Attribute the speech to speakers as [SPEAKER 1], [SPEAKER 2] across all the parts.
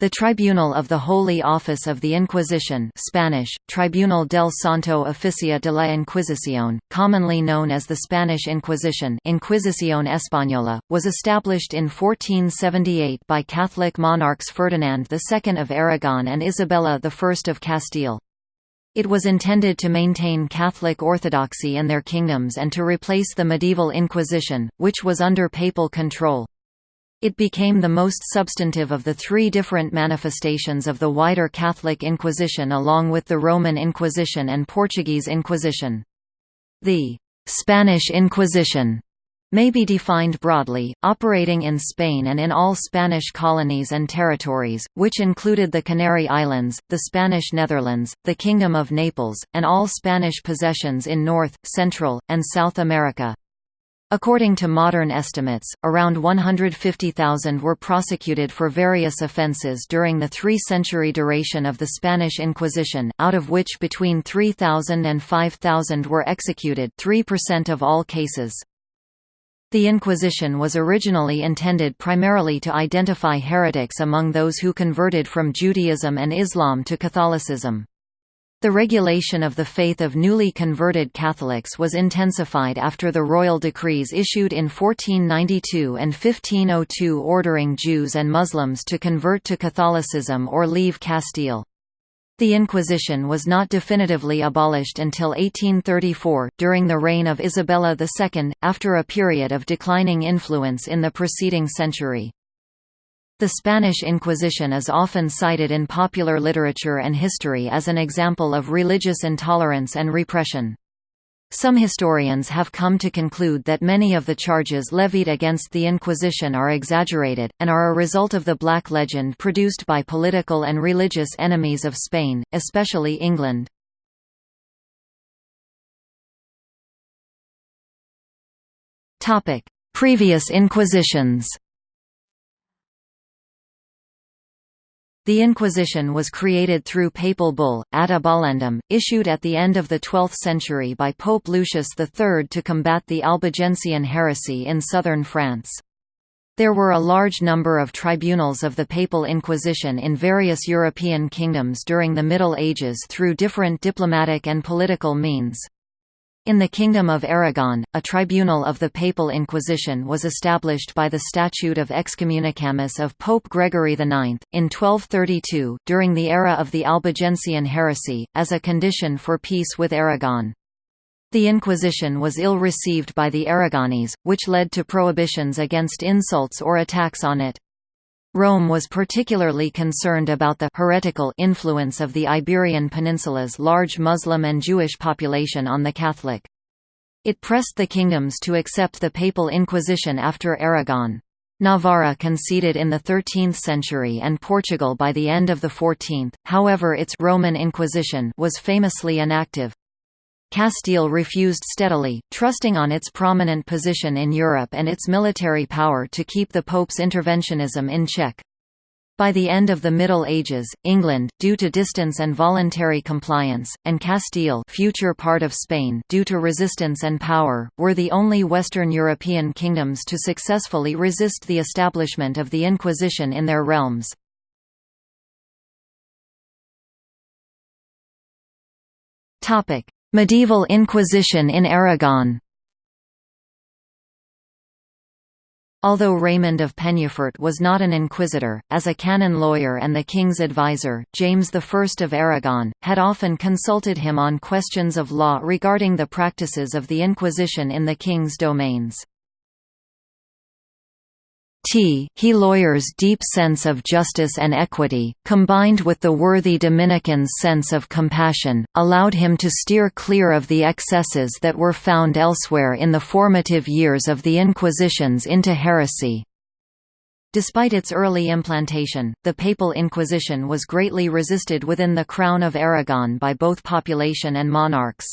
[SPEAKER 1] The Tribunal of the Holy Office of the Inquisition Spanish, Tribunal del Santo Oficio de la Inquisición, commonly known as the Spanish Inquisition Inquisición Española, was established in 1478 by Catholic monarchs Ferdinand II of Aragon and Isabella I of Castile. It was intended to maintain Catholic orthodoxy in their kingdoms and to replace the medieval Inquisition, which was under papal control. It became the most substantive of the three different manifestations of the wider Catholic Inquisition along with the Roman Inquisition and Portuguese Inquisition. The «Spanish Inquisition» may be defined broadly, operating in Spain and in all Spanish colonies and territories, which included the Canary Islands, the Spanish Netherlands, the Kingdom of Naples, and all Spanish possessions in North, Central, and South America. According to modern estimates, around 150,000 were prosecuted for various offences during the three-century duration of the Spanish Inquisition, out of which between 3,000 and 5,000 were executed 3% of all cases. The Inquisition was originally intended primarily to identify heretics among those who converted from Judaism and Islam to Catholicism. The regulation of the faith of newly converted Catholics was intensified after the royal decrees issued in 1492 and 1502 ordering Jews and Muslims to convert to Catholicism or leave Castile. The Inquisition was not definitively abolished until 1834, during the reign of Isabella II, after a period of declining influence in the preceding century. The Spanish Inquisition is often cited in popular literature and history as an example of religious intolerance and repression. Some historians have come to conclude that many of the charges levied against the Inquisition are exaggerated, and are a result of the Black Legend produced by political and religious enemies of Spain, especially England. Previous Inquisitions The Inquisition was created through papal bull, ad abolendam, issued at the end of the 12th century by Pope Lucius III to combat the Albigensian heresy in southern France. There were a large number of tribunals of the Papal Inquisition in various European kingdoms during the Middle Ages through different diplomatic and political means. In the Kingdom of Aragon, a tribunal of the Papal Inquisition was established by the Statute of Excommunicamus of Pope Gregory IX, in 1232, during the era of the Albigensian heresy, as a condition for peace with Aragon. The Inquisition was ill received by the Aragonese, which led to prohibitions against insults or attacks on it. Rome was particularly concerned about the heretical influence of the Iberian Peninsula's large Muslim and Jewish population on the Catholic. It pressed the kingdoms to accept the Papal Inquisition after Aragon. Navarra conceded in the 13th century and Portugal by the end of the 14th, however its Roman Inquisition was famously inactive. Castile refused steadily, trusting on its prominent position in Europe and its military power to keep the Pope's interventionism in check. By the end of the Middle Ages, England, due to distance and voluntary compliance, and Castile future part of Spain due to resistance and power, were the only Western European kingdoms to successfully resist the establishment of the Inquisition in their realms. Medieval Inquisition in Aragon Although Raymond of Penyafort was not an inquisitor, as a canon lawyer and the king's advisor, James I of Aragon, had often consulted him on questions of law regarding the practices of the Inquisition in the king's domains. T he lawyer's deep sense of justice and equity, combined with the worthy Dominican's sense of compassion, allowed him to steer clear of the excesses that were found elsewhere in the formative years of the Inquisitions into heresy. Despite its early implantation, the Papal Inquisition was greatly resisted within the Crown of Aragon by both population and monarchs.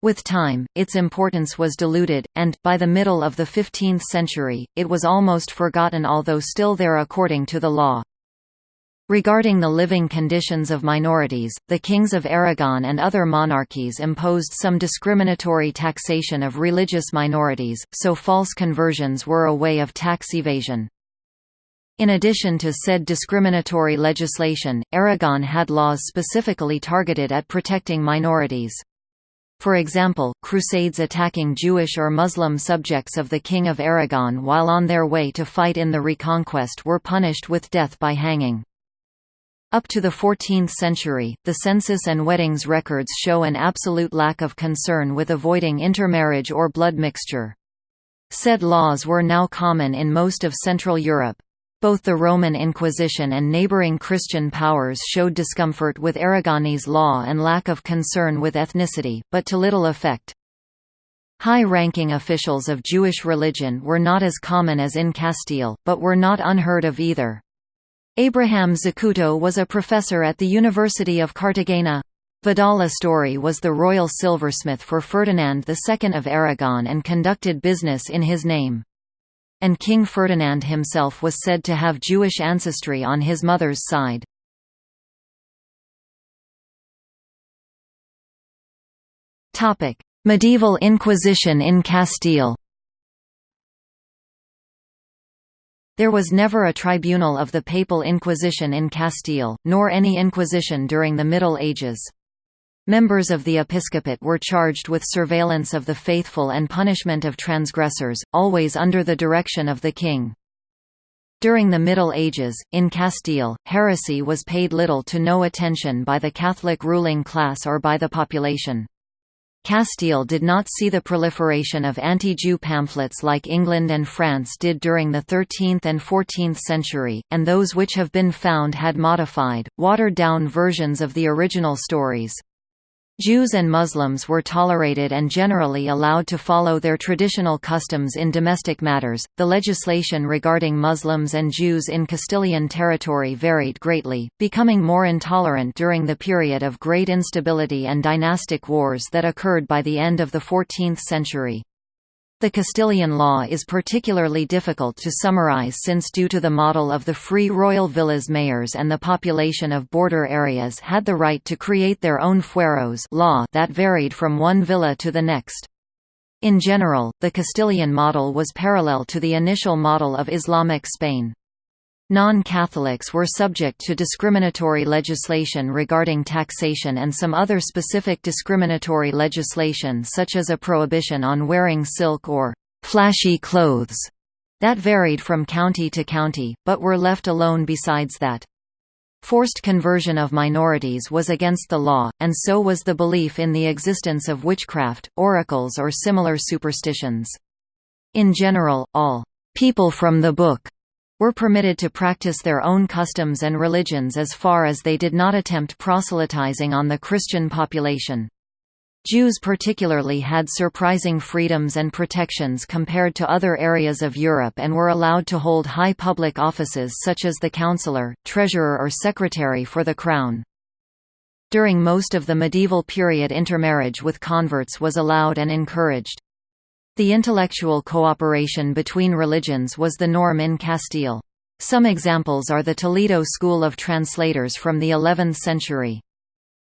[SPEAKER 1] With time, its importance was diluted, and, by the middle of the 15th century, it was almost forgotten although still there according to the law. Regarding the living conditions of minorities, the kings of Aragon and other monarchies imposed some discriminatory taxation of religious minorities, so false conversions were a way of tax evasion. In addition to said discriminatory legislation, Aragon had laws specifically targeted at protecting minorities. For example, crusades attacking Jewish or Muslim subjects of the King of Aragon while on their way to fight in the Reconquest were punished with death by hanging. Up to the 14th century, the census and weddings records show an absolute lack of concern with avoiding intermarriage or blood mixture. Said laws were now common in most of Central Europe. Both the Roman Inquisition and neighboring Christian powers showed discomfort with Aragonese law and lack of concern with ethnicity, but to little effect. High-ranking officials of Jewish religion were not as common as in Castile, but were not unheard of either. Abraham Zacuto was a professor at the University of Cartagena. Vidal Astori was the royal silversmith for Ferdinand II of Aragon and conducted business in his name and King Ferdinand himself was said to have Jewish ancestry on his mother's side. Medieval Inquisition in Castile There was never a tribunal of the Papal Inquisition in Castile, nor any inquisition during the Middle Ages. Members of the episcopate were charged with surveillance of the faithful and punishment of transgressors, always under the direction of the king. During the Middle Ages, in Castile, heresy was paid little to no attention by the Catholic ruling class or by the population. Castile did not see the proliferation of anti-Jew pamphlets like England and France did during the 13th and 14th century, and those which have been found had modified, watered-down versions of the original stories. Jews and Muslims were tolerated and generally allowed to follow their traditional customs in domestic matters. The legislation regarding Muslims and Jews in Castilian territory varied greatly, becoming more intolerant during the period of great instability and dynastic wars that occurred by the end of the 14th century. The Castilian law is particularly difficult to summarize since due to the model of the free royal villas mayors and the population of border areas had the right to create their own fueros law that varied from one villa to the next. In general, the Castilian model was parallel to the initial model of Islamic Spain. Non-Catholics were subject to discriminatory legislation regarding taxation and some other specific discriminatory legislation such as a prohibition on wearing silk or «flashy clothes» that varied from county to county, but were left alone besides that. Forced conversion of minorities was against the law, and so was the belief in the existence of witchcraft, oracles or similar superstitions. In general, all «people from the book» were permitted to practice their own customs and religions as far as they did not attempt proselytizing on the Christian population. Jews particularly had surprising freedoms and protections compared to other areas of Europe and were allowed to hold high public offices such as the counselor, treasurer or secretary for the crown. During most of the medieval period intermarriage with converts was allowed and encouraged. The intellectual cooperation between religions was the norm in Castile. Some examples are the Toledo School of Translators from the 11th century.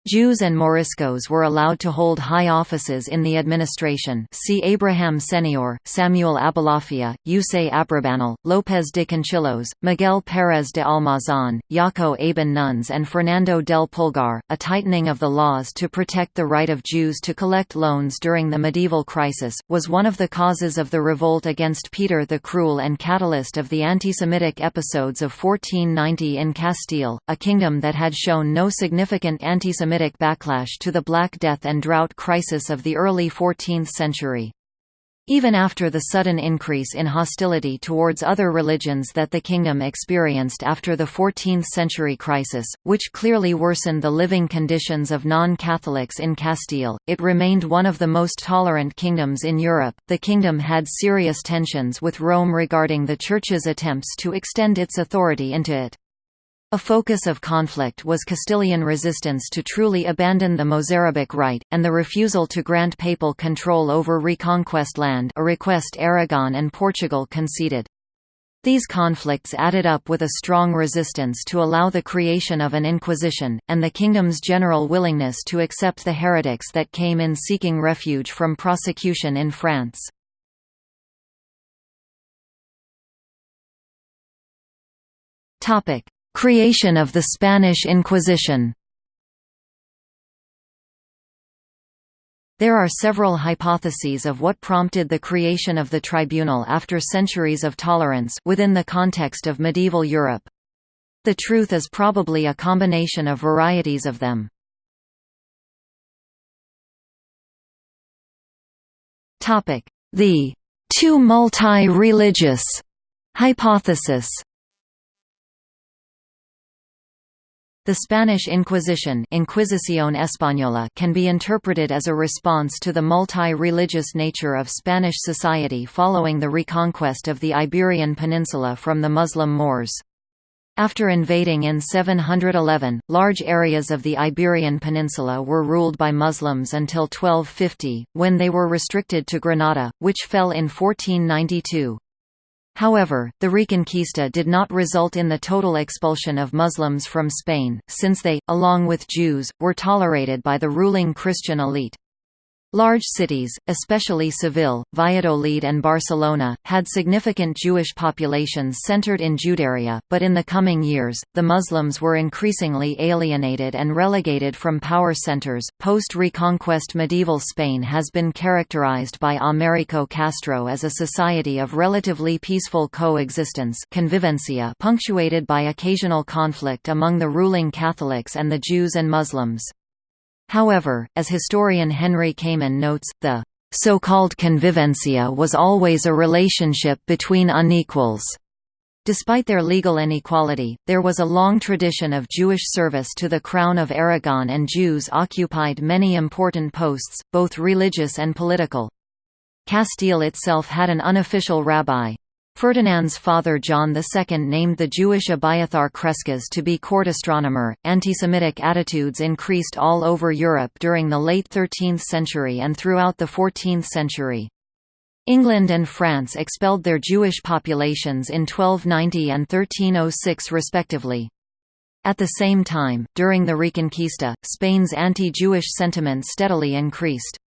[SPEAKER 1] Jews and Moriscos were allowed to hold high offices in the administration see Abraham Senior, Samuel Abulafia, Yusei Abrabanel, López de Conchillos, Miguel Pérez de Almazán, Jaco Aben Nuns and Fernando del Pulgar. A tightening of the laws to protect the right of Jews to collect loans during the medieval crisis, was one of the causes of the revolt against Peter the Cruel and catalyst of the anti-Semitic episodes of 1490 in Castile, a kingdom that had shown no significant anti-Semitic anti-Semitic backlash to the Black Death and drought crisis of the early 14th century. Even after the sudden increase in hostility towards other religions that the kingdom experienced after the 14th-century crisis, which clearly worsened the living conditions of non-Catholics in Castile, it remained one of the most tolerant kingdoms in Europe. The kingdom had serious tensions with Rome regarding the Church's attempts to extend its authority into it. A focus of conflict was Castilian resistance to truly abandon the Mozarabic rite, and the refusal to grant papal control over reconquest land a request Aragon and Portugal conceded. These conflicts added up with a strong resistance to allow the creation of an inquisition, and the kingdom's general willingness to accept the heretics that came in seeking refuge from prosecution in France. Creation of the Spanish Inquisition There are several hypotheses of what prompted the creation of the tribunal after centuries of tolerance within the context of medieval Europe. The truth is probably a combination of varieties of them. The too multi-religious hypothesis The Spanish Inquisition Inquisición Española can be interpreted as a response to the multi-religious nature of Spanish society following the reconquest of the Iberian Peninsula from the Muslim Moors. After invading in 711, large areas of the Iberian Peninsula were ruled by Muslims until 1250, when they were restricted to Granada, which fell in 1492. However, the Reconquista did not result in the total expulsion of Muslims from Spain, since they, along with Jews, were tolerated by the ruling Christian elite. Large cities, especially Seville, Valladolid and Barcelona, had significant Jewish populations centered in Judaea, but in the coming years, the Muslims were increasingly alienated and relegated from power centers. Post-Reconquest medieval Spain has been characterized by Américo Castro as a society of relatively peaceful coexistence convivencia punctuated by occasional conflict among the ruling Catholics and the Jews and Muslims. However, as historian Henry Kamen notes, the so-called convivencia was always a relationship between unequals. Despite their legal inequality, there was a long tradition of Jewish service to the Crown of Aragon and Jews occupied many important posts, both religious and political. Castile itself had an unofficial rabbi, Ferdinand's father John II named the Jewish Abiathar Crescas to be court astronomer. Anti-Semitic attitudes increased all over Europe during the late 13th century and throughout the 14th century. England and France expelled their Jewish populations in 1290 and 1306 respectively. At the same time, during the Reconquista, Spain's anti-Jewish sentiment steadily increased.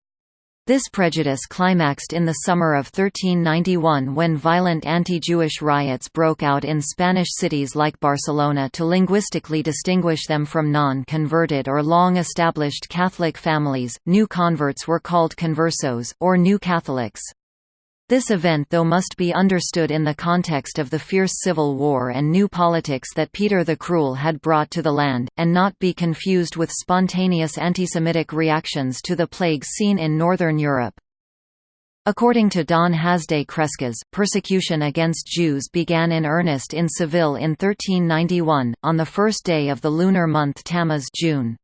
[SPEAKER 1] This prejudice climaxed in the summer of 1391 when violent anti-Jewish riots broke out in Spanish cities like Barcelona to linguistically distinguish them from non-converted or long-established Catholic families. New converts were called conversos, or New Catholics. This event though must be understood in the context of the fierce civil war and new politics that Peter the Cruel had brought to the land, and not be confused with spontaneous antisemitic reactions to the plagues seen in Northern Europe. According to Don Hasdai Crescas, persecution against Jews began in earnest in Seville in 1391, on the first day of the lunar month Tammuz June.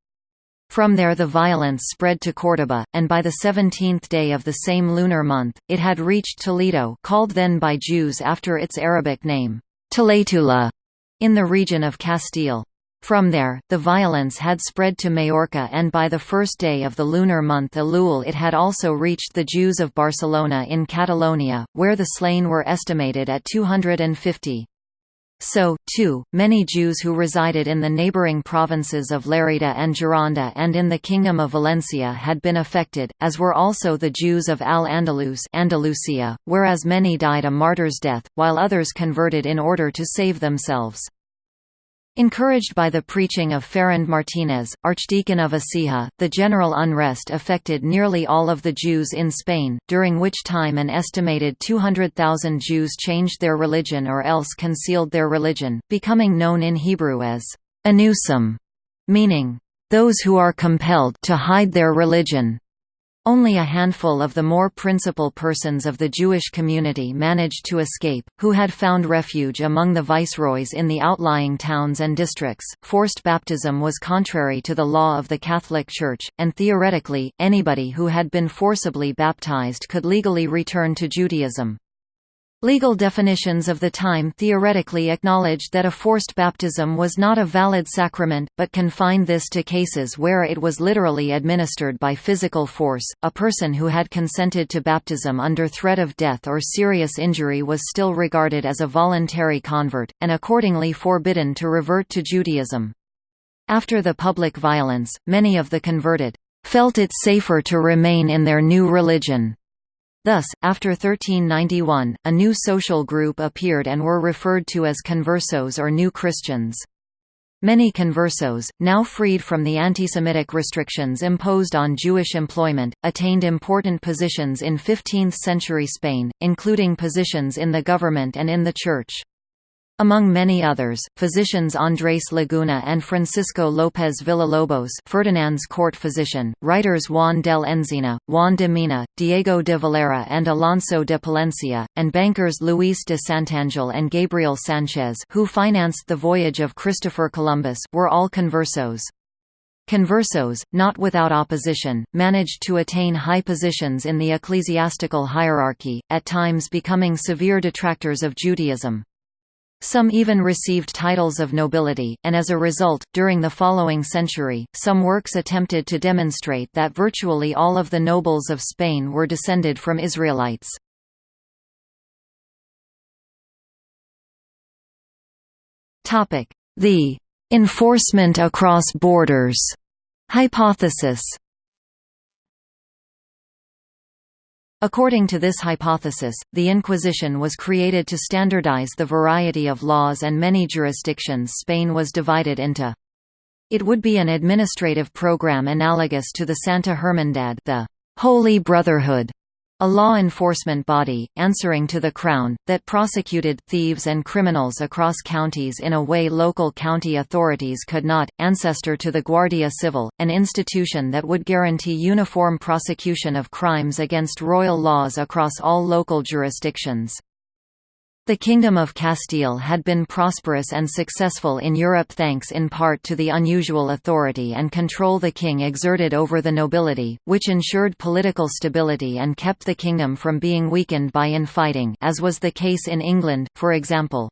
[SPEAKER 1] From there the violence spread to Córdoba, and by the 17th day of the same lunar month, it had reached Toledo called then by Jews after its Arabic name, Tlaytula, in the region of Castile. From there, the violence had spread to Majorca and by the first day of the lunar month Elul it had also reached the Jews of Barcelona in Catalonia, where the slain were estimated at 250. So, too, many Jews who resided in the neighboring provinces of Lerida and Gironda and in the Kingdom of Valencia had been affected, as were also the Jews of Al-Andalus Andalusia, whereas many died a martyr's death, while others converted in order to save themselves. Encouraged by the preaching of Ferrand Martínez, Archdeacon of Écija, the general unrest affected nearly all of the Jews in Spain, during which time an estimated 200,000 Jews changed their religion or else concealed their religion, becoming known in Hebrew as anusim, meaning, those who are compelled to hide their religion. Only a handful of the more principal persons of the Jewish community managed to escape, who had found refuge among the viceroys in the outlying towns and districts. Forced baptism was contrary to the law of the Catholic Church, and theoretically, anybody who had been forcibly baptized could legally return to Judaism. Legal definitions of the time theoretically acknowledged that a forced baptism was not a valid sacrament, but confined this to cases where it was literally administered by physical force. A person who had consented to baptism under threat of death or serious injury was still regarded as a voluntary convert, and accordingly forbidden to revert to Judaism. After the public violence, many of the converted felt it safer to remain in their new religion Thus, after 1391, a new social group appeared and were referred to as conversos or New Christians. Many conversos, now freed from the antisemitic restrictions imposed on Jewish employment, attained important positions in 15th-century Spain, including positions in the government and in the church. Among many others, physicians Andrés Laguna and Francisco López Villalobos Ferdinand's court physician, writers Juan del Enzina, Juan de Mena, Diego de Valera and Alonso de Palencia, and bankers Luis de Santangel and Gabriel Sánchez who financed the voyage of Christopher Columbus were all conversos. Conversos, not without opposition, managed to attain high positions in the ecclesiastical hierarchy, at times becoming severe detractors of Judaism. Some even received titles of nobility, and as a result, during the following century, some works attempted to demonstrate that virtually all of the nobles of Spain were descended from Israelites. The enforcement across borders hypothesis According to this hypothesis, the Inquisition was created to standardize the variety of laws and many jurisdictions Spain was divided into. It would be an administrative program analogous to the Santa Hermandad the Holy Brotherhood a law enforcement body, answering to the Crown, that prosecuted thieves and criminals across counties in a way local county authorities could not, ancestor to the Guardia Civil, an institution that would guarantee uniform prosecution of crimes against royal laws across all local jurisdictions. The Kingdom of Castile had been prosperous and successful in Europe thanks in part to the unusual authority and control the king exerted over the nobility, which ensured political stability and kept the kingdom from being weakened by infighting as was the case in England, for example.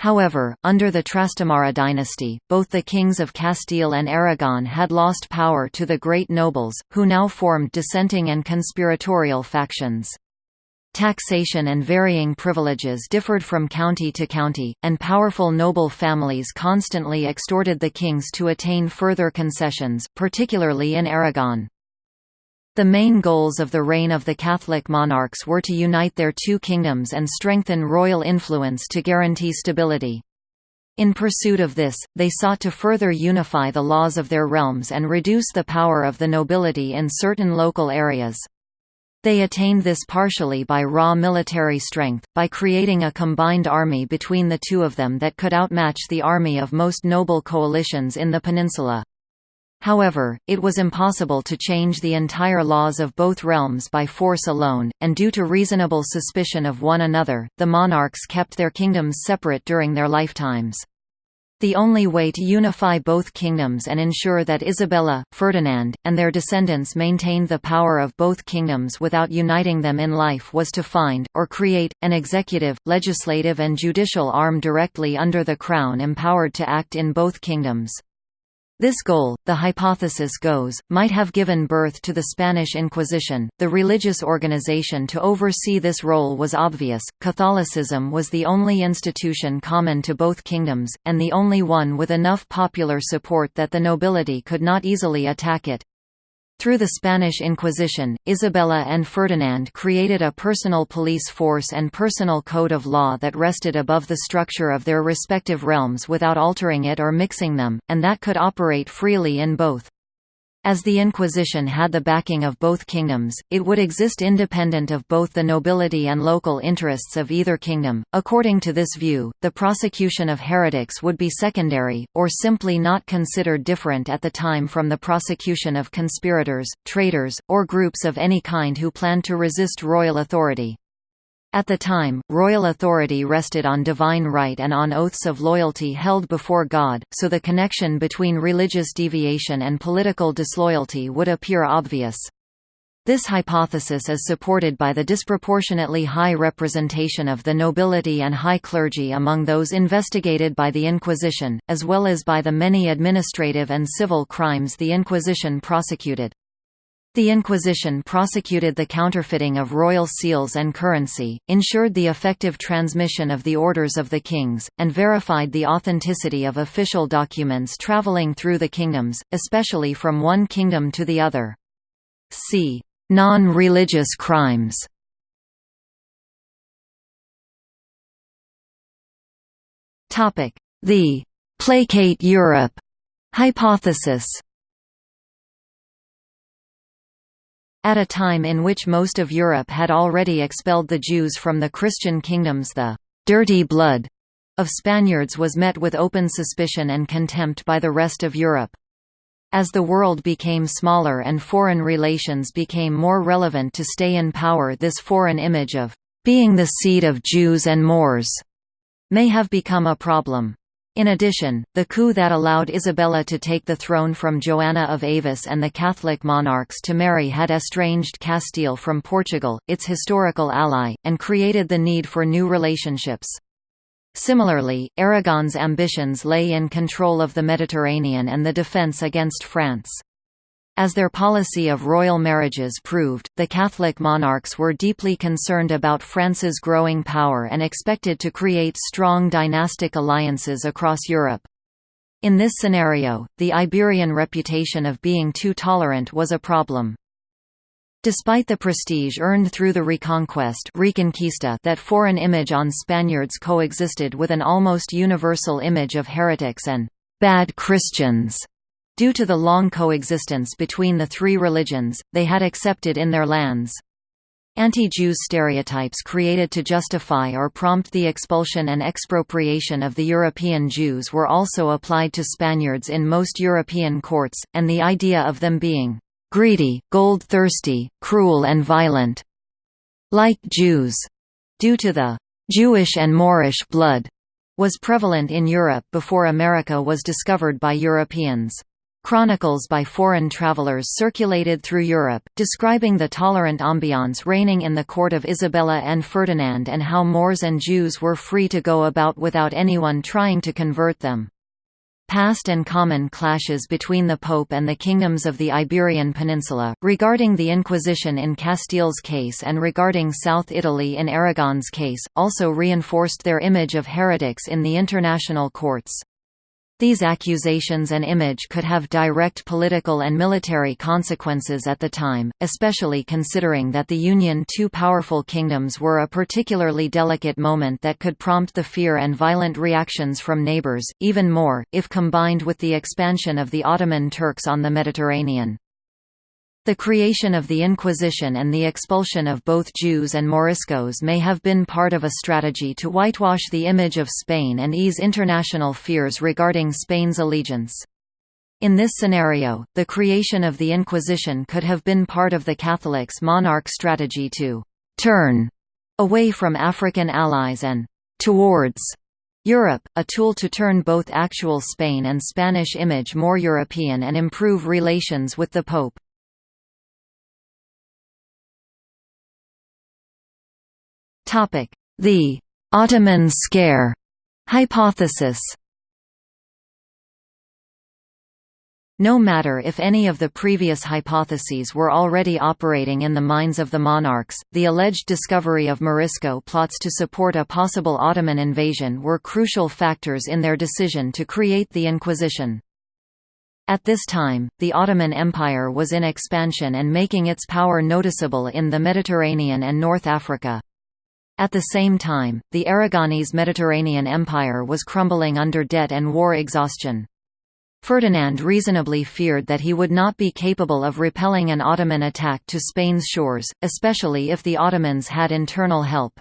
[SPEAKER 1] However, under the Trastamara dynasty, both the kings of Castile and Aragon had lost power to the great nobles, who now formed dissenting and conspiratorial factions. Taxation and varying privileges differed from county to county, and powerful noble families constantly extorted the kings to attain further concessions, particularly in Aragon. The main goals of the reign of the Catholic monarchs were to unite their two kingdoms and strengthen royal influence to guarantee stability. In pursuit of this, they sought to further unify the laws of their realms and reduce the power of the nobility in certain local areas. They attained this partially by raw military strength, by creating a combined army between the two of them that could outmatch the army of most noble coalitions in the peninsula. However, it was impossible to change the entire laws of both realms by force alone, and due to reasonable suspicion of one another, the monarchs kept their kingdoms separate during their lifetimes. The only way to unify both kingdoms and ensure that Isabella, Ferdinand, and their descendants maintained the power of both kingdoms without uniting them in life was to find, or create, an executive, legislative and judicial arm directly under the crown empowered to act in both kingdoms. This goal, the hypothesis goes, might have given birth to the Spanish Inquisition. The religious organization to oversee this role was obvious. Catholicism was the only institution common to both kingdoms, and the only one with enough popular support that the nobility could not easily attack it. Through the Spanish Inquisition, Isabella and Ferdinand created a personal police force and personal code of law that rested above the structure of their respective realms without altering it or mixing them, and that could operate freely in both. As the Inquisition had the backing of both kingdoms, it would exist independent of both the nobility and local interests of either kingdom. According to this view, the prosecution of heretics would be secondary, or simply not considered different at the time from the prosecution of conspirators, traitors, or groups of any kind who planned to resist royal authority. At the time, royal authority rested on divine right and on oaths of loyalty held before God, so the connection between religious deviation and political disloyalty would appear obvious. This hypothesis is supported by the disproportionately high representation of the nobility and high clergy among those investigated by the Inquisition, as well as by the many administrative and civil crimes the Inquisition prosecuted. The Inquisition prosecuted the counterfeiting of royal seals and currency, ensured the effective transmission of the orders of the kings, and verified the authenticity of official documents traveling through the kingdoms, especially from one kingdom to the other. See Non-religious crimes. The «placate Europe» hypothesis At a time in which most of Europe had already expelled the Jews from the Christian kingdoms the «dirty blood» of Spaniards was met with open suspicion and contempt by the rest of Europe. As the world became smaller and foreign relations became more relevant to stay in power this foreign image of being the seed of Jews and Moors may have become a problem. In addition, the coup that allowed Isabella to take the throne from Joanna of Avis and the Catholic monarchs to marry had estranged Castile from Portugal, its historical ally, and created the need for new relationships. Similarly, Aragon's ambitions lay in control of the Mediterranean and the defence against France. As their policy of royal marriages proved, the Catholic monarchs were deeply concerned about France's growing power and expected to create strong dynastic alliances across Europe. In this scenario, the Iberian reputation of being too tolerant was a problem. Despite the prestige earned through the Reconquest Reconquista that foreign image on Spaniards coexisted with an almost universal image of heretics and «bad Christians». Due to the long coexistence between the three religions, they had accepted in their lands. Anti-Jews stereotypes created to justify or prompt the expulsion and expropriation of the European Jews were also applied to Spaniards in most European courts, and the idea of them being greedy, gold-thirsty, cruel and violent. Like Jews, due to the Jewish and Moorish blood, was prevalent in Europe before America was discovered by Europeans. Chronicles by foreign travelers circulated through Europe, describing the tolerant ambiance reigning in the court of Isabella and Ferdinand and how Moors and Jews were free to go about without anyone trying to convert them. Past and common clashes between the Pope and the kingdoms of the Iberian Peninsula, regarding the Inquisition in Castile's case and regarding South Italy in Aragon's case, also reinforced their image of heretics in the international courts. These accusations and image could have direct political and military consequences at the time, especially considering that the union two powerful kingdoms were a particularly delicate moment that could prompt the fear and violent reactions from neighbors, even more, if combined with the expansion of the Ottoman Turks on the Mediterranean. The creation of the Inquisition and the expulsion of both Jews and Moriscos may have been part of a strategy to whitewash the image of Spain and ease international fears regarding Spain's allegiance. In this scenario, the creation of the Inquisition could have been part of the Catholics' monarch strategy to «turn» away from African allies and «towards» Europe, a tool to turn both actual Spain and Spanish image more European and improve relations with the Pope. The Ottoman scare hypothesis No matter if any of the previous hypotheses were already operating in the minds of the monarchs, the alleged discovery of Morisco plots to support a possible Ottoman invasion were crucial factors in their decision to create the Inquisition. At this time, the Ottoman Empire was in expansion and making its power noticeable in the Mediterranean and North Africa. At the same time, the Aragonese Mediterranean Empire was crumbling under debt and war exhaustion. Ferdinand reasonably feared that he would not be capable of repelling an Ottoman attack to Spain's shores, especially if the Ottomans had internal help.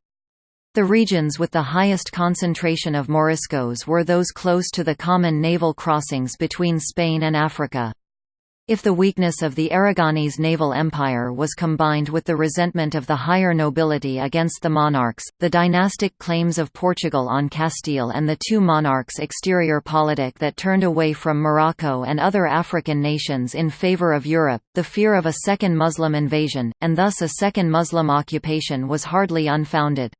[SPEAKER 1] The regions with the highest concentration of Moriscos were those close to the common naval crossings between Spain and Africa. If the weakness of the Aragonese naval empire was combined with the resentment of the higher nobility against the monarchs, the dynastic claims of Portugal on Castile and the two monarchs' exterior politic that turned away from Morocco and other African nations in favor of Europe, the fear of a second Muslim invasion, and thus a second Muslim occupation was hardly unfounded.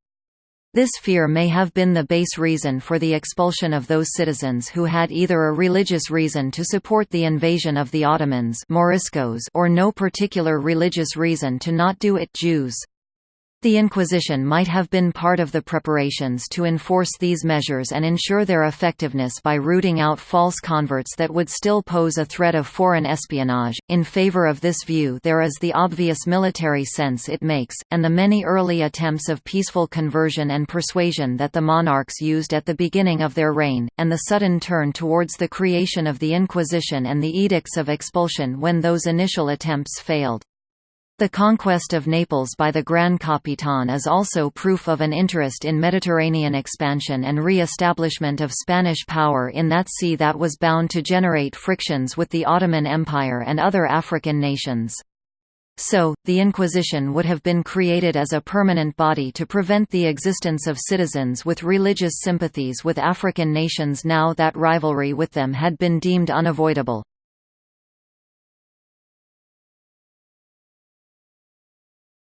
[SPEAKER 1] This fear may have been the base reason for the expulsion of those citizens who had either a religious reason to support the invasion of the Ottomans Moriscos or no particular religious reason to not do it Jews. The Inquisition might have been part of the preparations to enforce these measures and ensure their effectiveness by rooting out false converts that would still pose a threat of foreign espionage. In favor of this view, there is the obvious military sense it makes, and the many early attempts of peaceful conversion and persuasion that the monarchs used at the beginning of their reign, and the sudden turn towards the creation of the Inquisition and the edicts of expulsion when those initial attempts failed. The conquest of Naples by the Gran Capitan is also proof of an interest in Mediterranean expansion and re-establishment of Spanish power in that sea that was bound to generate frictions with the Ottoman Empire and other African nations. So, the Inquisition would have been created as a permanent body to prevent the existence of citizens with religious sympathies with African nations now that rivalry with them had been deemed unavoidable.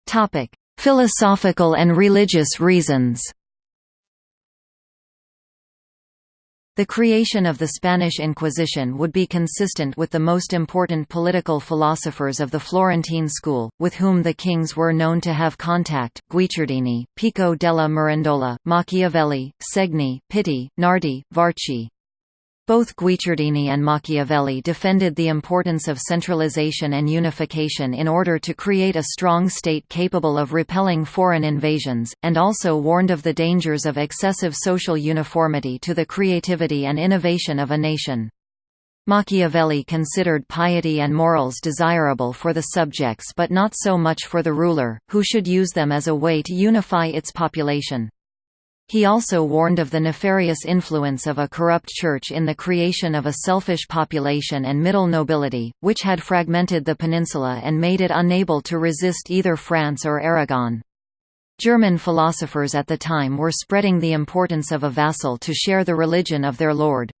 [SPEAKER 1] Topic: Philosophical and religious reasons. The creation of the Spanish Inquisition would be consistent with the most important political philosophers of the Florentine school, with whom the kings were known to have contact, Guicciardini, Pico della Mirandola, Machiavelli, Segni, Pitti, Nardi, Varchi. Both Guicciardini and Machiavelli defended the importance of centralization and unification in order to create a strong state capable of repelling foreign invasions, and also warned of the dangers of excessive social uniformity to the creativity and innovation of a nation. Machiavelli considered piety and morals desirable for the subjects but not so much for the ruler, who should use them as a way to unify its population. He also warned of the nefarious influence of a corrupt church in the creation of a selfish population and middle nobility, which had fragmented the peninsula and made it unable to resist either France or Aragon. German philosophers at the time were spreading the importance of a vassal to share the religion of their lord.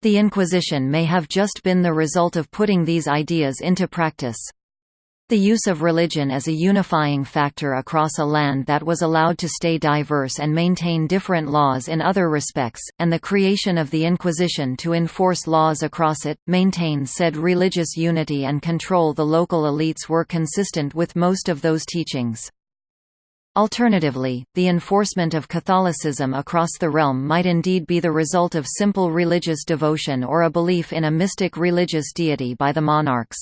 [SPEAKER 1] The Inquisition may have just been the result of putting these ideas into practice. The use of religion as a unifying factor across a land that was allowed to stay diverse and maintain different laws in other respects, and the creation of the Inquisition to enforce laws across it, maintain said religious unity and control the local elites were consistent with most of those teachings. Alternatively, the enforcement of Catholicism across the realm might indeed be the result of simple religious devotion or a belief in a mystic religious deity by the monarchs.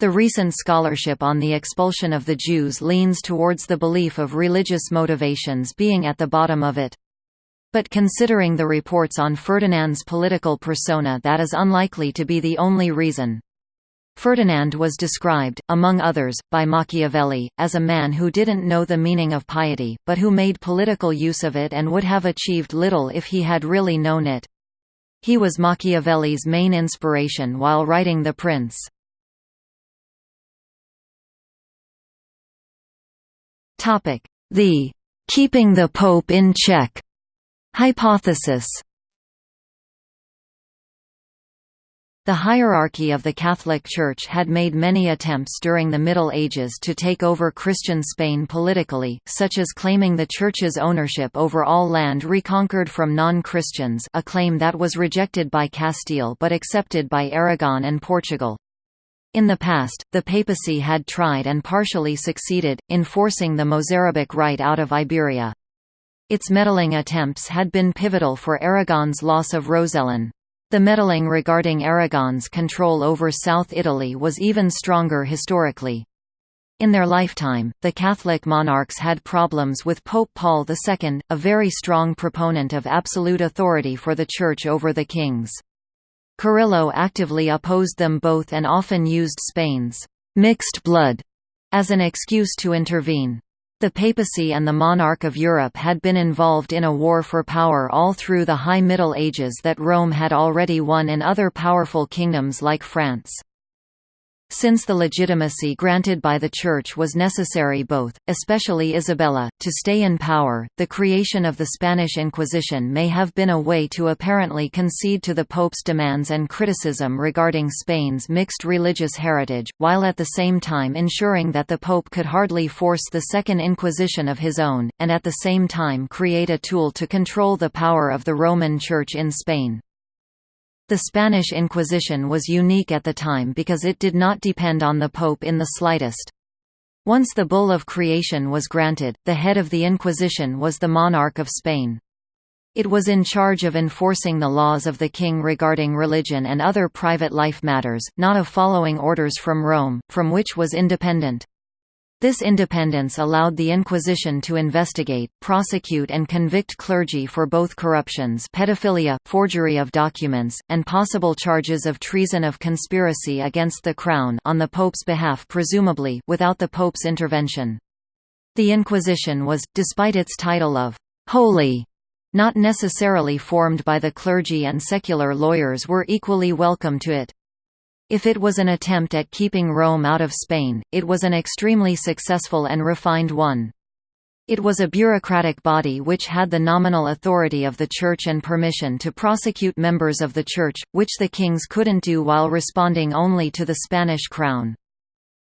[SPEAKER 1] The recent scholarship on the expulsion of the Jews leans towards the belief of religious motivations being at the bottom of it. But considering the reports on Ferdinand's political persona that is unlikely to be the only reason. Ferdinand was described, among others, by Machiavelli, as a man who didn't know the meaning of piety, but who made political use of it and would have achieved little if he had really known it. He was Machiavelli's main inspiration while writing The Prince. The "'keeping the Pope in check' hypothesis The hierarchy of the Catholic Church had made many attempts during the Middle Ages to take over Christian Spain politically, such as claiming the Church's ownership over all land reconquered from non-Christians a claim that was rejected by Castile but accepted by Aragon and Portugal. In the past, the papacy had tried and partially succeeded, in forcing the Mozarabic rite out of Iberia. Its meddling attempts had been pivotal for Aragon's loss of Rosellón. The meddling regarding Aragon's control over South Italy was even stronger historically. In their lifetime, the Catholic monarchs had problems with Pope Paul II, a very strong proponent of absolute authority for the Church over the kings. Carrillo actively opposed them both and often used Spain's «mixed blood» as an excuse to intervene. The papacy and the monarch of Europe had been involved in a war for power all through the High Middle Ages that Rome had already won in other powerful kingdoms like France. Since the legitimacy granted by the Church was necessary both, especially Isabella, to stay in power, the creation of the Spanish Inquisition may have been a way to apparently concede to the Pope's demands and criticism regarding Spain's mixed religious heritage, while at the same time ensuring that the Pope could hardly force the Second Inquisition of his own, and at the same time create a tool to control the power of the Roman Church in Spain. The Spanish Inquisition was unique at the time because it did not depend on the Pope in the slightest. Once the Bull of Creation was granted, the head of the Inquisition was the monarch of Spain. It was in charge of enforcing the laws of the king regarding religion and other private life matters, not of following orders from Rome, from which was independent. This independence allowed the Inquisition to investigate, prosecute and convict clergy for both corruptions pedophilia, forgery of documents, and possible charges of treason of conspiracy against the Crown on the Pope's behalf presumably without the Pope's intervention. The Inquisition was, despite its title of «holy», not necessarily formed by the clergy and secular lawyers were equally welcome to it. If it was an attempt at keeping Rome out of Spain, it was an extremely successful and refined one. It was a bureaucratic body which had the nominal authority of the Church and permission to prosecute members of the Church, which the kings couldn't do while responding only to the Spanish crown.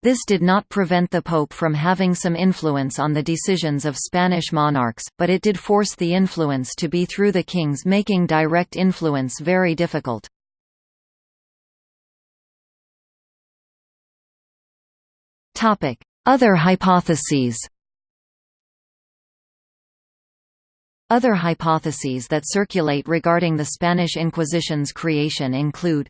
[SPEAKER 1] This did not prevent the Pope from having some influence on the decisions of Spanish monarchs, but it did force the influence to be through the kings making direct influence very difficult. Other hypotheses Other hypotheses that circulate regarding the Spanish Inquisition's creation include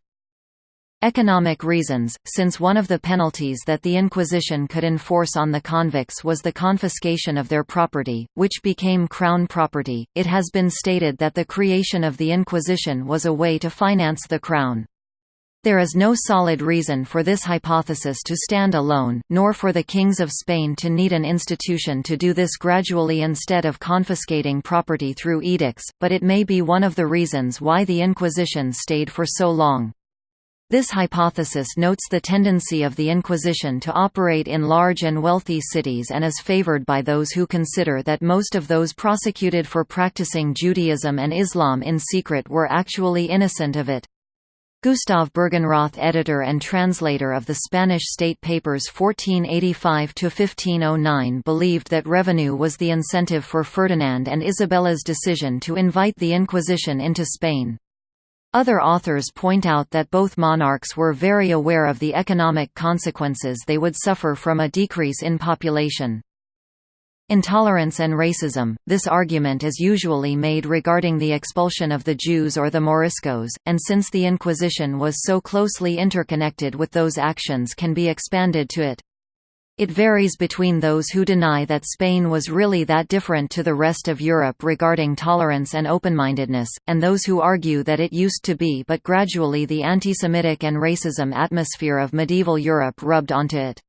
[SPEAKER 1] Economic reasons, since one of the penalties that the Inquisition could enforce on the convicts was the confiscation of their property, which became crown property, it has been stated that the creation of the Inquisition was a way to finance the crown. There is no solid reason for this hypothesis to stand alone, nor for the kings of Spain to need an institution to do this gradually instead of confiscating property through edicts, but it may be one of the reasons why the Inquisition stayed for so long. This hypothesis notes the tendency of the Inquisition to operate in large and wealthy cities and is favored by those who consider that most of those prosecuted for practicing Judaism and Islam in secret were actually innocent of it. Gustav Bergenroth editor and translator of the Spanish state papers 1485–1509 believed that revenue was the incentive for Ferdinand and Isabella's decision to invite the Inquisition into Spain. Other authors point out that both monarchs were very aware of the economic consequences they would suffer from a decrease in population. Intolerance and racism – This argument is usually made regarding the expulsion of the Jews or the Moriscos, and since the Inquisition was so closely interconnected with those actions can be expanded to it. It varies between those who deny that Spain was really that different to the rest of Europe regarding tolerance and open-mindedness, and those who argue that it used to be but gradually the anti-Semitic and racism atmosphere of medieval Europe rubbed onto it.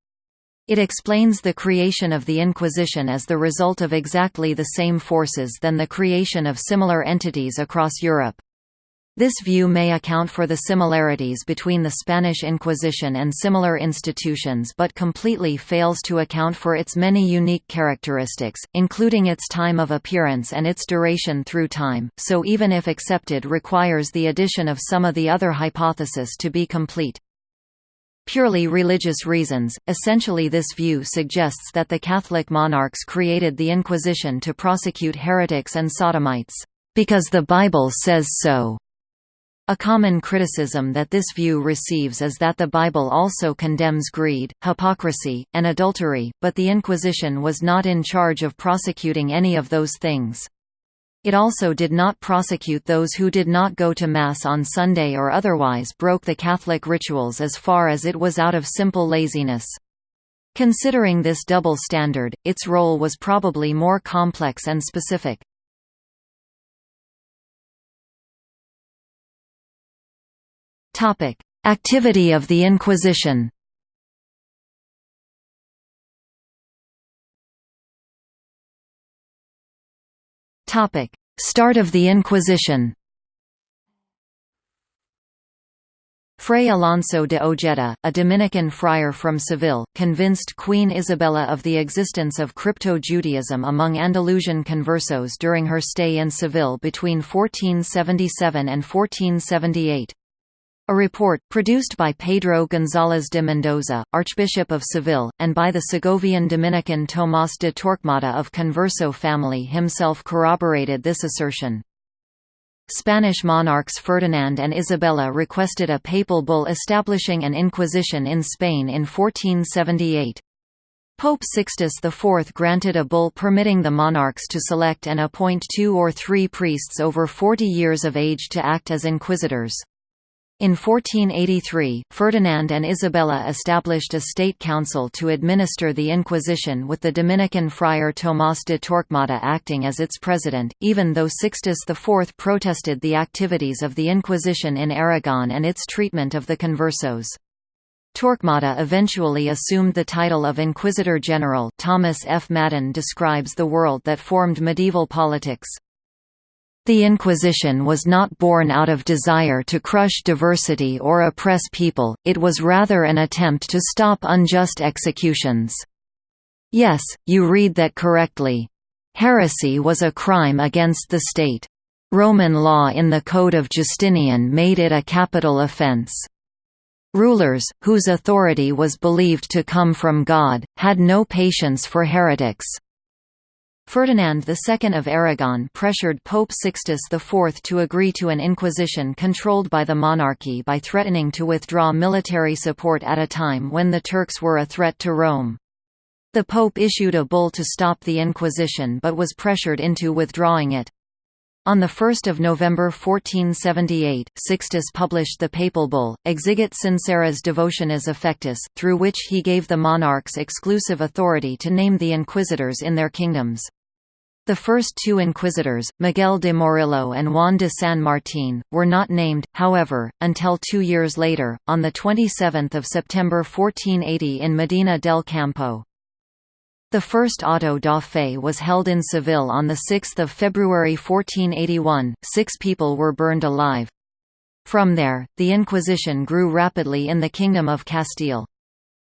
[SPEAKER 1] It explains the creation of the Inquisition as the result of exactly the same forces than the creation of similar entities across Europe. This view may account for the similarities between the Spanish Inquisition and similar institutions but completely fails to account for its many unique characteristics, including its time of appearance and its duration through time, so even if accepted requires the addition of some of the other hypotheses to be complete. Purely religious reasons, essentially this view suggests that the Catholic monarchs created the Inquisition to prosecute heretics and sodomites, "...because the Bible says so." A common criticism that this view receives is that the Bible also condemns greed, hypocrisy, and adultery, but the Inquisition was not in charge of prosecuting any of those things. It also did not prosecute those who did not go to Mass on Sunday or otherwise broke the Catholic rituals as far as it was out of simple laziness. Considering this double standard, its role was probably more complex and specific. Activity of the Inquisition. Topic: Start of the Inquisition. Fray Alonso de Ojeda, a Dominican friar from Seville, convinced Queen Isabella of the existence of crypto-Judaism among Andalusian conversos during her stay in Seville between 1477 and 1478. A report, produced by Pedro González de Mendoza, Archbishop of Seville, and by the Segovian Dominican Tomás de Torquemada of Converso family himself corroborated this assertion. Spanish monarchs Ferdinand and Isabella requested a papal bull establishing an inquisition in Spain in 1478. Pope Sixtus IV granted a bull permitting the monarchs to select and appoint two or three priests over 40 years of age to act as inquisitors. In 1483, Ferdinand and Isabella established a state council to administer the Inquisition with the Dominican friar Tomás de Torquemada acting as its president, even though Sixtus IV protested the activities of the Inquisition in Aragon and its treatment of the conversos. Torquemada eventually assumed the title of Inquisitor General Thomas F. Madden describes the world that formed medieval politics. The Inquisition was not born out of desire to crush diversity or oppress people, it was rather an attempt to stop unjust executions. Yes, you read that correctly. Heresy was a crime against the state. Roman law in the Code of Justinian made it a capital offense. Rulers, whose authority was believed to come from God, had no patience for heretics. Ferdinand II of Aragon pressured Pope Sixtus IV to agree to an inquisition controlled by the monarchy by threatening to withdraw military support at a time when the Turks were a threat to Rome. The Pope issued a bull to stop the Inquisition but was pressured into withdrawing it. On 1 November 1478, Sixtus published the papal bull, Exigit Sinceras Devotionis Affectus, through which he gave the monarchs exclusive authority to name the inquisitors in their kingdoms. The first two inquisitors, Miguel de Morillo and Juan de San Martín, were not named, however, until two years later, on 27 September 1480 in Medina del Campo. The first auto da fe was held in Seville on 6 February 1481, six people were burned alive. From there, the Inquisition grew rapidly in the Kingdom of Castile.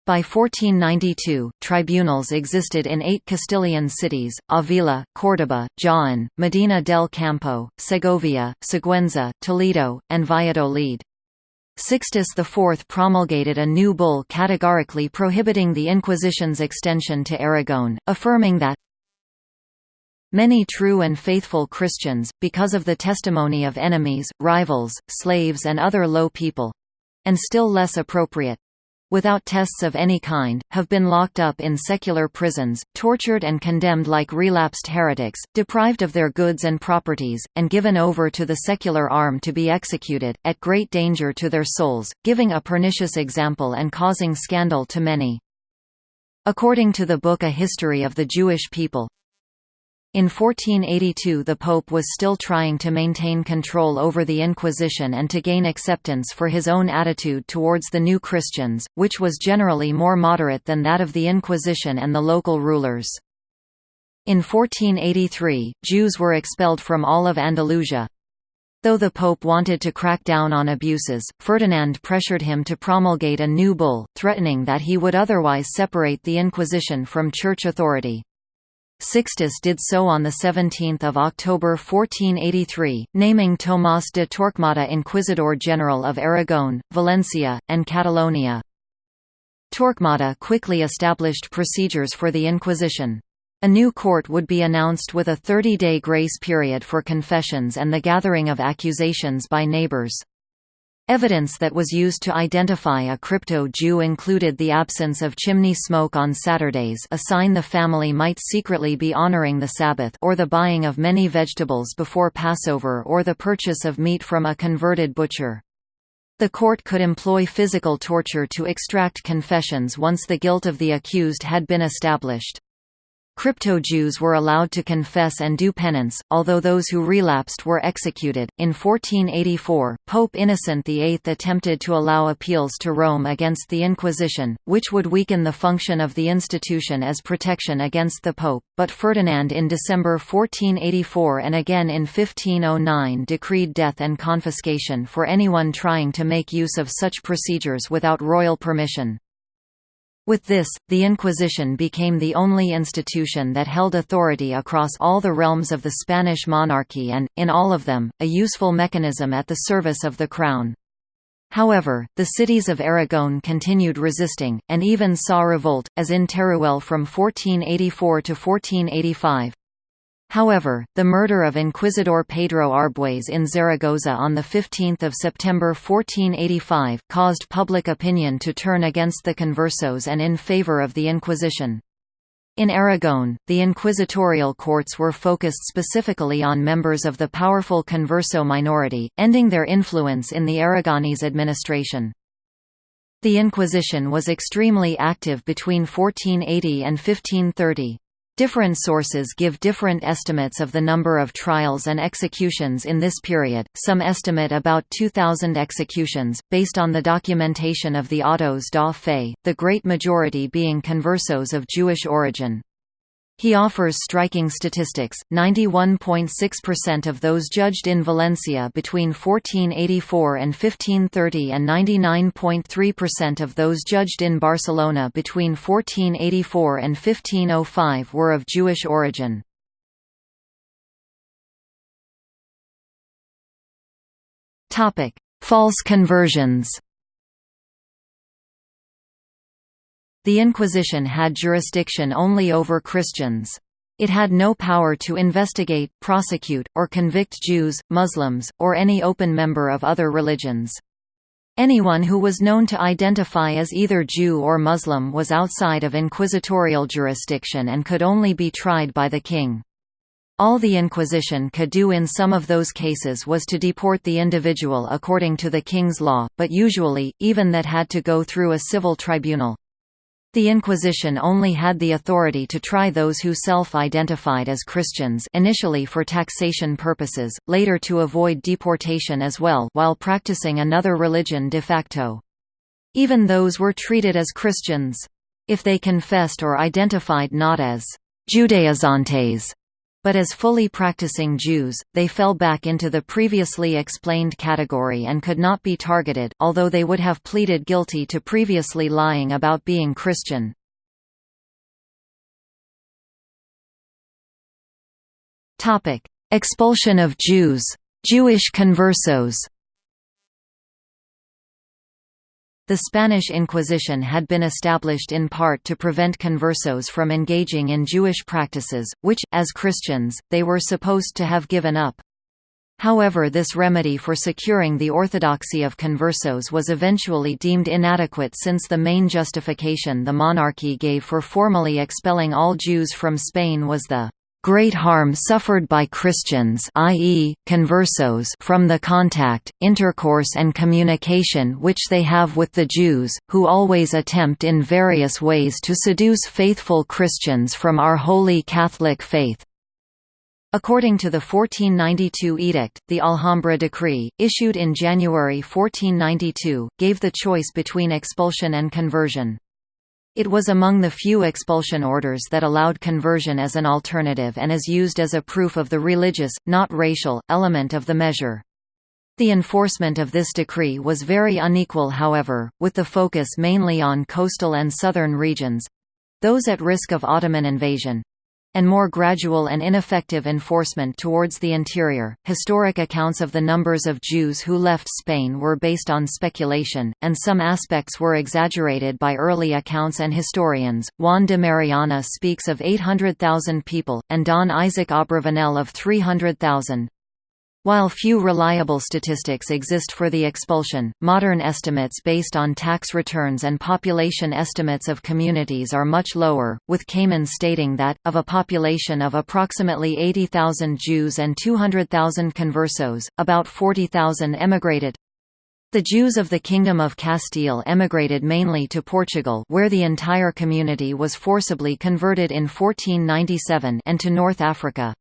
[SPEAKER 1] By 1492, tribunals existed in eight Castilian cities, Avila, Córdoba, Jaén, Medina del Campo, Segovia, Sigüenza, Toledo, and Valladolid. Sixtus IV promulgated a new bull categorically prohibiting the Inquisition's extension to Aragon, affirming that Many true and faithful Christians, because of the testimony of enemies, rivals, slaves and other low people—and still less appropriate, without tests of any kind, have been locked up in secular prisons, tortured and condemned like relapsed heretics, deprived of their goods and properties, and given over to the secular arm to be executed, at great danger to their souls, giving a pernicious example and causing scandal to many. According to the book A History of the Jewish People, in 1482 the Pope was still trying to maintain control over the Inquisition and to gain acceptance for his own attitude towards the new Christians, which was generally more moderate than that of the Inquisition and the local rulers. In 1483, Jews were expelled from all of Andalusia. Though the Pope wanted to crack down on abuses, Ferdinand pressured him to promulgate a new bull, threatening that he would otherwise separate the Inquisition from church authority. Sixtus did so on 17 October 1483, naming Tomás de Torquemada Inquisidor General of Aragon, Valencia, and Catalonia. Torquemada quickly established procedures for the Inquisition. A new court would be announced with a 30-day grace period for confessions and the gathering of accusations by neighbors. Evidence that was used to identify a crypto-Jew included the absence of chimney smoke on Saturdays a sign the family might secretly be honoring the Sabbath or the buying of many vegetables before Passover or the purchase of meat from a converted butcher. The court could employ physical torture to extract confessions once the guilt of the accused had been established. Crypto-Jews were allowed to confess and do penance, although those who relapsed were executed. In 1484, Pope Innocent VIII attempted to allow appeals to Rome against the Inquisition, which would weaken the function of the institution as protection against the Pope, but Ferdinand in December 1484 and again in 1509 decreed death and confiscation for anyone trying to make use of such procedures without royal permission. With this, the Inquisition became the only institution that held authority across all the realms of the Spanish monarchy and, in all of them, a useful mechanism at the service of the crown. However, the cities of Aragon continued resisting, and even saw revolt, as in Teruel from 1484 to 1485. However, the murder of Inquisitor Pedro Arbues in Zaragoza on 15 September 1485, caused public opinion to turn against the conversos and in favor of the Inquisition. In Aragon, the inquisitorial courts were focused specifically on members of the powerful converso minority, ending their influence in the Aragonese administration. The Inquisition was extremely active between 1480 and 1530. Different sources give different estimates of the number of trials and executions in this period, some estimate about 2,000 executions, based on the documentation of the autos da fe, the great majority being conversos of Jewish origin. He offers striking statistics, 91.6% of those judged in Valencia between 1484 and 1530 and 99.3% of those judged in Barcelona between 1484 and 1505 were of Jewish origin. False conversions The Inquisition had jurisdiction only over Christians. It had no power to investigate, prosecute, or convict Jews, Muslims, or any open member of other religions. Anyone who was known to identify as either Jew or Muslim was outside of inquisitorial jurisdiction and could only be tried by the king. All the Inquisition could do in some of those cases was to deport the individual according to the king's law, but usually, even that had to go through a civil tribunal. The Inquisition only had the authority to try those who self-identified as Christians initially for taxation purposes, later to avoid deportation as well while practicing another religion de facto. Even those were treated as Christians. If they confessed or identified not as «Judaizantes», but as fully practicing Jews, they fell back into the previously explained category and could not be targeted, although they would have pleaded guilty to previously lying about being Christian. Expulsion of Jews. Jewish conversos The Spanish Inquisition had been established in part to prevent conversos from engaging in Jewish practices, which, as Christians, they were supposed to have given up. However this remedy for securing the orthodoxy of conversos was eventually deemed inadequate since the main justification the monarchy gave for formally expelling all Jews from Spain was the great harm suffered by Christians i.e., conversos from the contact, intercourse and communication which they have with the Jews, who always attempt in various ways to seduce faithful Christians from our holy Catholic faith. According to the 1492 edict, the Alhambra decree, issued in January 1492, gave the choice between expulsion and conversion. It was among the few expulsion orders that allowed conversion as an alternative and is used as a proof of the religious, not racial, element of the measure. The enforcement of this decree was very unequal however, with the focus mainly on coastal and southern regions—those at risk of Ottoman invasion, and more gradual and ineffective enforcement towards the interior. Historic accounts of the numbers of Jews who left Spain were based on speculation, and some aspects were exaggerated by early accounts and historians. Juan de Mariana speaks of 800,000 people, and Don Isaac Abravanel of 300,000. While few reliable statistics exist for the expulsion, modern estimates based on tax returns and population estimates of communities are much lower, with Kamen stating that, of a population of approximately 80,000 Jews and 200,000 conversos, about 40,000 emigrated. The Jews of the Kingdom of Castile emigrated mainly to Portugal where the entire community was forcibly converted in 1497 and to North Africa.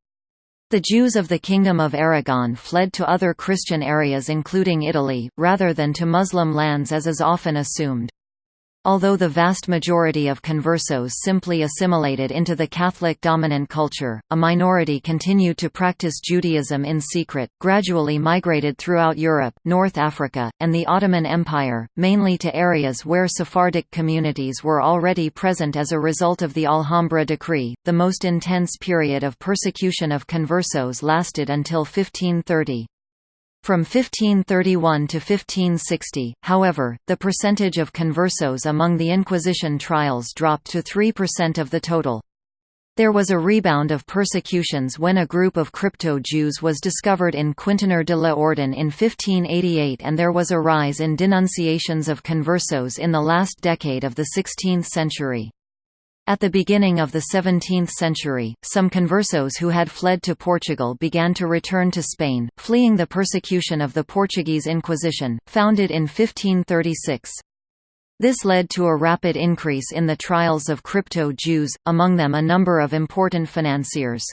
[SPEAKER 1] The Jews of the Kingdom of Aragon fled to other Christian areas including Italy, rather than to Muslim lands as is often assumed. Although the vast majority of conversos simply assimilated into the Catholic dominant culture, a minority continued to practice Judaism in secret, gradually migrated throughout Europe, North Africa, and the Ottoman Empire, mainly to areas where Sephardic communities were already present as a result of the Alhambra decree. The most intense period of persecution of conversos lasted until 1530. From 1531 to 1560, however, the percentage of conversos among the Inquisition trials dropped to 3% of the total. There was a rebound of persecutions when a group of crypto-Jews was discovered in Quintanar de la Orden in 1588 and there was a rise in denunciations of conversos in the last decade of the 16th century. At the beginning of the 17th century, some conversos who had fled to Portugal began to return to Spain, fleeing the persecution of the Portuguese Inquisition, founded in 1536. This led to a rapid increase in the trials of crypto-Jews, among them a number of important financiers.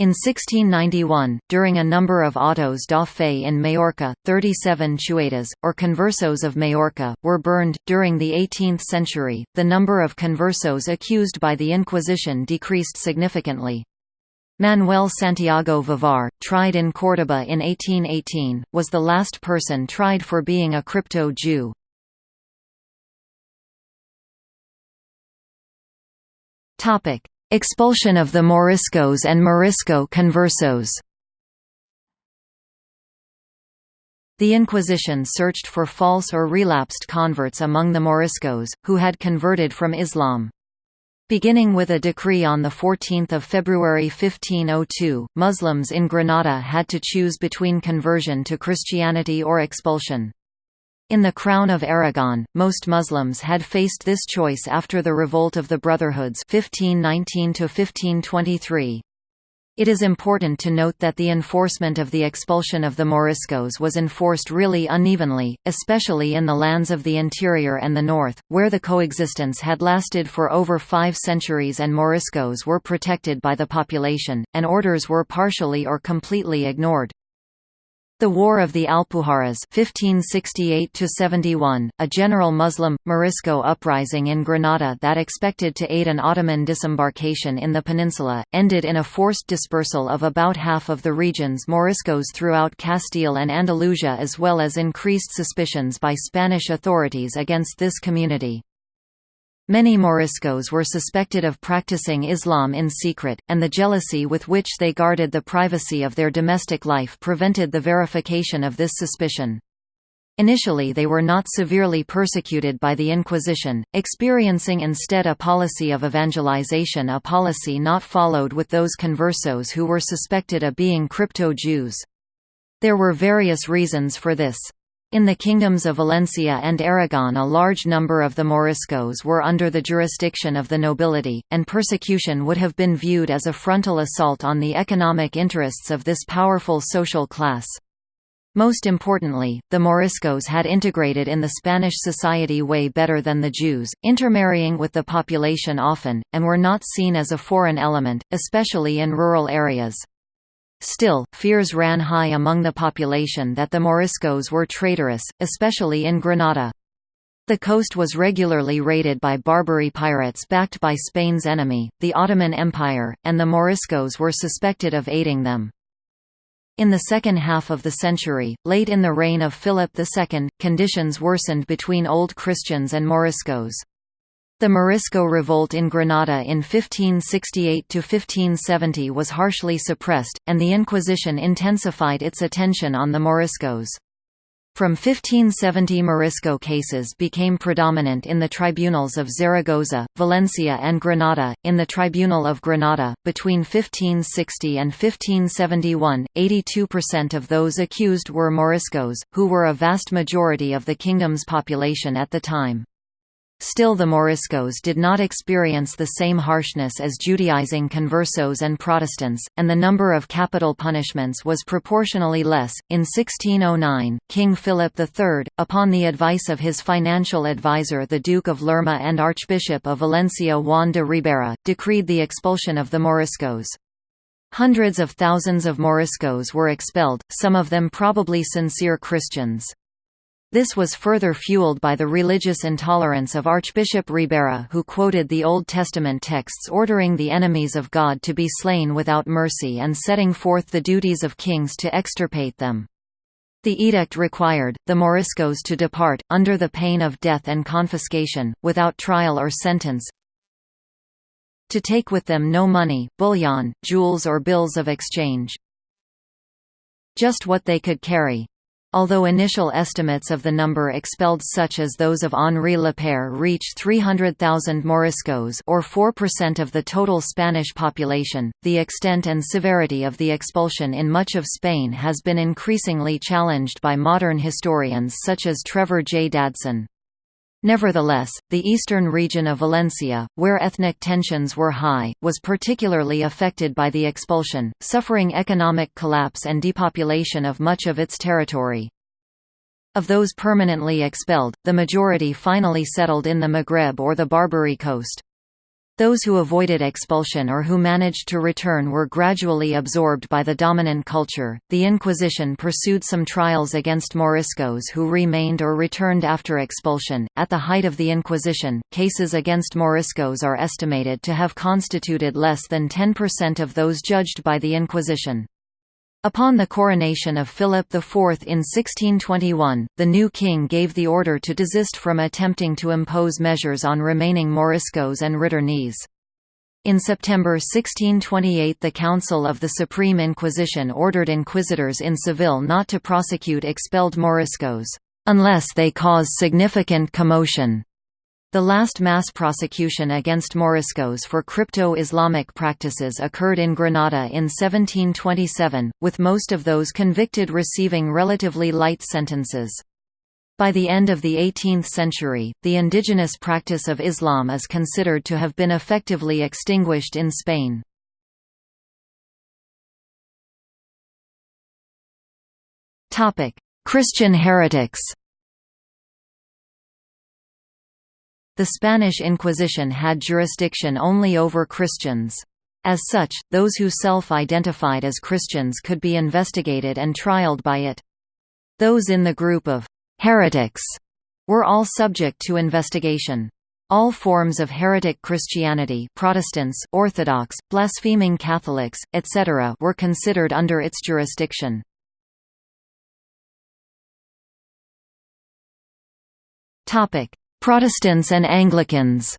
[SPEAKER 1] In 1691, during a number of autos da fe in Majorca, 37 chuetas, or conversos of Majorca, were burned. During the 18th century, the number of conversos accused by the Inquisition decreased significantly. Manuel Santiago Vivar, tried in Córdoba in 1818, was the last person tried for being a crypto-Jew. Expulsion of the Moriscos and Morisco conversos. The Inquisition searched for false or relapsed converts among the Moriscos, who had converted from Islam. Beginning with a decree on 14 February 1502, Muslims in Granada had to choose between conversion to Christianity or expulsion. In the Crown of Aragon, most Muslims had faced this choice after the revolt of the Brotherhoods 1519 It is important to note that the enforcement of the expulsion of the Moriscos was enforced really unevenly, especially in the lands of the interior and the north, where the coexistence had lasted for over five centuries and Moriscos were protected by the population, and orders were partially or completely ignored. The War of the Alpujarras 1568 a general Muslim, Morisco uprising in Granada that expected to aid an Ottoman disembarkation in the peninsula, ended in a forced dispersal of about half of the region's Moriscos throughout Castile and Andalusia as well as increased suspicions by Spanish authorities against this community. Many Moriscos were suspected of practicing Islam in secret, and the jealousy with which they guarded the privacy of their domestic life prevented the verification of this suspicion. Initially they were not severely persecuted by the Inquisition, experiencing instead a policy of evangelization a policy not followed with those conversos who were suspected of being crypto-Jews. There were various reasons for this. In the kingdoms of Valencia and Aragon a large number of the Moriscos were under the jurisdiction of the nobility, and persecution would have been viewed as a frontal assault on the economic interests of this powerful social class. Most importantly, the Moriscos had integrated in the Spanish society way better than the Jews, intermarrying with the population often, and were not seen as a foreign element, especially in rural areas. Still, fears ran high among the population that the Moriscos were traitorous, especially in Granada. The coast was regularly raided by Barbary pirates backed by Spain's enemy, the Ottoman Empire, and the Moriscos were suspected of aiding them. In the second half of the century, late in the reign of Philip II, conditions worsened between Old Christians and Moriscos. The Morisco revolt in Granada in 1568–1570 was harshly suppressed, and the Inquisition intensified its attention on the Moriscos. From 1570 Morisco cases became predominant in the tribunals of Zaragoza, Valencia and Granada. In the Tribunal of Granada, between 1560 and 1571, 82% of those accused were Moriscos, who were a vast majority of the kingdom's population at the time. Still the Moriscos did not experience the same harshness as Judaizing conversos and Protestants, and the number of capital punishments was proportionally less. In 1609, King Philip III, upon the advice of his financial advisor the Duke of Lerma and Archbishop of Valencia Juan de Ribera, decreed the expulsion of the Moriscos. Hundreds of thousands of Moriscos were expelled, some of them probably sincere Christians. This was further fueled by the religious intolerance of Archbishop Ribera who quoted the Old Testament texts ordering the enemies of God to be slain without mercy and setting forth the duties of kings to extirpate them. The edict required, the Moriscos to depart, under the pain of death and confiscation, without trial or sentence, to take with them no money, bullion, jewels or bills of exchange. Just what they could carry. Although initial estimates of the number expelled such as those of Henri Lapeyre reached 300,000 Moriscos or 4% of the total Spanish population, the extent and severity of the expulsion in much of Spain has been increasingly challenged by modern historians such as Trevor J. Dadson. Nevertheless, the eastern region of Valencia, where ethnic tensions were high, was particularly affected by the expulsion, suffering economic collapse and depopulation of much of its territory. Of those permanently expelled, the majority finally settled in the Maghreb or the Barbary coast. Those who avoided expulsion or who managed to return were gradually absorbed by the dominant culture. The Inquisition pursued some trials against Moriscos who remained or returned after expulsion. At the height of the Inquisition, cases against Moriscos are estimated to have constituted less than 10% of those judged by the Inquisition. Upon the coronation of Philip IV in 1621, the new king gave the order to desist from attempting to impose measures on remaining Moriscos and returnees. In September 1628 the Council of the Supreme Inquisition ordered inquisitors in Seville not to prosecute expelled Moriscos, "...unless they cause significant commotion." The last mass prosecution against Moriscos for crypto-Islamic practices occurred in Granada in 1727, with most of those convicted receiving relatively light sentences. By the end of the 18th century, the indigenous practice of Islam is considered to have been effectively extinguished in Spain. Christian heretics The Spanish Inquisition had jurisdiction only over Christians. As such, those who self-identified as Christians could be investigated and trialed by it. Those in the group of «heretics» were all subject to investigation. All forms of heretic Christianity Protestants, Orthodox, blaspheming Catholics, etc. were considered under its jurisdiction. Protestants and Anglicans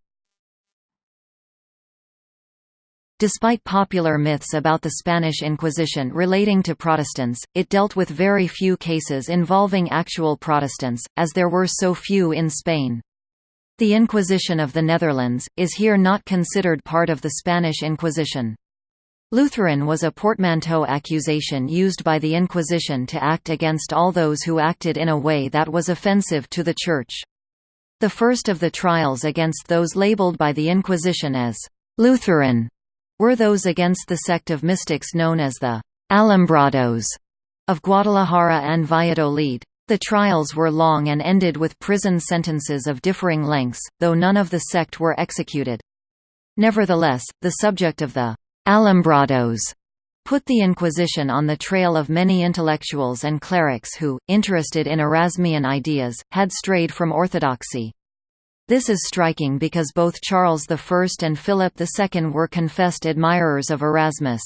[SPEAKER 1] Despite popular myths about the Spanish Inquisition relating to Protestants, it dealt with very few cases involving actual Protestants, as there were so few in Spain. The Inquisition of the Netherlands, is here not considered part of the Spanish Inquisition. Lutheran was a portmanteau accusation used by the Inquisition to act against all those who acted in a way that was offensive to the Church. The first of the trials against those labeled by the Inquisition as «Lutheran» were those against the sect of mystics known as the «Alumbrados» of Guadalajara and Valladolid. The trials were long and ended with prison sentences of differing lengths, though none of the sect were executed. Nevertheless, the subject of the «Alumbrados» put the Inquisition on the trail of many intellectuals and clerics who, interested in Erasmian ideas, had strayed from orthodoxy. This is striking because both Charles I and Philip II were confessed admirers of Erasmus.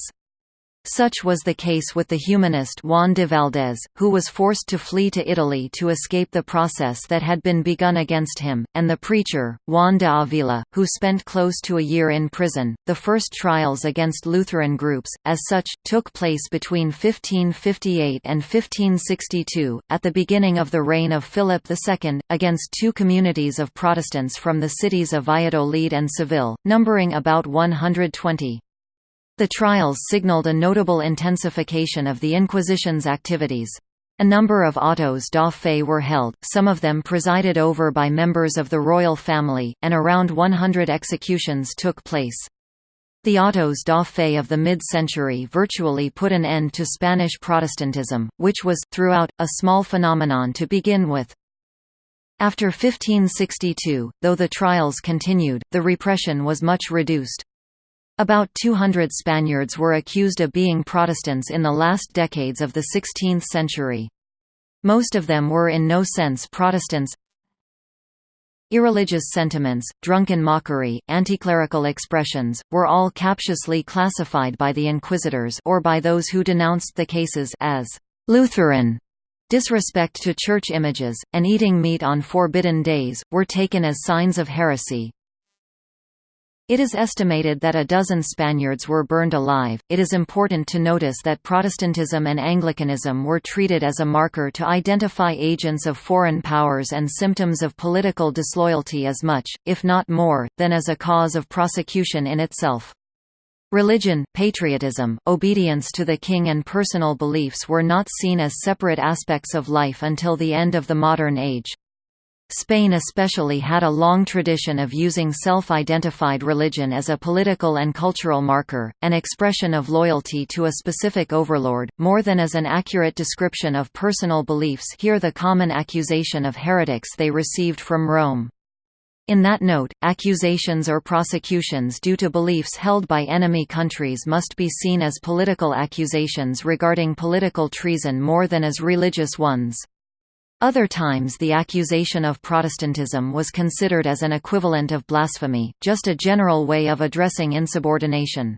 [SPEAKER 1] Such was the case with the humanist Juan de Valdez, who was forced to flee to Italy to escape the process that had been begun against him, and the preacher, Juan de Avila, who spent close to a year in prison. The first trials against Lutheran groups, as such, took place between 1558 and 1562, at the beginning of the reign of Philip II, against two communities of Protestants from the cities of Valladolid and Seville, numbering about 120. The trials signaled a notable intensification of the Inquisition's activities. A number of autos da fe were held, some of them presided over by members of the royal family, and around 100 executions took place. The autos da fe of the mid-century virtually put an end to Spanish Protestantism, which was, throughout, a small phenomenon to begin with. After 1562, though the trials continued, the repression was much reduced. About 200 Spaniards were accused of being Protestants in the last decades of the 16th century. Most of them were in no sense Protestants. Irreligious sentiments, drunken mockery, anticlerical expressions, were all captiously classified by the inquisitors or by those who denounced the cases as «Lutheran». Disrespect to church images, and eating meat on forbidden days, were taken as signs of heresy. It is estimated that a dozen Spaniards were burned alive. It is important to notice that Protestantism and Anglicanism were treated as a marker to identify agents of foreign powers and symptoms of political disloyalty as much, if not more, than as a cause of prosecution in itself. Religion, patriotism, obedience to the king and personal beliefs were not seen as separate aspects of life until the end of the modern age. Spain especially had a long tradition of using self-identified religion as a political and cultural marker, an expression of loyalty to a specific overlord, more than as an accurate description of personal beliefs Here the common accusation of heretics they received from Rome. In that note, accusations or prosecutions due to beliefs held by enemy countries must be seen as political accusations regarding political treason more than as religious ones. Other times the accusation of Protestantism was considered as an equivalent of blasphemy, just a general way of addressing insubordination.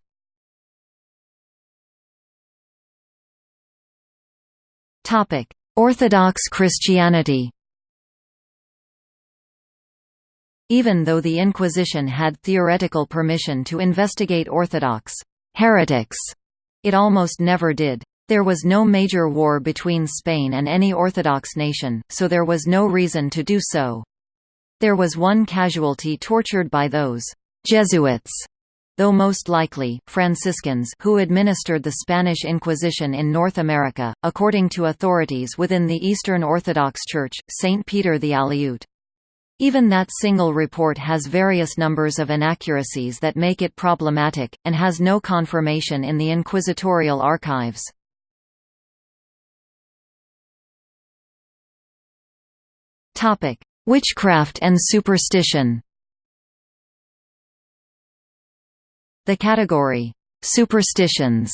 [SPEAKER 1] Orthodox Christianity Even though the Inquisition had theoretical permission to investigate Orthodox heretics, it almost never did. There was no major war between Spain and any Orthodox nation, so there was no reason to do so. There was one casualty tortured by those Jesuits though most likely, Franciscans who administered the Spanish Inquisition in North America, according to authorities within the Eastern Orthodox Church, St. Peter the Aleut. Even that single report has various numbers of inaccuracies that make it problematic, and has no confirmation in the inquisitorial archives. Topic: Witchcraft and superstition. The category superstitions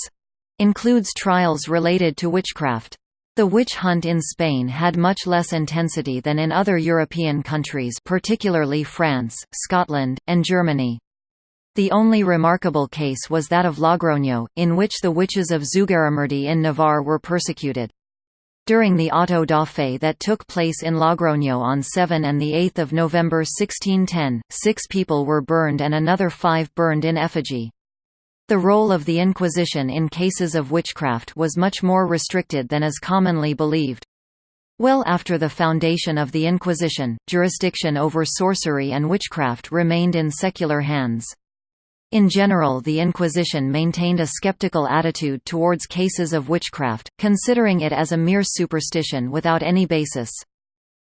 [SPEAKER 1] includes trials related to witchcraft. The witch hunt in Spain had much less intensity than in other European countries particularly France, Scotland, and Germany. The only remarkable case was that of Logroño, in which the witches of Zugarramurdi in Navarre were persecuted. During the auto da fe that took place in Logroño on 7 and 8 November 1610, six people were burned and another five burned in effigy. The role of the Inquisition in cases of witchcraft was much more restricted than is commonly believed. Well after the foundation of the Inquisition, jurisdiction over sorcery and witchcraft remained in secular hands. In general the Inquisition maintained a skeptical attitude towards cases of witchcraft, considering it as a mere superstition without any basis.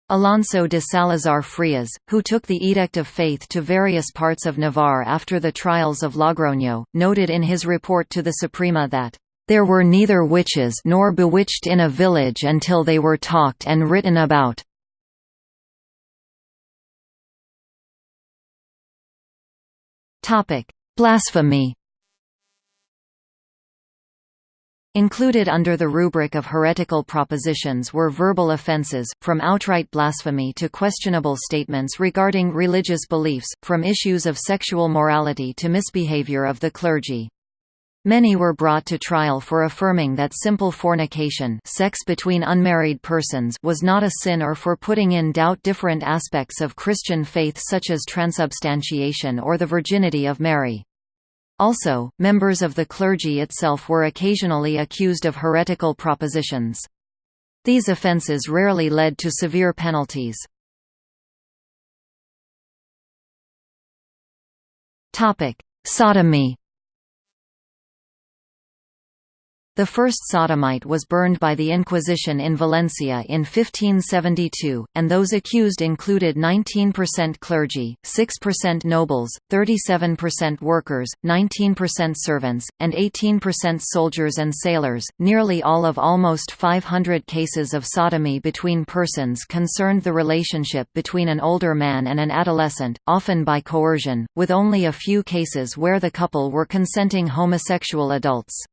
[SPEAKER 1] Alonso de Salazar Frias, who took the Edict of Faith to various parts of Navarre after the trials of Logroño, noted in his report to the Suprema that, "...there were neither witches nor bewitched in a village until they were talked and written about." Blasphemy Included under the rubric of heretical propositions were verbal offences, from outright blasphemy to questionable statements regarding religious beliefs, from issues of sexual morality to misbehavior of the clergy. Many were brought to trial for affirming that simple fornication sex between unmarried persons was not a sin or for putting in doubt different aspects of Christian faith such as transubstantiation or the virginity of Mary. Also, members of the clergy itself were occasionally accused of heretical propositions. These offences rarely led to severe penalties. Sodomy The first sodomite was burned by the Inquisition in Valencia in 1572, and those accused included 19% clergy, 6% nobles, 37% workers, 19% servants, and 18% soldiers and sailors. Nearly all of almost 500 cases of sodomy between persons concerned the relationship between an older man and an adolescent, often by coercion, with only a few cases where the couple were consenting homosexual adults.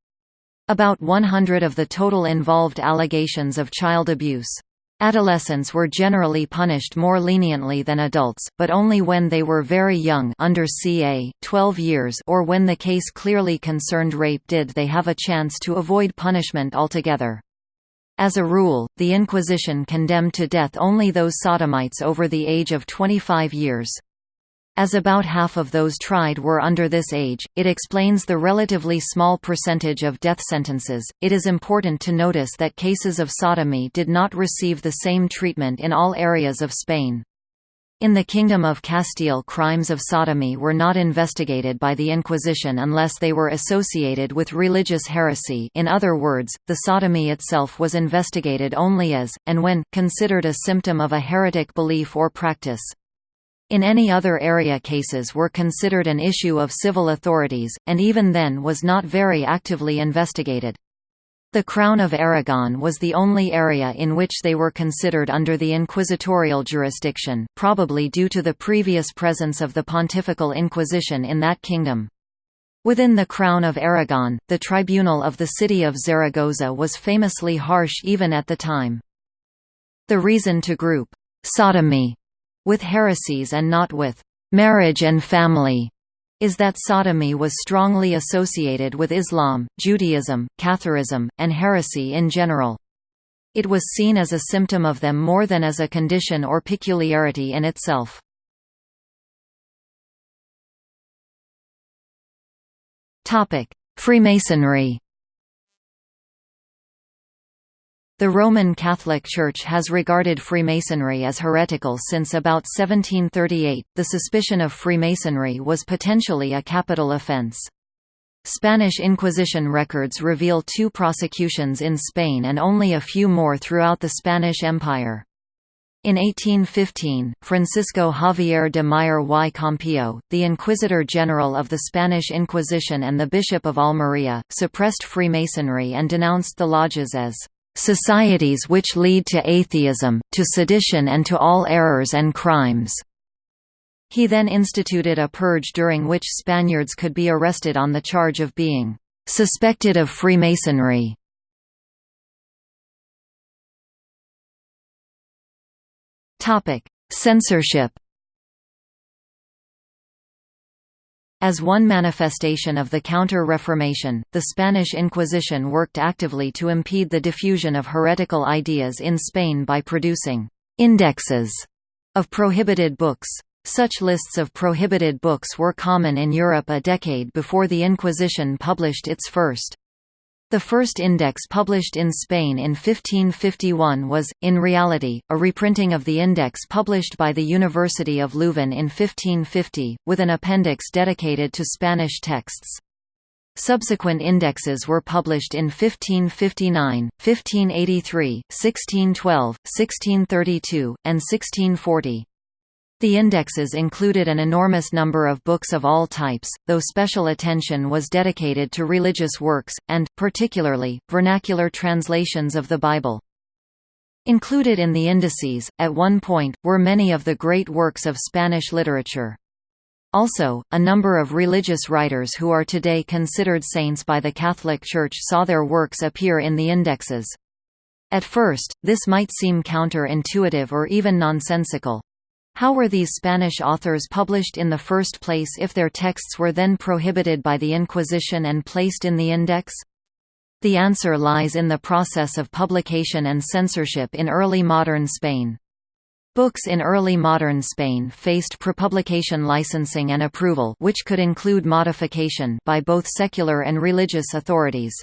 [SPEAKER 1] About 100 of the total involved allegations of child abuse. Adolescents were generally punished more leniently than adults, but only when they were very young under ca. 12 years or when the case clearly concerned rape did they have a chance to avoid punishment altogether. As a rule, the Inquisition condemned to death only those sodomites over the age of 25 years. As about half of those tried were under this age, it explains the relatively small percentage of death sentences. It is important to notice that cases of sodomy did not receive the same treatment in all areas of Spain. In the Kingdom of Castile crimes of sodomy were not investigated by the Inquisition unless they were associated with religious heresy in other words, the sodomy itself was investigated only as, and when, considered a symptom of a heretic belief or practice. In any other area cases were considered an issue of civil authorities, and even then was not very actively investigated. The Crown of Aragon was the only area in which they were considered under the inquisitorial jurisdiction, probably due to the previous presence of the Pontifical Inquisition in that kingdom. Within the Crown of Aragon, the tribunal of the city of Zaragoza was famously harsh even at the time. The reason to group «sodomy» with heresies and not with «marriage and family» is that sodomy was strongly associated with Islam, Judaism, Catharism, and heresy in general. It was seen as a symptom of them more than as a condition or peculiarity in itself. Freemasonry The Roman Catholic Church has regarded Freemasonry as heretical since about 1738. The suspicion of Freemasonry was potentially a capital offense. Spanish Inquisition records reveal two prosecutions in Spain and only a few more throughout the Spanish Empire. In 1815, Francisco Javier de Mier y Campillo, the Inquisitor General of the Spanish Inquisition and the Bishop of Almería, suppressed Freemasonry and denounced the lodges as societies which lead to atheism, to sedition and to all errors and crimes." He then instituted a purge during which Spaniards could be arrested on the charge of being "...suspected of Freemasonry." Censorship As one manifestation of the Counter-Reformation, the Spanish Inquisition worked actively to impede the diffusion of heretical ideas in Spain by producing «indexes» of prohibited books. Such lists of prohibited books were common in Europe a decade before the Inquisition published its first. The first index published in Spain in 1551 was, in reality, a reprinting of the index published by the University of Leuven in 1550, with an appendix dedicated to Spanish texts. Subsequent indexes were published in 1559, 1583, 1612, 1632, and 1640. The indexes included an enormous number of books of all types, though special attention was dedicated to religious works, and, particularly, vernacular translations of the Bible. Included in the indices, at one point, were many of the great works of Spanish literature. Also, a number of religious writers who are today considered saints by the Catholic Church saw their works appear in the indexes. At first, this might seem counter-intuitive or even nonsensical. How were these Spanish authors published in the first place if their texts were then prohibited by the Inquisition and placed in the Index? The answer lies in the process of publication and censorship in early modern Spain. Books in early modern Spain faced prepublication licensing and approval which could include modification by both secular and religious authorities.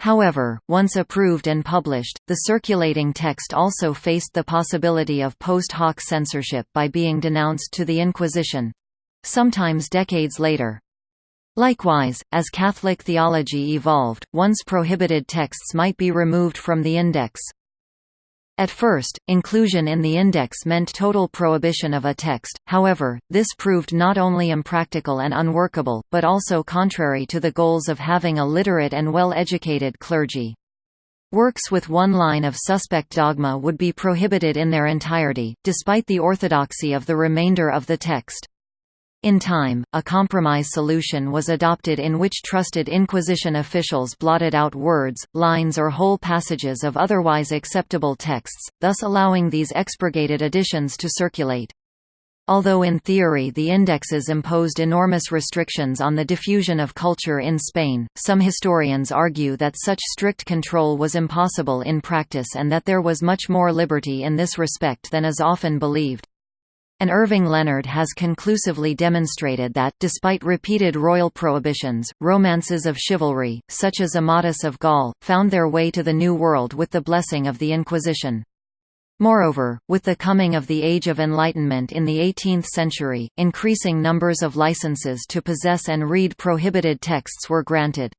[SPEAKER 1] However, once approved and published, the circulating text also faced the possibility of post hoc censorship by being denounced to the Inquisition—sometimes decades later. Likewise, as Catholic theology evolved, once prohibited texts might be removed from the index. At first, inclusion in the index meant total prohibition of a text, however, this proved not only impractical and unworkable, but also contrary to the goals of having a literate and well-educated clergy. Works with one line of suspect dogma would be prohibited in their entirety, despite the orthodoxy of the remainder of the text. In time, a compromise solution was adopted in which trusted Inquisition officials blotted out words, lines or whole passages of otherwise acceptable texts, thus allowing these expurgated editions to circulate. Although in theory the indexes imposed enormous restrictions on the diffusion of culture in Spain, some historians argue that such strict control was impossible in practice and that there was much more liberty in this respect than is often believed and Irving Leonard has conclusively demonstrated that, despite repeated royal prohibitions, romances of chivalry, such as Amadis of Gaul, found their way to the New World with the blessing of the Inquisition. Moreover, with the coming of the Age of Enlightenment in the 18th century, increasing numbers of licenses to possess and read prohibited texts were granted.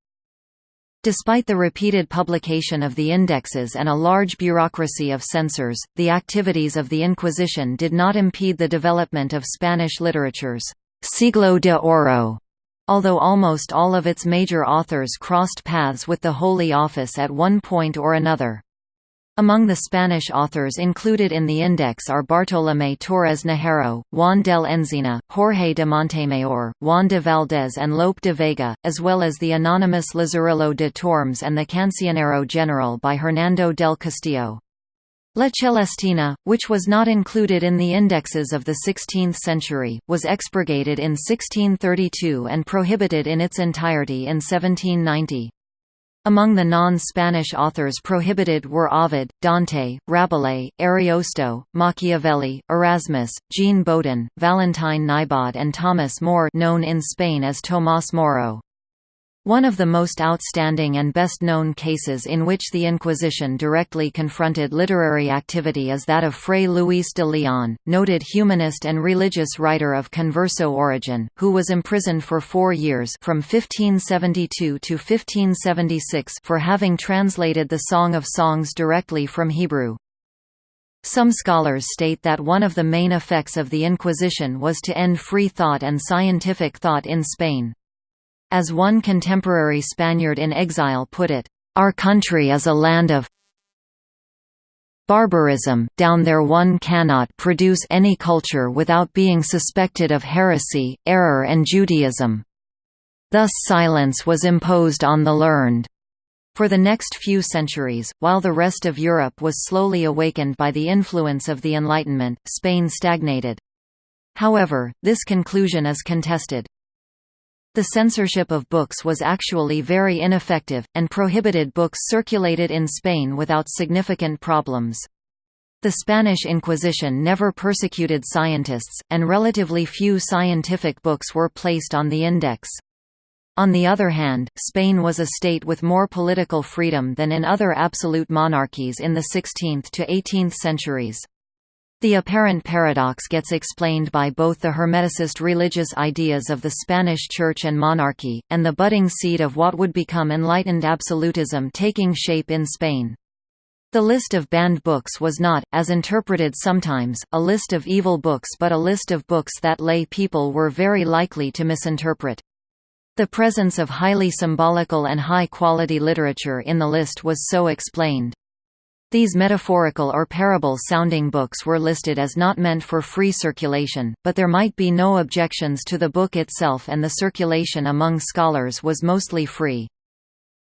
[SPEAKER 1] Despite the repeated publication of the indexes and a large bureaucracy of censors, the activities of the Inquisition did not impede the development of Spanish literature's siglo de oro, although almost all of its major authors crossed paths with the Holy Office at one point or another. Among the Spanish authors included in the index are Bartolomé Torres Naharro, Juan del Encina, Jorge de Montemayor, Juan de Valdés and Lope de Vega, as well as the anonymous Lazarillo de Tormes and the Cancionero General by Hernando del Castillo. La Celestina, which was not included in the indexes of the 16th century, was expurgated in 1632 and prohibited in its entirety in 1790. Among the non-Spanish authors prohibited were Ovid, Dante, Rabelais, Ariosto, Machiavelli, Erasmus, Jean Bodin, Valentine Naibod and Thomas More known in Spain as Tomás Moro. One of the most outstanding and best-known cases in which the Inquisition directly confronted literary activity is that of Fray Luis de Leon, noted humanist and religious writer of converso origin, who was imprisoned for four years from 1572 to 1576 for having translated the Song of Songs directly from Hebrew. Some scholars state that one of the main effects of the Inquisition was to end free thought and scientific thought in Spain. As one contemporary Spaniard in exile put it, "...our country is a land of barbarism, down there one cannot produce any culture without being suspected of heresy, error and Judaism. Thus silence was imposed on the learned." For the next few centuries, while the rest of Europe was slowly awakened by the influence of the Enlightenment, Spain stagnated. However, this conclusion is contested. The censorship of books was actually very ineffective, and prohibited books circulated in Spain without significant problems. The Spanish Inquisition never persecuted scientists, and relatively few scientific books were placed on the index. On the other hand, Spain was a state with more political freedom than in other absolute monarchies in the 16th to 18th centuries. The apparent paradox gets explained by both the Hermeticist religious ideas of the Spanish Church and monarchy, and the budding seed of what would become enlightened absolutism taking shape in Spain. The list of banned books was not, as interpreted sometimes, a list of evil books but a list of books that lay people were very likely to misinterpret. The presence of highly symbolical and high-quality literature in the list was so explained. These metaphorical or parable-sounding books were listed as not meant for free circulation, but there might be no objections to the book itself and the circulation among scholars was mostly free.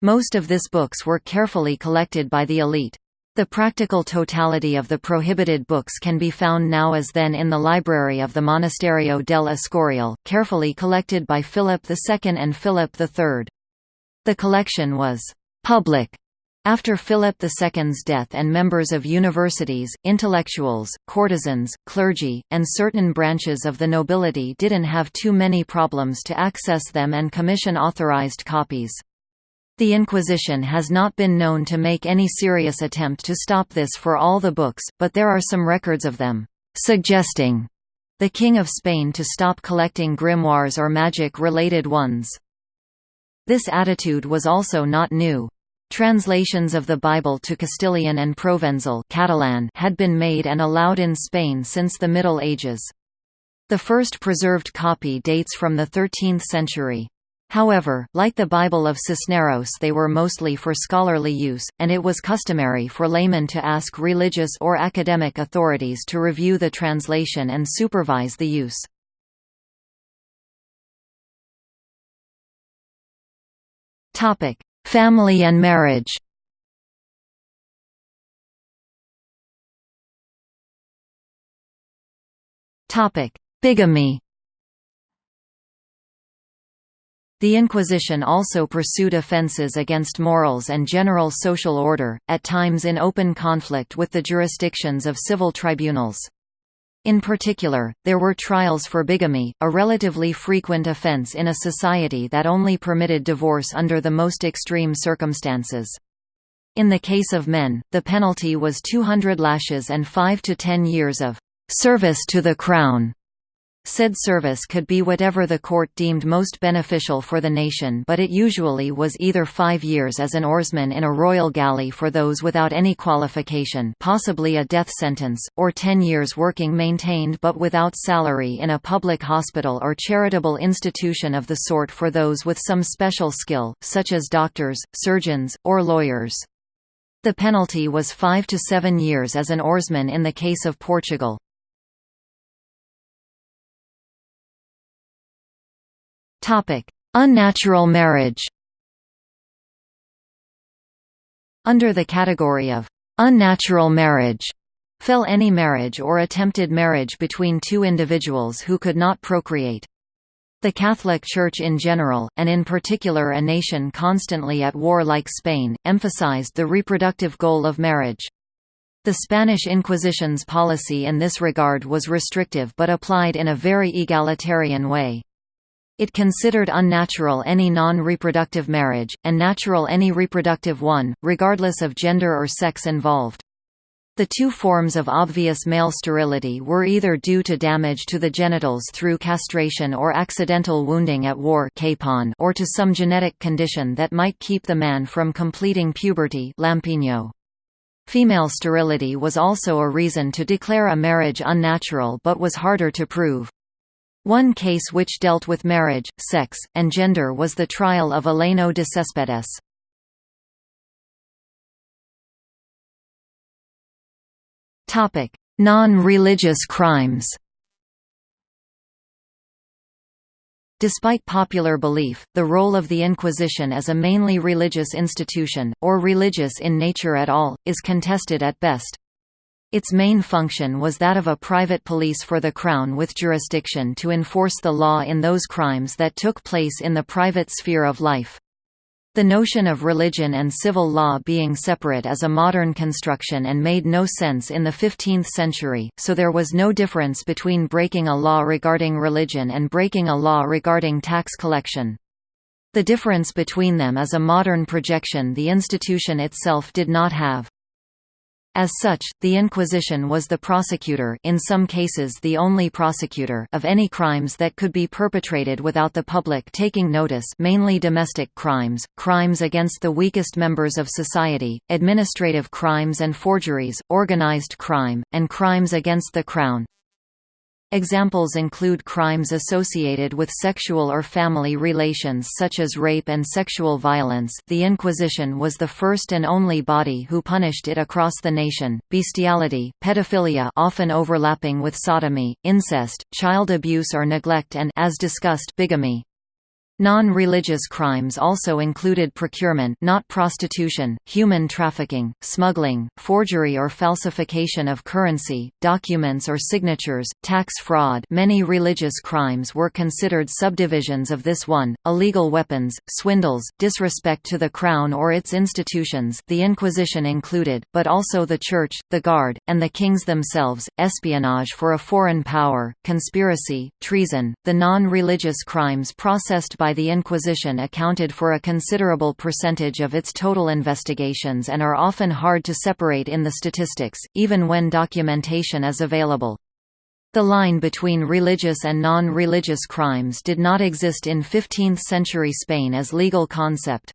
[SPEAKER 1] Most of this books were carefully collected by the elite. The practical totality of the prohibited books can be found now as then in the library of the Monasterio del Escorial, carefully collected by Philip II and Philip III. The collection was «public» After Philip II's death and members of universities, intellectuals, courtesans, clergy, and certain branches of the nobility didn't have too many problems to access them and commission authorized copies. The Inquisition has not been known to make any serious attempt to stop this for all the books, but there are some records of them suggesting the King of Spain to stop collecting grimoires or magic-related ones. This attitude was also not new. Translations of the Bible to Castilian and Provençal Catalan had been made and allowed in Spain since the Middle Ages. The first preserved copy dates from the 13th century. However, like the Bible of Cisneros they were mostly for scholarly use, and it was customary for laymen to ask religious or academic authorities to review the translation and supervise the use. Family and marriage Bigamy The Inquisition also pursued offences against morals and general social order, at times in open conflict with the jurisdictions of civil tribunals. In particular, there were trials for bigamy, a relatively frequent offense in a society that only permitted divorce under the most extreme circumstances. In the case of men, the penalty was 200 lashes and 5 to 10 years of service to the Crown. Said service could be whatever the court deemed most beneficial for the nation but it usually was either five years as an oarsman in a royal galley for those without any qualification possibly a death sentence, or ten years working maintained but without salary in a public hospital or charitable institution of the sort for those with some special skill, such as doctors, surgeons, or lawyers. The penalty was five to seven years as an oarsman in the case of Portugal. Topic: Unnatural marriage. Under the category of unnatural marriage fell any marriage or attempted marriage between two individuals who could not procreate. The Catholic Church in general, and in particular a nation constantly at war like Spain, emphasized the reproductive goal of marriage. The Spanish Inquisition's policy in this regard was restrictive but applied in a very egalitarian way. It considered unnatural any non-reproductive marriage, and natural any reproductive one, regardless of gender or sex involved. The two forms of obvious male sterility were either due to damage to the genitals through castration or accidental wounding at war or to some genetic condition that might keep the man from completing puberty. Female sterility was also a reason to declare a marriage unnatural but was harder to prove. One case which dealt with marriage, sex, and gender was the trial of Eleno de Cespedes. Non-religious crimes Despite popular belief, the role of the Inquisition as a mainly religious institution, or religious in nature at all, is contested at best. Its main function was that of a private police for the Crown with jurisdiction to enforce the law in those crimes that took place in the private sphere of life. The notion of religion and civil law being separate is a modern construction and made no sense in the 15th century, so there was no difference between breaking a law regarding religion and breaking a law regarding tax collection. The difference between them is a modern projection the institution itself did not have. As such, the Inquisition was the prosecutor in some cases the only prosecutor of any crimes that could be perpetrated without the public taking notice mainly domestic crimes, crimes against the weakest members of society, administrative crimes and forgeries, organized crime, and crimes against the Crown. Examples include crimes associated with sexual or family relations such as rape and sexual violence the Inquisition was the first and only body who punished it across the nation, bestiality, pedophilia often overlapping with sodomy, incest, child abuse or neglect and as discussed, bigamy. Non-religious crimes also included procurement not prostitution, human trafficking, smuggling, forgery or falsification of currency, documents or signatures, tax fraud. Many religious crimes were considered subdivisions of this one, illegal weapons, swindles, disrespect to the crown or its institutions the Inquisition included, but also the Church, the Guard, and the kings themselves, espionage for a foreign power, conspiracy, treason, the non-religious crimes processed by by the Inquisition accounted for a considerable percentage of its total investigations and are often hard to separate in the statistics, even when documentation is available. The line between religious and non-religious crimes did not exist in 15th-century Spain as legal concept.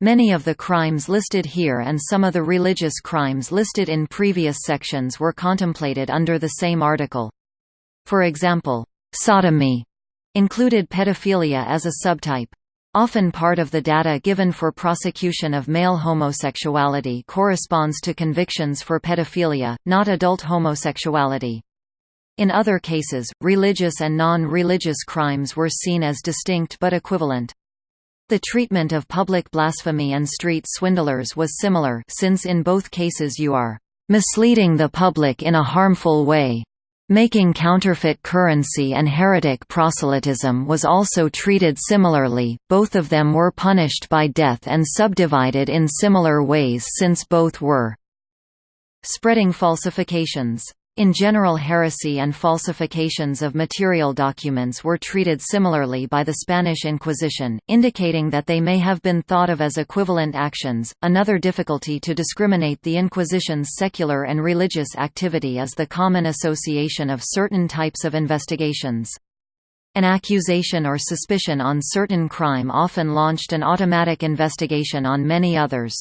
[SPEAKER 1] Many of the crimes listed here and some of the religious crimes listed in previous sections were contemplated under the same article. For example, sodomy included pedophilia as a subtype. Often part of the data given for prosecution of male homosexuality corresponds to convictions for pedophilia, not adult homosexuality. In other cases, religious and non-religious crimes were seen as distinct but equivalent. The treatment of public blasphemy and street swindlers was similar since in both cases you are misleading the public in a harmful way. Making counterfeit currency and heretic proselytism was also treated similarly, both of them were punished by death and subdivided in similar ways since both were spreading falsifications. In general heresy and falsifications of material documents were treated similarly by the Spanish Inquisition, indicating that they may have been thought of as equivalent actions. Another difficulty to discriminate the Inquisition's secular and religious activity is the common association of certain types of investigations. An accusation or suspicion on certain crime often launched an automatic investigation on many others.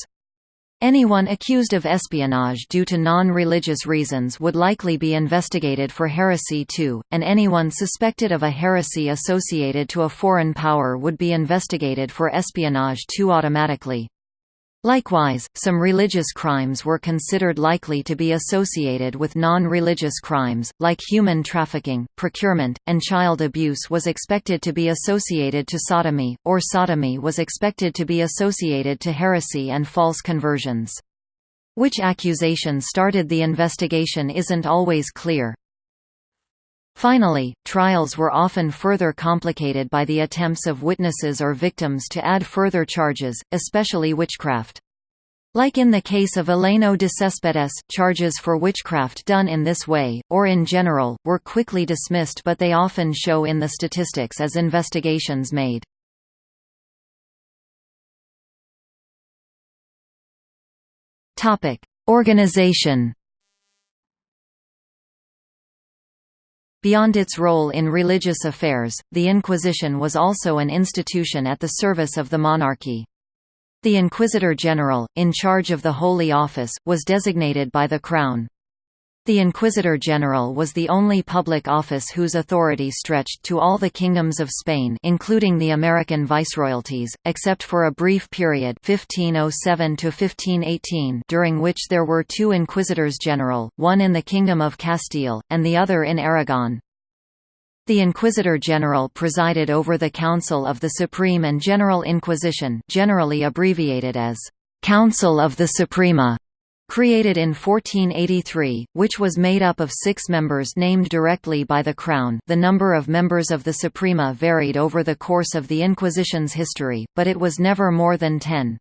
[SPEAKER 1] Anyone accused of espionage due to non-religious reasons would likely be investigated for heresy too, and anyone suspected of a heresy associated to a foreign power would be investigated for espionage too automatically. Likewise, some religious crimes were considered likely to be associated with non-religious crimes, like human trafficking, procurement, and child abuse was expected to be associated to sodomy, or sodomy was expected to be associated to heresy and false conversions. Which accusation started the investigation isn't always clear. Finally, trials were often further complicated by the attempts of witnesses or victims to add further charges, especially witchcraft. Like in the case of Eleno de Cespedes, charges for witchcraft done in this way, or in general, were quickly dismissed but they often show in the statistics as investigations made. Organization Beyond its role in religious affairs, the Inquisition was also an institution at the service of the monarchy. The Inquisitor General, in charge of the Holy Office, was designated by the Crown. The Inquisitor General was the only public office whose authority stretched to all the kingdoms of Spain including the American viceroyalties, except for a brief period 1507 during which there were two Inquisitors General, one in the Kingdom of Castile, and the other in Aragon. The Inquisitor General presided over the Council of the Supreme and General Inquisition generally abbreviated as «Council of the Suprema», created in 1483, which was made up of six members named directly by the Crown the number of members of the Suprema varied over the course of the Inquisition's history, but it was never more than ten.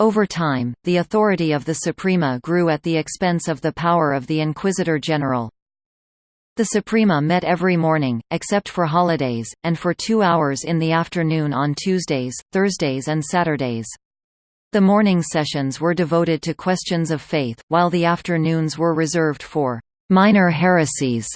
[SPEAKER 1] Over time, the authority of the Suprema grew at the expense of the power of the Inquisitor General. The Suprema met every morning, except for holidays, and for two hours in the afternoon on Tuesdays, Thursdays and Saturdays. The morning sessions were devoted to questions of faith, while the afternoons were reserved for minor heresies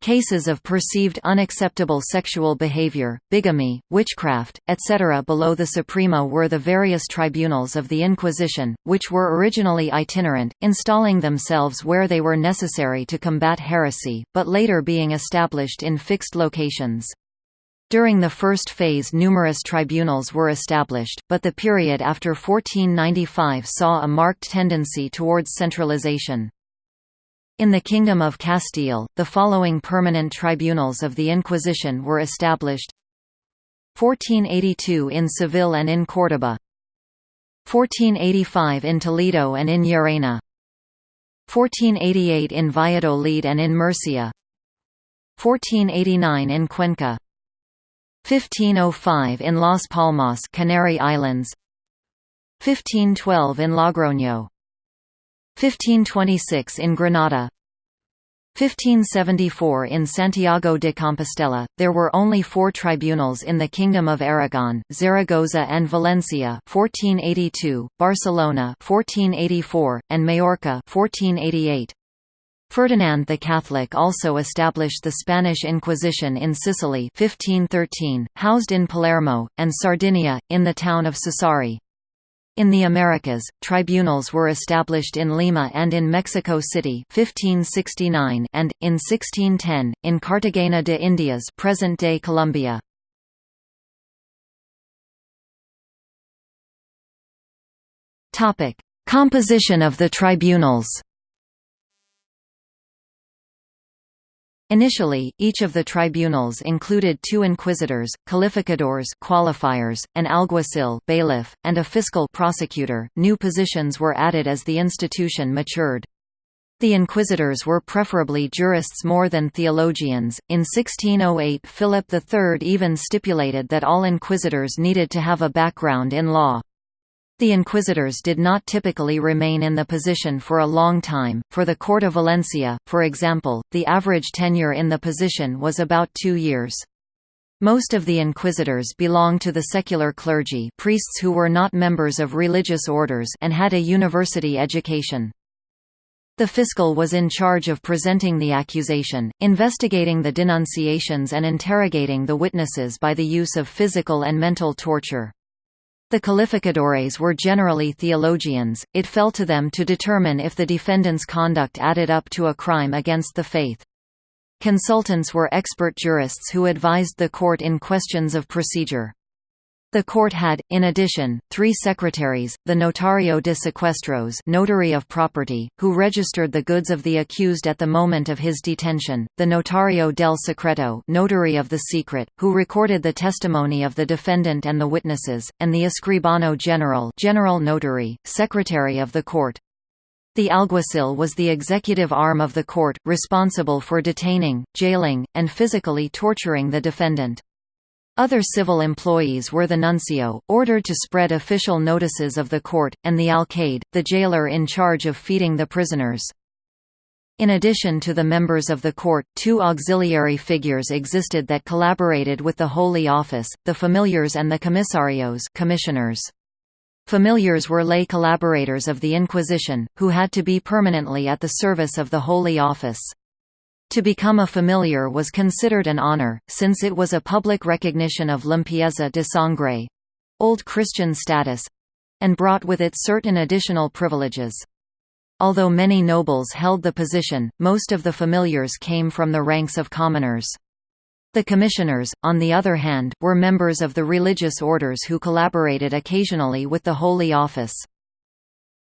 [SPEAKER 1] cases of perceived unacceptable sexual behavior, bigamy, witchcraft, etc. Below the Suprema were the various tribunals of the Inquisition, which were originally itinerant, installing themselves where they were necessary to combat heresy, but later being established in fixed locations. During the first phase numerous tribunals were established, but the period after 1495 saw a marked tendency towards centralization. In the Kingdom of Castile, the following permanent tribunals of the Inquisition were established. 1482 in Seville and in Córdoba 1485 in Toledo and in Llerena. 1488 in Valladolid and in Murcia. 1489 in Cuenca 1505 in Las Palmas Canary Islands. 1512 in Logroño. 1526 in Granada 1574 in Santiago de Compostela, there were only four tribunals in the Kingdom of Aragon, Zaragoza and Valencia 1482, Barcelona 1484, and Majorca 1488. Ferdinand the Catholic also established the Spanish Inquisition in Sicily 1513, housed in Palermo, and Sardinia, in the town of Sassari. In the Americas, tribunals were established in Lima and in Mexico City 1569 and, in 1610, in Cartagena de Indias present-day Colombia. Composition of the tribunals Initially, each of the tribunals included two inquisitors, calificadores qualifiers, an alguacil bailiff, and a fiscal prosecutor. New positions were added as the institution matured. The inquisitors were preferably jurists more than theologians. In 1608, Philip III even stipulated that all inquisitors needed to have a background in law. The inquisitors did not typically remain in the position for a long time. For the Court of Valencia, for example, the average tenure in the position was about two years. Most of the inquisitors belonged to the secular clergy priests who were not members of religious orders and had a university education. The fiscal was in charge of presenting the accusation, investigating the denunciations and interrogating the witnesses by the use of physical and mental torture. The calificadores were generally theologians, it fell to them to determine if the defendant's conduct added up to a crime against the faith. Consultants were expert jurists who advised the court in questions of procedure. The court had, in addition, three secretaries, the notario de secuestros notary of property, who registered the goods of the accused at the moment of his detention, the notario del secreto notary of the secret, who recorded the testimony of the defendant and the witnesses, and the escribano general general notary, secretary of the court. The alguacil was the executive arm of the court, responsible for detaining, jailing, and physically torturing the defendant. Other civil employees were the nuncio, ordered to spread official notices of the court, and the alcaide, the jailer in charge of feeding the prisoners. In addition to the members of the court, two auxiliary figures existed that collaborated with the Holy Office, the familiars and the comisarios commissioners. Familiars were lay collaborators of the Inquisition, who had to be permanently at the service of the Holy Office. To become a familiar was considered an honor, since it was a public recognition of limpieza de sangre old Christian status and brought with it certain additional privileges. Although many nobles held the position, most of the familiars came from the ranks of commoners. The commissioners, on the other hand, were members of the religious orders who collaborated occasionally with the Holy Office.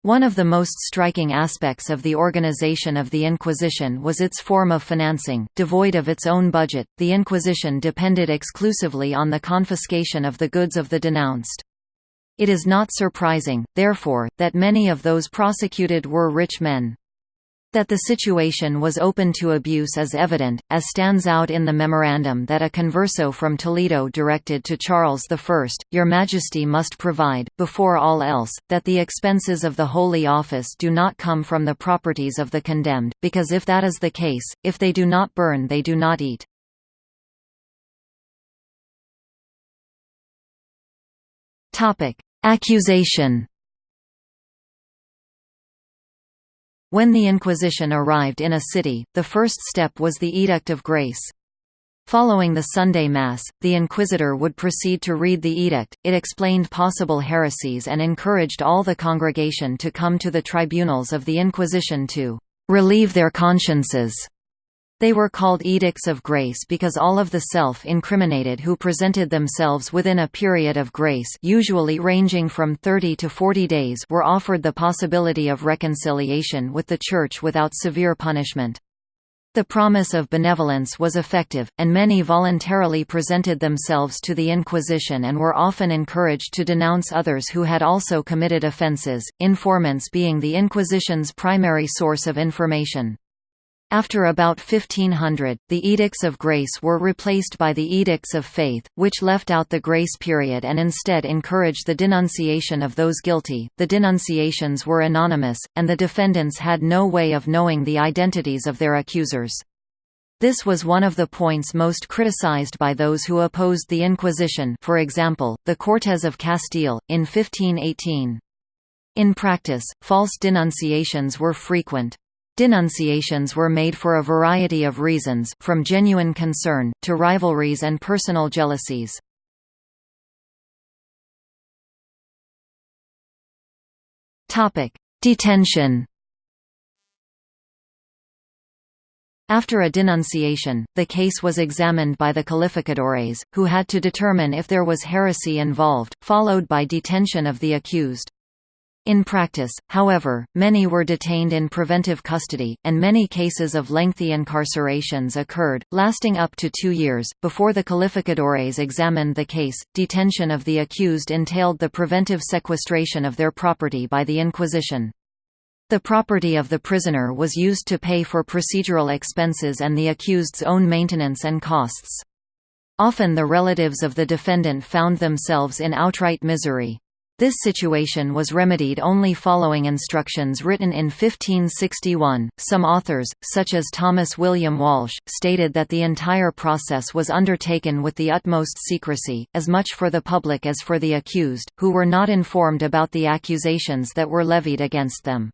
[SPEAKER 1] One of the most striking aspects of the organization of the Inquisition was its form of financing. Devoid of its own budget, the Inquisition depended exclusively on the confiscation of the goods of the denounced. It is not surprising, therefore, that many of those prosecuted were rich men. That the situation was open to abuse is evident, as stands out in the memorandum that a converso from Toledo directed to Charles I, Your Majesty must provide, before all else, that the expenses of the Holy Office do not come from the properties of the condemned, because if that is the case, if they do not burn they do not eat. Accusation When the Inquisition arrived in a city, the first step was the Edict of Grace. Following the Sunday Mass, the inquisitor would proceed to read the edict, it explained possible heresies and encouraged all the congregation to come to the tribunals of the Inquisition to «relieve their consciences» They were called Edicts of Grace because all of the self-incriminated who presented themselves within a period of grace usually ranging from 30 to 40 days were offered the possibility of reconciliation with the Church without severe punishment. The promise of benevolence was effective, and many voluntarily presented themselves to the Inquisition and were often encouraged to denounce others who had also committed offences, informants being the Inquisition's primary source of information. After about 1500, the Edicts of Grace were replaced by the Edicts of Faith, which left out the grace period and instead encouraged the denunciation of those guilty. The denunciations were anonymous, and the defendants had no way of knowing the identities of their accusers. This was one of the points most criticized by those who opposed the Inquisition for example, the Cortes of Castile, in 1518. In practice, false denunciations were frequent. Denunciations were made for a variety of reasons, from genuine concern, to rivalries and personal jealousies. Detention After a denunciation, the case was examined by the calificadores, who had to determine if there was heresy involved, followed by detention of the accused. In practice, however, many were detained in preventive custody, and many cases of lengthy incarcerations occurred, lasting up to two years. Before the calificadores examined the case, detention of the accused entailed the preventive sequestration of their property by the Inquisition. The property of the prisoner was used to pay for procedural expenses and the accused's own maintenance and costs. Often the relatives of the defendant found themselves in outright misery. This situation was remedied only following instructions written in 1561. Some authors, such as Thomas William Walsh, stated that the entire process was undertaken with the utmost secrecy, as much for the public as for the accused, who were not informed about the accusations that were levied against them.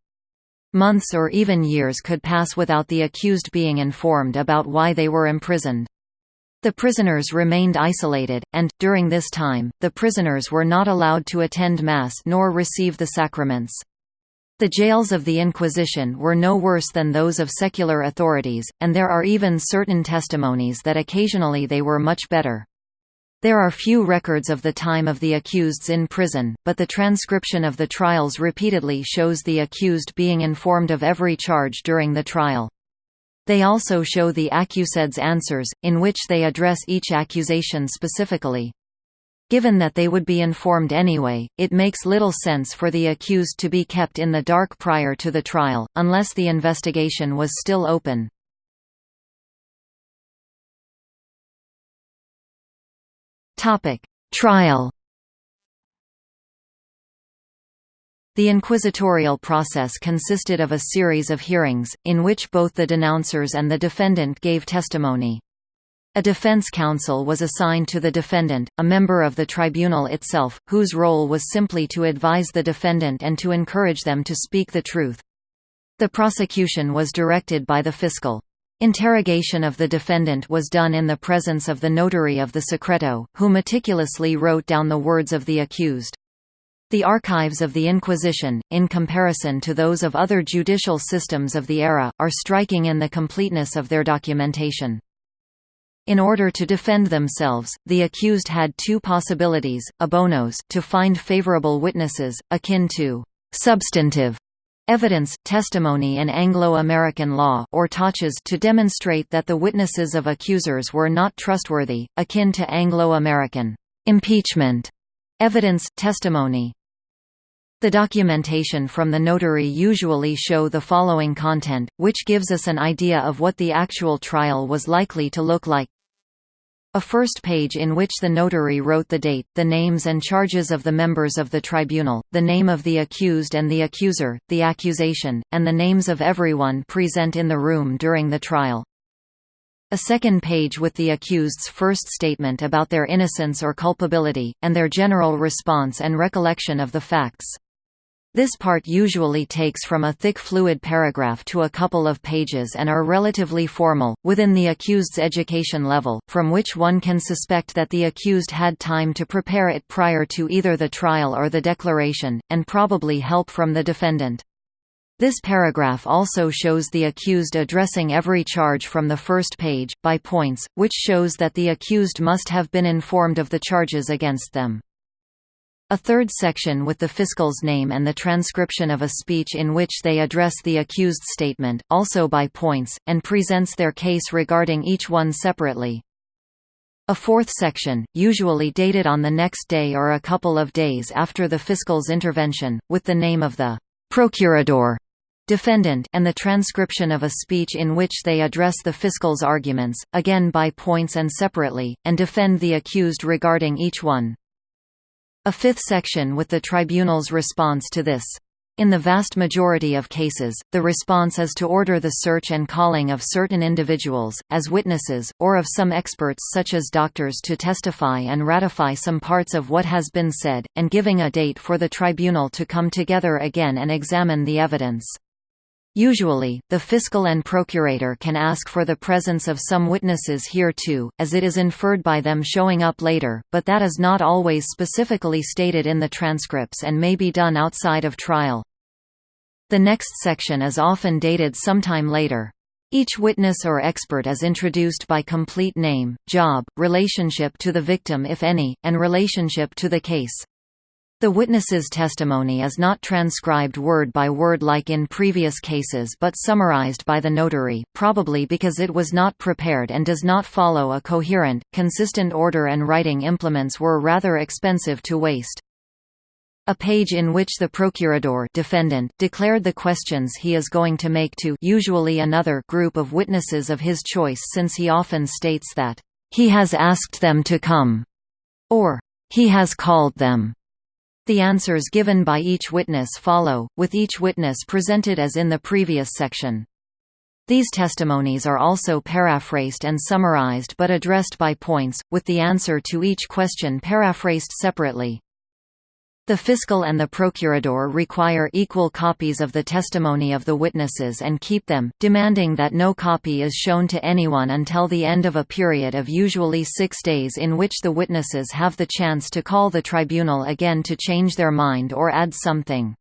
[SPEAKER 1] Months or even years could pass without the accused being informed about why they were imprisoned. The prisoners remained isolated, and, during this time, the prisoners were not allowed to attend Mass nor receive the sacraments. The jails of the Inquisition were no worse than those of secular authorities, and there are even certain testimonies that occasionally they were much better. There are few records of the time of the accuseds in prison, but the transcription of the trials repeatedly shows the accused being informed of every charge during the trial. They also show the accuseds' answers, in which they address each accusation specifically. Given that they would be informed anyway, it makes little sense for the accused to be kept in the dark prior to the trial, unless the investigation was still open. Trial The inquisitorial process consisted of a series of hearings, in which both the denouncers and the defendant gave testimony. A defense counsel was assigned to the defendant, a member of the tribunal itself, whose role was simply to advise the defendant and to encourage them to speak the truth. The prosecution was directed by the fiscal. Interrogation of the defendant was done in the presence of the notary of the secreto, who meticulously wrote down the words of the accused. The archives of the Inquisition, in comparison to those of other judicial systems of the era, are striking in the completeness of their documentation. In order to defend themselves, the accused had two possibilities, abonos to find favorable witnesses, akin to «substantive» evidence, testimony in Anglo-American law, or tachas to demonstrate that the witnesses of accusers were not trustworthy, akin to Anglo-American «impeachment» evidence, testimony. The documentation from the notary usually show the following content, which gives us an idea of what the actual trial was likely to look like. A first page in which the notary wrote the date, the names and charges of the members of the tribunal, the name of the accused and the accuser, the accusation, and the names of everyone present in the room during the trial. A second page with the accused's first statement about their innocence or culpability, and their general response and recollection of the facts. This part usually takes from a thick fluid paragraph to a couple of pages and are relatively formal, within the accused's education level, from which one can suspect that the accused had time to prepare it prior to either the trial or the declaration, and probably help from the defendant. This paragraph also shows the accused addressing every charge from the first page, by points, which shows that the accused must have been informed of the charges against them. A third section with the fiscal's name and the transcription of a speech in which they address the accused statement, also by points, and presents their case regarding each one separately. A fourth section, usually dated on the next day or a couple of days after the fiscal's intervention, with the name of the procurador defendant and the transcription of a speech in which they address the fiscal's arguments, again by points and separately, and defend the accused regarding each one. A fifth section with the tribunal's response to this. In the vast majority of cases, the response is to order the search and calling of certain individuals, as witnesses, or of some experts such as doctors to testify and ratify some parts of what has been said, and giving a date for the tribunal to come together again and examine the evidence. Usually, the fiscal and procurator can ask for the presence of some witnesses here too, as it is inferred by them showing up later, but that is not always specifically stated in the transcripts and may be done outside of trial. The next section is often dated sometime later. Each witness or expert is introduced by complete name, job, relationship to the victim if any, and relationship to the case. The witness's testimony is not transcribed word by word like in previous cases but summarized by the notary, probably because it was not prepared and does not follow a coherent, consistent order and writing implements were rather expensive to waste. A page in which the procurador defendant declared the questions he is going to make to usually another group of witnesses of his choice since he often states that, "...he has asked them to come," or "...he has called them." The answers given by each witness follow, with each witness presented as in the previous section. These testimonies are also paraphrased and summarized but addressed by points, with the answer to each question paraphrased separately. The fiscal and the procurador require equal copies of the testimony of the witnesses and keep them, demanding that no copy is shown to anyone until the end of a period of usually six days in which the witnesses have the chance to call the tribunal again to change their mind or add something.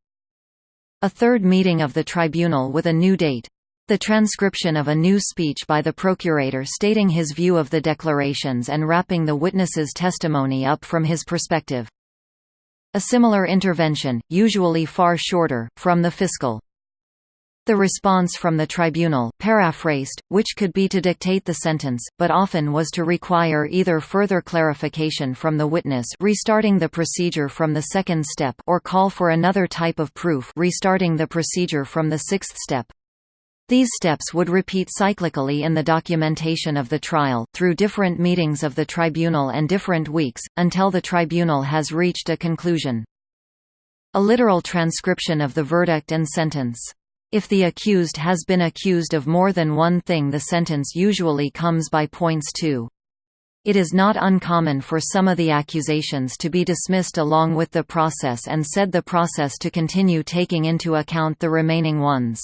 [SPEAKER 1] A third meeting of the tribunal with a new date. The transcription of a new speech by the procurator stating his view of the declarations and wrapping the witness's testimony up from his perspective. A similar intervention, usually far shorter, from the fiscal. The response from the tribunal paraphrased, which could be to dictate the sentence, but often was to require either further clarification from the witness restarting the procedure from the second step or call for another type of proof restarting the procedure from the sixth step. These steps would repeat cyclically in the documentation of the trial, through different meetings of the tribunal and different weeks, until the tribunal has reached a conclusion. A literal transcription of the verdict and sentence. If the accused has been accused of more than one thing the sentence usually comes by points too. It is not uncommon for some of the accusations to be dismissed along with the process and said the process to continue taking into account the remaining ones.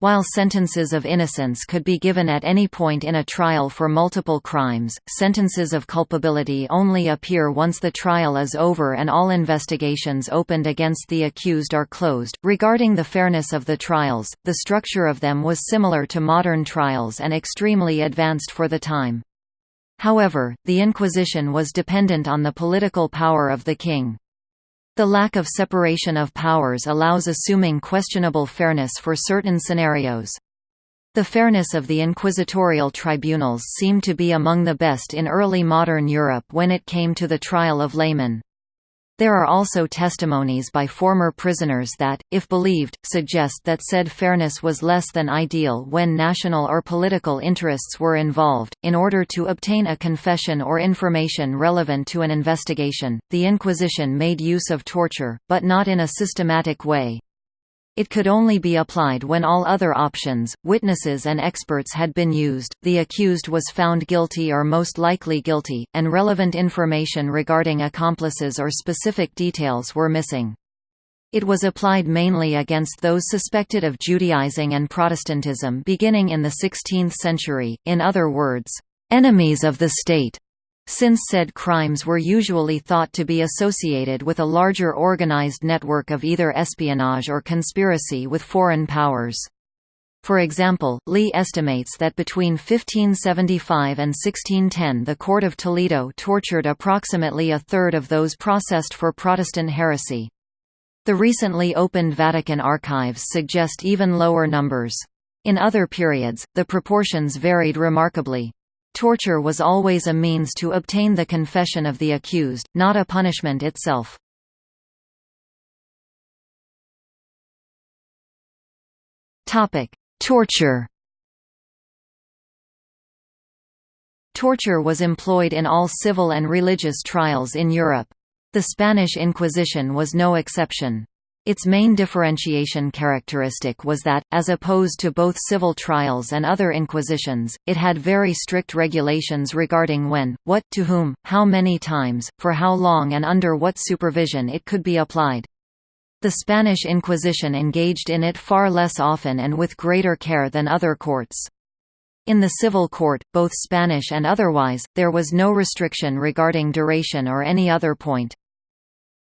[SPEAKER 1] While sentences of innocence could be given at any point in a trial for multiple crimes, sentences of culpability only appear once the trial is over and all investigations opened against the accused are closed. Regarding the fairness of the trials, the structure of them was similar to modern trials and extremely advanced for the time. However, the Inquisition was dependent on the political power of the king. The lack of separation of powers allows assuming questionable fairness for certain scenarios. The fairness of the inquisitorial tribunals seemed to be among the best in early modern Europe when it came to the trial of laymen. There are also testimonies by former prisoners that, if believed, suggest that said fairness was less than ideal when national or political interests were involved. In order to obtain a confession or information relevant to an investigation, the Inquisition made use of torture, but not in a systematic way. It could only be applied when all other options, witnesses and experts had been used, the accused was found guilty or most likely guilty, and relevant information regarding accomplices or specific details were missing. It was applied mainly against those suspected of Judaizing and Protestantism beginning in the 16th century, in other words, enemies of the state since said crimes were usually thought to be associated with a larger organized network of either espionage or conspiracy with foreign powers. For example, Lea estimates that between 1575 and 1610 the Court of Toledo tortured approximately a third of those processed for Protestant heresy. The recently opened Vatican archives suggest even lower numbers. In other periods, the proportions varied remarkably. Torture was always a means to obtain the confession of the accused, not a punishment itself. Torture Torture was employed in all civil and religious trials in Europe. The Spanish Inquisition was no exception. Its main differentiation characteristic was that, as opposed to both civil trials and other inquisitions, it had very strict regulations regarding when, what, to whom, how many times, for how long and under what supervision it could be applied. The Spanish Inquisition engaged in it far less often and with greater care than other courts. In the civil court, both Spanish and otherwise, there was no restriction regarding duration or any other point.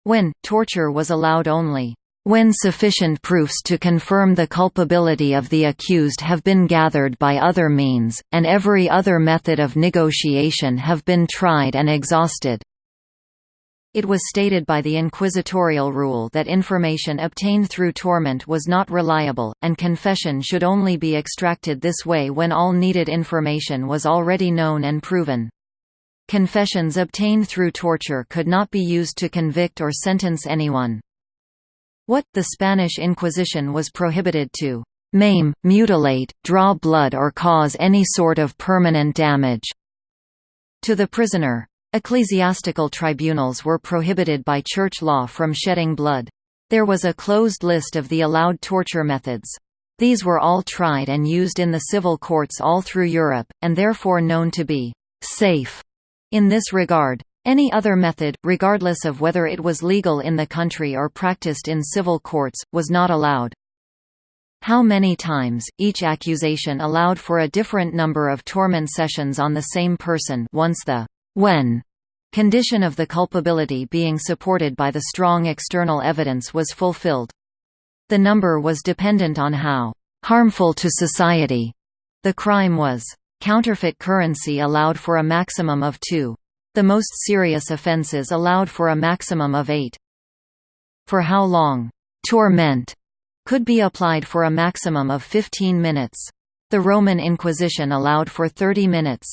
[SPEAKER 1] When, torture was allowed only when sufficient proofs to confirm the culpability of the accused have been gathered by other means, and every other method of negotiation have been tried and exhausted. It was stated by the inquisitorial rule that information obtained through torment was not reliable, and confession should only be extracted this way when all needed information was already known and proven. Confessions obtained through torture could not be used to convict or sentence anyone. What, the Spanish Inquisition was prohibited to maim, mutilate, draw blood or cause any sort of permanent damage to the prisoner. Ecclesiastical tribunals were prohibited by church law from shedding blood. There was a closed list of the allowed torture methods. These were all tried and used in the civil courts all through Europe, and therefore known to be «safe» in this regard. Any other method, regardless of whether it was legal in the country or practiced in civil courts, was not allowed. How many times, each accusation allowed for a different number of torment sessions on the same person once the when condition of the culpability being supported by the strong external evidence was fulfilled. The number was dependent on how harmful to society the crime was. Counterfeit currency allowed for a maximum of two. The most serious offences allowed for a maximum of eight. For how long torment could be applied for a maximum of 15 minutes. The Roman Inquisition allowed for 30 minutes.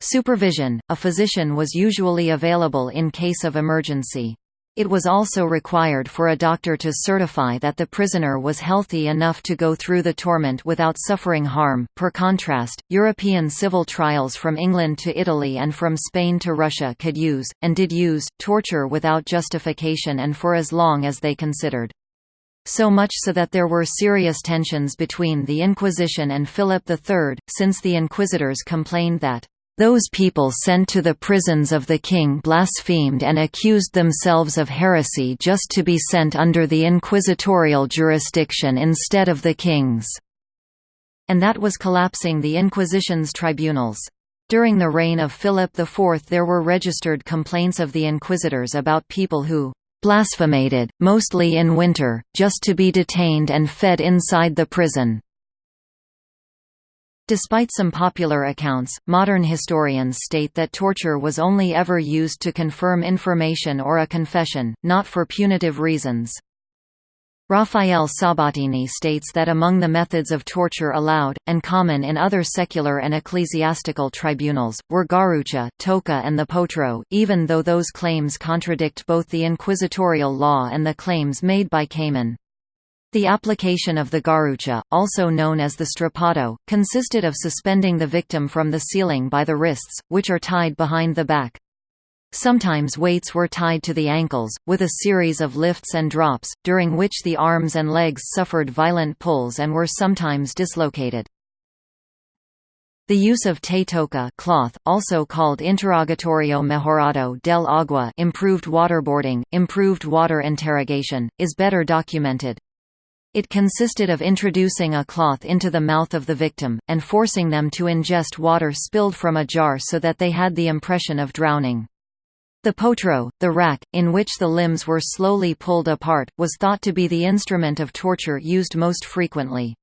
[SPEAKER 1] Supervision – A physician was usually available in case of emergency. It was also required for a doctor to certify that the prisoner was healthy enough to go through the torment without suffering harm. Per contrast, European civil trials from England to Italy and from Spain to Russia could use, and did use, torture without justification and for as long as they considered. So much so that there were serious tensions between the Inquisition and Philip III, since the inquisitors complained that those people sent to the prisons of the king blasphemed and accused themselves of heresy just to be sent under the inquisitorial jurisdiction instead of the king's. And that was collapsing the Inquisition's tribunals. During the reign of Philip IV there were registered complaints of the inquisitors about people who "...blasphemed, mostly in winter, just to be detained and fed inside the prison." Despite some popular accounts, modern historians state that torture was only ever used to confirm information or a confession, not for punitive reasons. Rafael Sabatini states that among the methods of torture allowed, and common in other secular and ecclesiastical tribunals, were garrucha, toca and the potro, even though those claims contradict both the inquisitorial law and the claims made by Kamen. The application of the garrucha, also known as the strappado, consisted of suspending the victim from the ceiling by the wrists, which are tied behind the back. Sometimes weights were tied to the ankles, with a series of lifts and drops, during which the arms and legs suffered violent pulls and were sometimes dislocated. The use of te toca cloth, also called interrogatorio mejorado del agua improved waterboarding, improved water interrogation, is better documented. It consisted of introducing a cloth into the mouth of the victim, and forcing them to ingest water spilled from a jar so that they had the impression of drowning. The potro, the rack, in which the limbs were slowly pulled apart, was thought to be the instrument of torture used most frequently.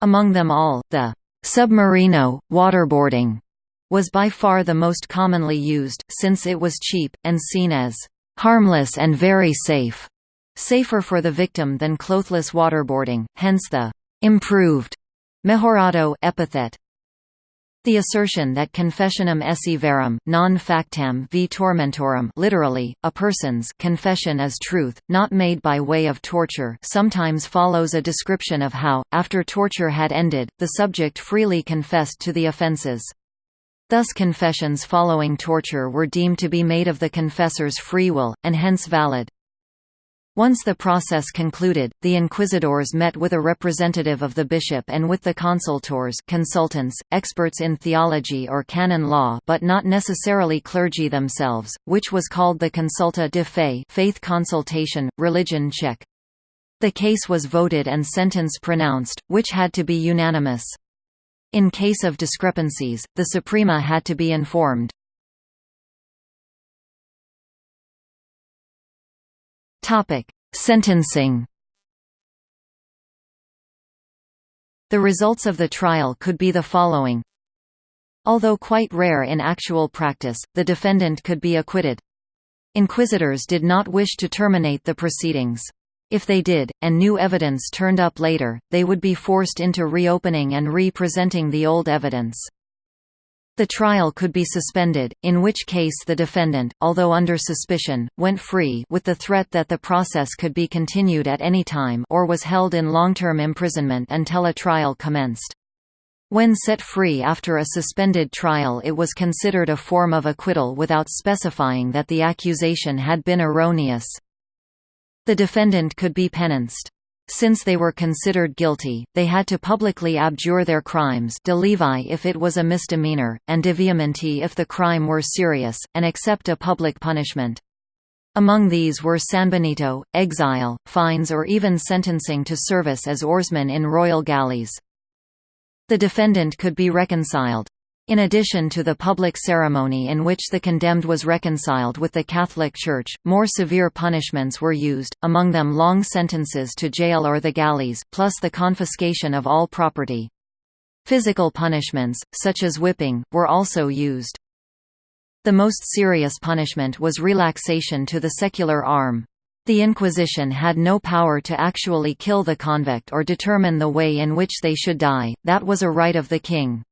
[SPEAKER 1] Among them all, the submarino, waterboarding, was by far the most commonly used, since it was cheap, and seen as harmless and very safe safer for the victim than clothless waterboarding, hence the improved mejorado epithet. The assertion that confessionem esse verum, non factam vi tormentorum literally, a person's confession is truth, not made by way of torture sometimes follows a description of how, after torture had ended, the subject freely confessed to the offences. Thus confessions following torture were deemed to be made of the confessor's free will, and hence valid. Once the process concluded, the inquisitors met with a representative of the bishop and with the consultors consultants, experts in theology or canon law but not necessarily clergy themselves, which was called the consulta de fe faith consultation, religion check. The case was voted and sentence pronounced, which had to be unanimous. In case of discrepancies, the Suprema had to be informed. Topic: Sentencing. The results of the trial could be the following. Although quite rare in actual practice, the defendant could be acquitted. Inquisitors did not wish to terminate the proceedings. If they did, and new evidence turned up later, they would be forced into reopening and re-presenting the old evidence. The trial could be suspended, in which case the defendant, although under suspicion, went free with the threat that the process could be continued at any time or was held in long-term imprisonment until a trial commenced. When set free after a suspended trial it was considered a form of acquittal without specifying that the accusation had been erroneous. The defendant could be penanced. Since they were considered guilty, they had to publicly abjure their crimes de levi if it was a misdemeanor, and de vehementi if the crime were serious, and accept a public punishment. Among these were sanbenito, exile, fines or even sentencing to service as oarsmen in royal galleys. The defendant could be reconciled. In addition to the public ceremony in which the condemned was reconciled with the Catholic Church, more severe punishments were used, among them long sentences to jail or the galleys, plus the confiscation of all property. Physical punishments, such as whipping, were also used. The most serious punishment was relaxation to the secular arm. The Inquisition had no power to actually kill the convict or determine the way in which they should die, that was a right of the king.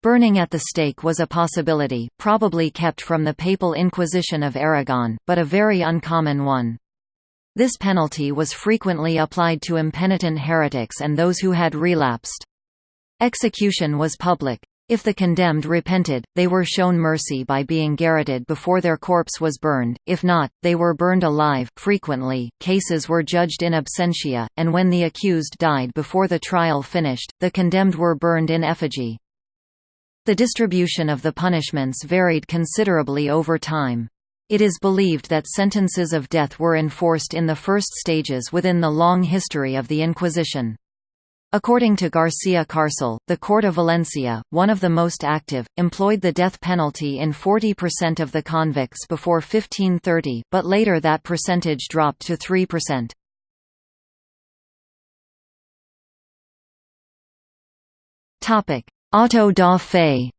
[SPEAKER 1] Burning at the stake was a possibility, probably kept from the Papal Inquisition of Aragon, but a very uncommon one. This penalty was frequently applied to impenitent heretics and those who had relapsed. Execution was public. If the condemned repented, they were shown mercy by being garroted before their corpse was burned, if not, they were burned alive. Frequently, cases were judged in absentia, and when the accused died before the trial finished, the condemned were burned in effigy. The distribution of the punishments varied considerably over time. It is believed that sentences of death were enforced in the first stages within the long history of the Inquisition. According to García Carcel, the Court of Valencia, one of the most active, employed the death penalty in 40% of the convicts before 1530, but later that percentage dropped to 3%. Auto da fe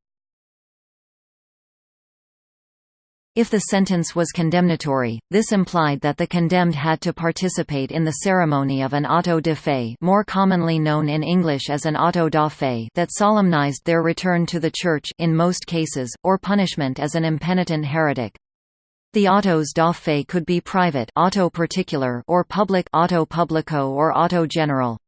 [SPEAKER 1] If the sentence was condemnatory, this implied that the condemned had to participate in the ceremony of an auto de fe more commonly known in English as an auto da fe that solemnized their return to the Church in most cases, or punishment as an impenitent heretic. The autos da fe could be private auto particular or public auto publico or auto general.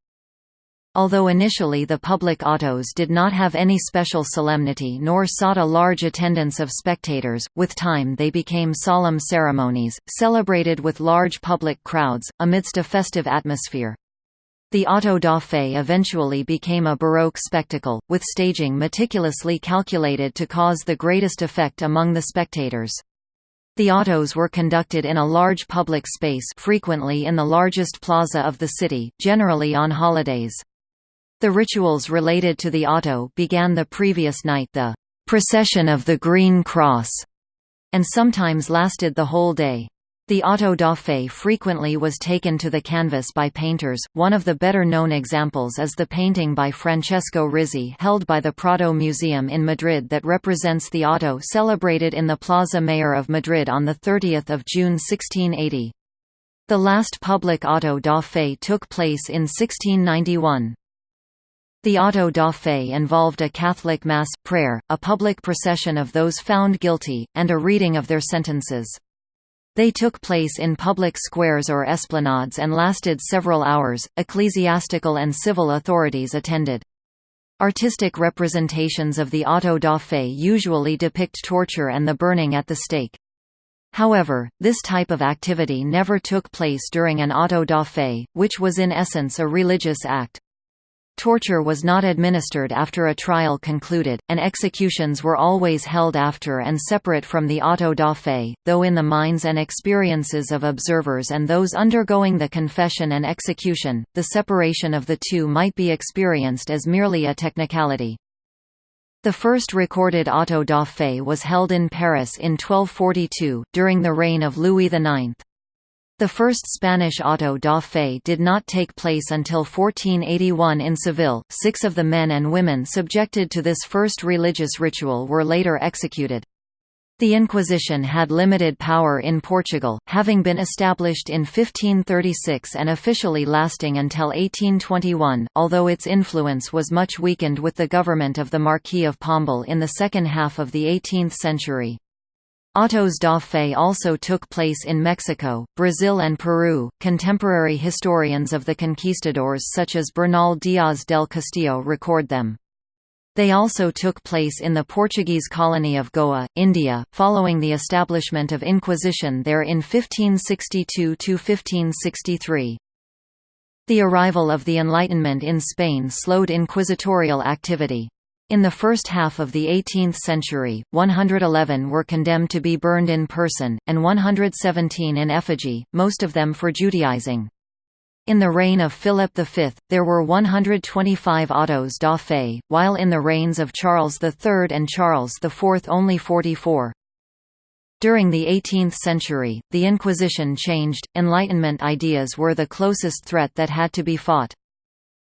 [SPEAKER 1] Although initially the public autos did not have any special solemnity nor sought a large attendance of spectators, with time they became solemn ceremonies, celebrated with large public crowds, amidst a festive atmosphere. The auto da fe eventually became a Baroque spectacle, with staging meticulously calculated to cause the greatest effect among the spectators. The autos were conducted in a large public space frequently in the largest plaza of the city, generally on holidays. The rituals related to the auto began the previous night the «procession of the Green Cross» and sometimes lasted the whole day. The auto da fe frequently was taken to the canvas by painters, one of the better-known examples is the painting by Francisco Rizi held by the Prado Museum in Madrid that represents the auto celebrated in the Plaza Mayor of Madrid on 30 June 1680. The last public auto da fe took place in 1691. The auto da fe involved a Catholic Mass, prayer, a public procession of those found guilty, and a reading of their sentences. They took place in public squares or esplanades and lasted several hours. Ecclesiastical and civil authorities attended. Artistic representations of the auto da fe usually depict torture and the burning at the stake. However, this type of activity never took place during an auto da fe, which was in essence a religious act. Torture was not administered after a trial concluded, and executions were always held after and separate from the auto da fe, though in the minds and experiences of observers and those undergoing the confession and execution, the separation of the two might be experienced as merely a technicality. The first recorded auto da fe was held in Paris in 1242, during the reign of Louis IX. The first Spanish auto da fe did not take place until 1481 in Seville. Six of the men and women subjected to this first religious ritual were later executed. The Inquisition had limited power in Portugal, having been established in 1536 and officially lasting until 1821, although its influence was much weakened with the government of the Marquis of Pombal in the second half of the 18th century. Autos da fe also took place in Mexico, Brazil, and Peru. Contemporary historians of the conquistadors, such as Bernal Díaz del Castillo, record them. They also took place in the Portuguese colony of Goa, India, following the establishment of Inquisition there in 1562–1563. The arrival of the Enlightenment in Spain slowed inquisitorial activity. In the first half of the 18th century, 111 were condemned to be burned in person, and 117 in effigy, most of them for Judaizing. In the reign of Philip V, there were 125 autos da fe, while in the reigns of Charles III and Charles IV only 44. During the 18th century, the Inquisition changed, Enlightenment ideas were the closest threat that had to be fought.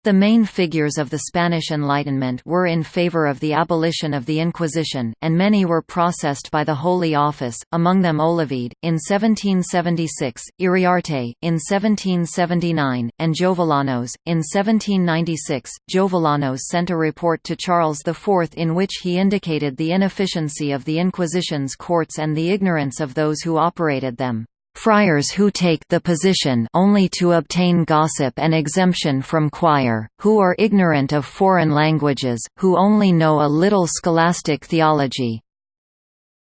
[SPEAKER 1] The main figures of the Spanish Enlightenment were in favor of the abolition of the Inquisition, and many were processed by the Holy Office, among them Olavide, in 1776, Iriarte, in 1779, and Jovellanos, in 1796. Jovellanos sent a report to Charles IV in which he indicated the inefficiency of the Inquisition's courts and the ignorance of those who operated them friars who take the position only to obtain gossip and exemption from choir, who are ignorant of foreign languages, who only know a little scholastic theology.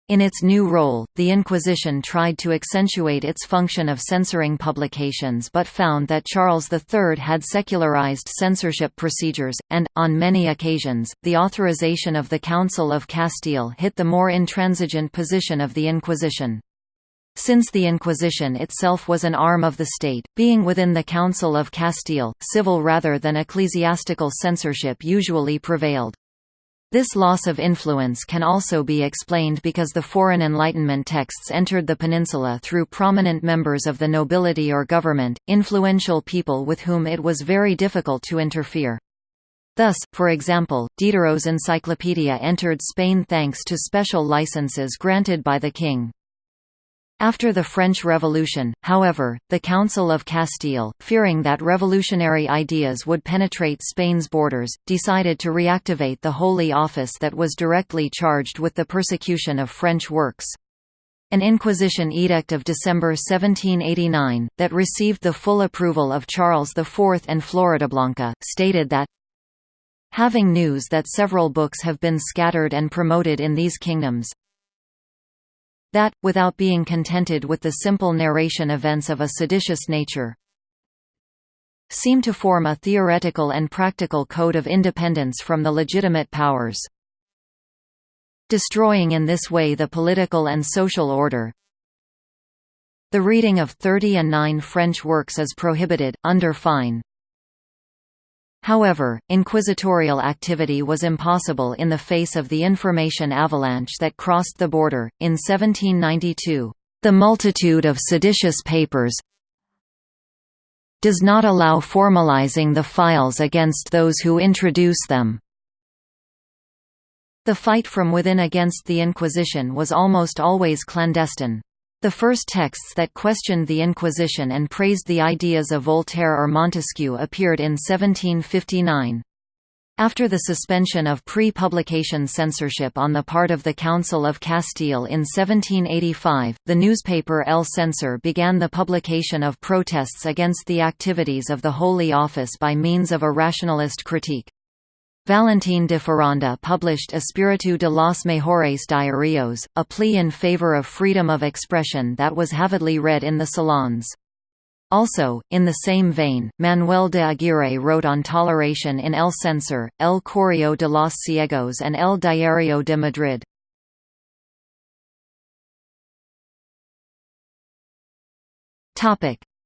[SPEAKER 1] In its new role, the Inquisition tried to accentuate its function of censoring publications but found that Charles III had secularized censorship procedures, and, on many occasions, the authorization of the Council of Castile hit the more intransigent position of the Inquisition. Since the Inquisition itself was an arm of the state, being within the Council of Castile, civil rather than ecclesiastical censorship usually prevailed. This loss of influence can also be explained because the foreign Enlightenment texts entered the peninsula through prominent members of the nobility or government, influential people with whom it was very difficult to interfere. Thus, for example, Diderot's encyclopedia entered Spain thanks to special licenses granted by the king. After the French Revolution, however, the Council of Castile, fearing that revolutionary ideas would penetrate Spain's borders, decided to reactivate the Holy Office that was directly charged with the persecution of French works. An Inquisition edict of December 1789, that received the full approval of Charles IV and Floridablanca, stated that Having news that several books have been scattered and promoted in these kingdoms, that, without being contented with the simple narration events of a seditious nature, seem to form a theoretical and practical code of independence from the legitimate powers. Destroying in this way the political and social order, the reading of 30 and 9 French works is prohibited, under fine. However, inquisitorial activity was impossible in the face of the information avalanche that crossed the border. In 1792, the multitude of seditious papers does not allow formalizing the files against those who introduce them. The fight from within against the Inquisition was almost always clandestine. The first texts that questioned the Inquisition and praised the ideas of Voltaire or Montesquieu appeared in 1759. After the suspension of pre-publication censorship on the part of the Council of Castile in 1785, the newspaper El Censor began the publication of protests against the activities of the Holy Office by means of a rationalist critique. Valentín de Foronda published Espíritu de los Mejores Diarios, a plea in favor of freedom of expression that was avidly read in the salons. Also, in the same vein, Manuel de Aguirre wrote on toleration in El Censor, El Correo de los Ciegos and El Diario de Madrid.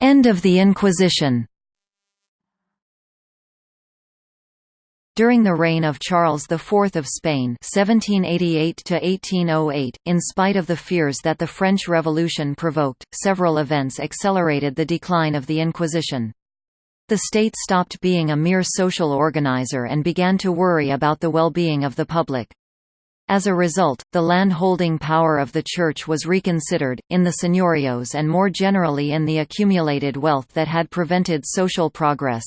[SPEAKER 1] End of the Inquisition During the reign of Charles IV of Spain (1788–1808), in spite of the fears that the French Revolution provoked, several events accelerated the decline of the Inquisition. The state stopped being a mere social organizer and began to worry about the well-being of the public. As a result, the land-holding power of the Church was reconsidered, in the señoríos and more generally in the accumulated wealth that had prevented social progress.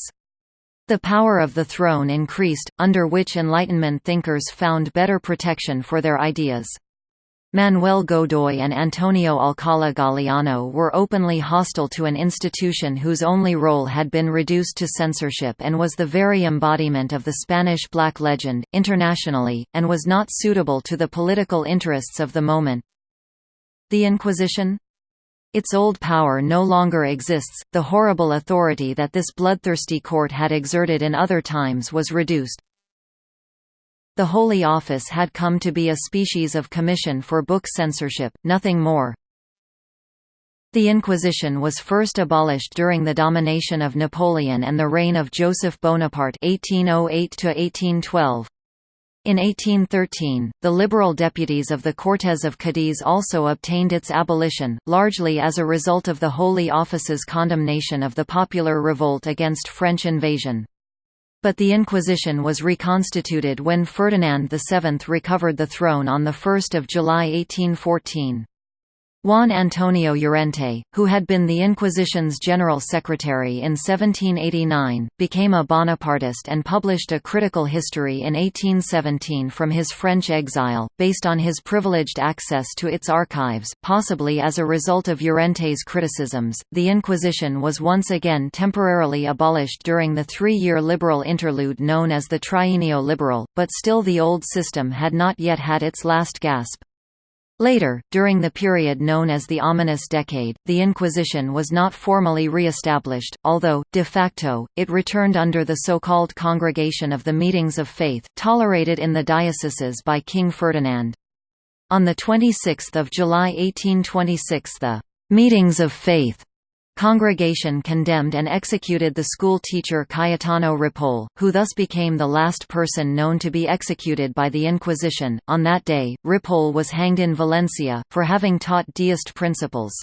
[SPEAKER 1] The power of the throne increased, under which Enlightenment thinkers found better protection for their ideas. Manuel Godoy and Antonio Alcala Galiano were openly hostile to an institution whose only role had been reduced to censorship and was the very embodiment of the Spanish black legend, internationally, and was not suitable to the political interests of the moment. The Inquisition? Its old power no longer exists, the horrible authority that this bloodthirsty court had exerted in other times was reduced. The Holy Office had come to be a species of commission for book censorship, nothing more. The Inquisition was first abolished during the domination of Napoleon and the reign of Joseph Bonaparte 1808 -1812. In 1813, the liberal deputies of the Cortes of Cadiz also obtained its abolition, largely as a result of the Holy Office's condemnation of the popular revolt against French invasion. But the Inquisition was reconstituted when Ferdinand VII recovered the throne on 1 July 1814. Juan Antonio Llorente, who had been the Inquisition's general secretary in 1789, became a Bonapartist and published a critical history in 1817 from his French exile, based on his privileged access to its archives. Possibly as a result of Llorente's criticisms, the Inquisition was once again temporarily abolished during the three year liberal interlude known as the Trienio Liberal, but still the old system had not yet had its last gasp. Later, during the period known as the Ominous Decade, the Inquisition was not formally re-established, although, de facto, it returned under the so-called Congregation of the Meetings of Faith, tolerated in the dioceses by King Ferdinand. On 26 July 1826 the «Meetings of Faith» Congregation condemned and executed the school teacher Cayetano Ripoll, who thus became the last person known to be executed by the Inquisition. On that day, Ripoll was hanged in Valencia, for having taught deist principles.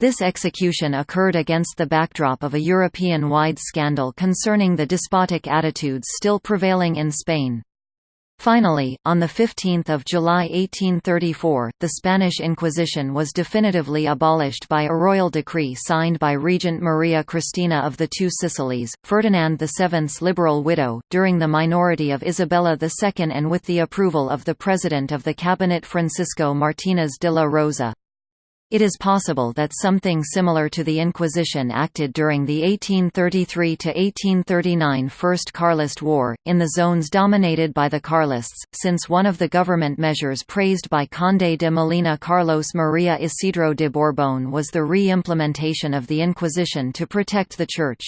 [SPEAKER 1] This execution occurred against the backdrop of a European-wide scandal concerning the despotic attitudes still prevailing in Spain. Finally, on 15 July 1834, the Spanish Inquisition was definitively abolished by a royal decree signed by Regent Maria Cristina of the Two Sicilies, Ferdinand VII's liberal widow, during the minority of Isabella II and with the approval of the President of the Cabinet Francisco Martínez de la Rosa. It is possible that something similar to the Inquisition acted during the 1833–1839 First Carlist War, in the zones dominated by the Carlists, since one of the government measures praised by Conde de Molina Carlos Maria Isidro de Borbón was the re-implementation of the Inquisition to protect the Church.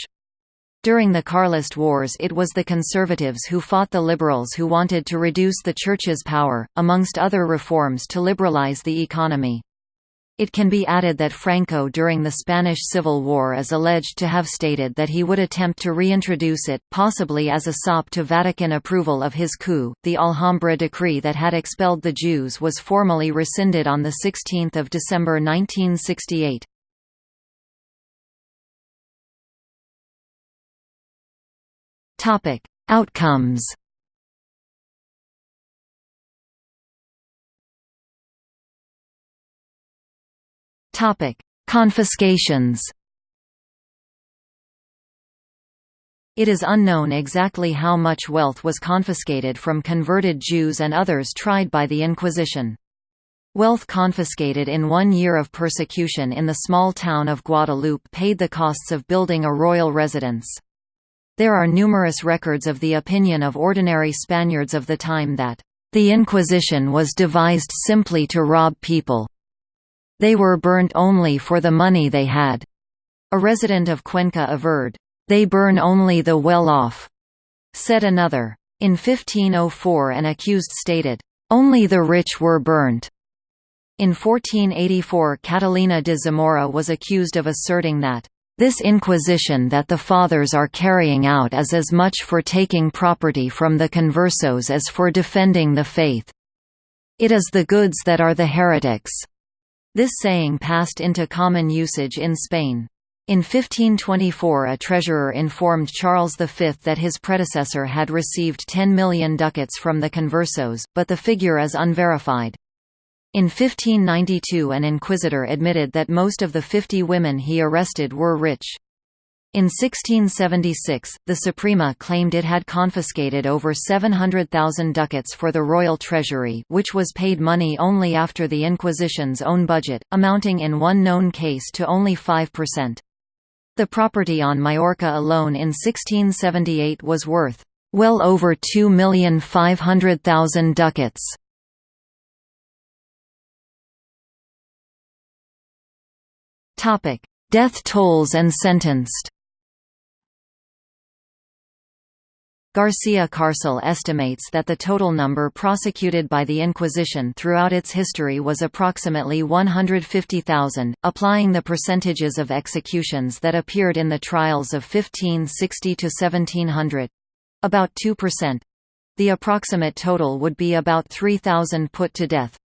[SPEAKER 1] During the Carlist Wars it was the conservatives who fought the liberals who wanted to reduce the Church's power, amongst other reforms to liberalize the economy. It can be added that Franco during the Spanish Civil War is alleged to have stated that he would attempt to reintroduce it, possibly as a sop to Vatican approval of his coup. The Alhambra decree that had expelled the Jews was formally rescinded on 16 December 1968. Outcomes Topic: Confiscations. It is unknown exactly how much wealth was confiscated from converted Jews and others tried by the Inquisition. Wealth confiscated in one year of persecution in the small town of Guadalupe paid the costs of building a royal residence. There are numerous records of the opinion of ordinary Spaniards of the time that, "...the Inquisition was devised simply to rob people." They were burnt only for the money they had. A resident of Cuenca averred, They burn only the well-off, said another. In 1504 an accused stated, Only the rich were burnt. In 1484 Catalina de Zamora was accused of asserting that, this inquisition that the Fathers are carrying out is as much for taking property from the conversos as for defending the faith. It is the goods that are the heretics. This saying passed into common usage in Spain. In 1524 a treasurer informed Charles V that his predecessor had received 10 million ducats from the conversos, but the figure is unverified. In 1592 an inquisitor admitted that most of the 50 women he arrested were rich. In 1676, the Suprema claimed it had confiscated over 700,000 ducats for the royal treasury which was paid money only after the Inquisition's own budget, amounting in one known case to only 5%. The property on Majorca alone in 1678 was worth well over 2,500,000 ducats. Death tolls and sentenced Garcia Carcel estimates that the total number prosecuted by the Inquisition throughout its history was approximately 150,000, applying the percentages of executions that appeared in the trials of 1560 to 1700—about 2%. The approximate total would be about 3,000 put to death.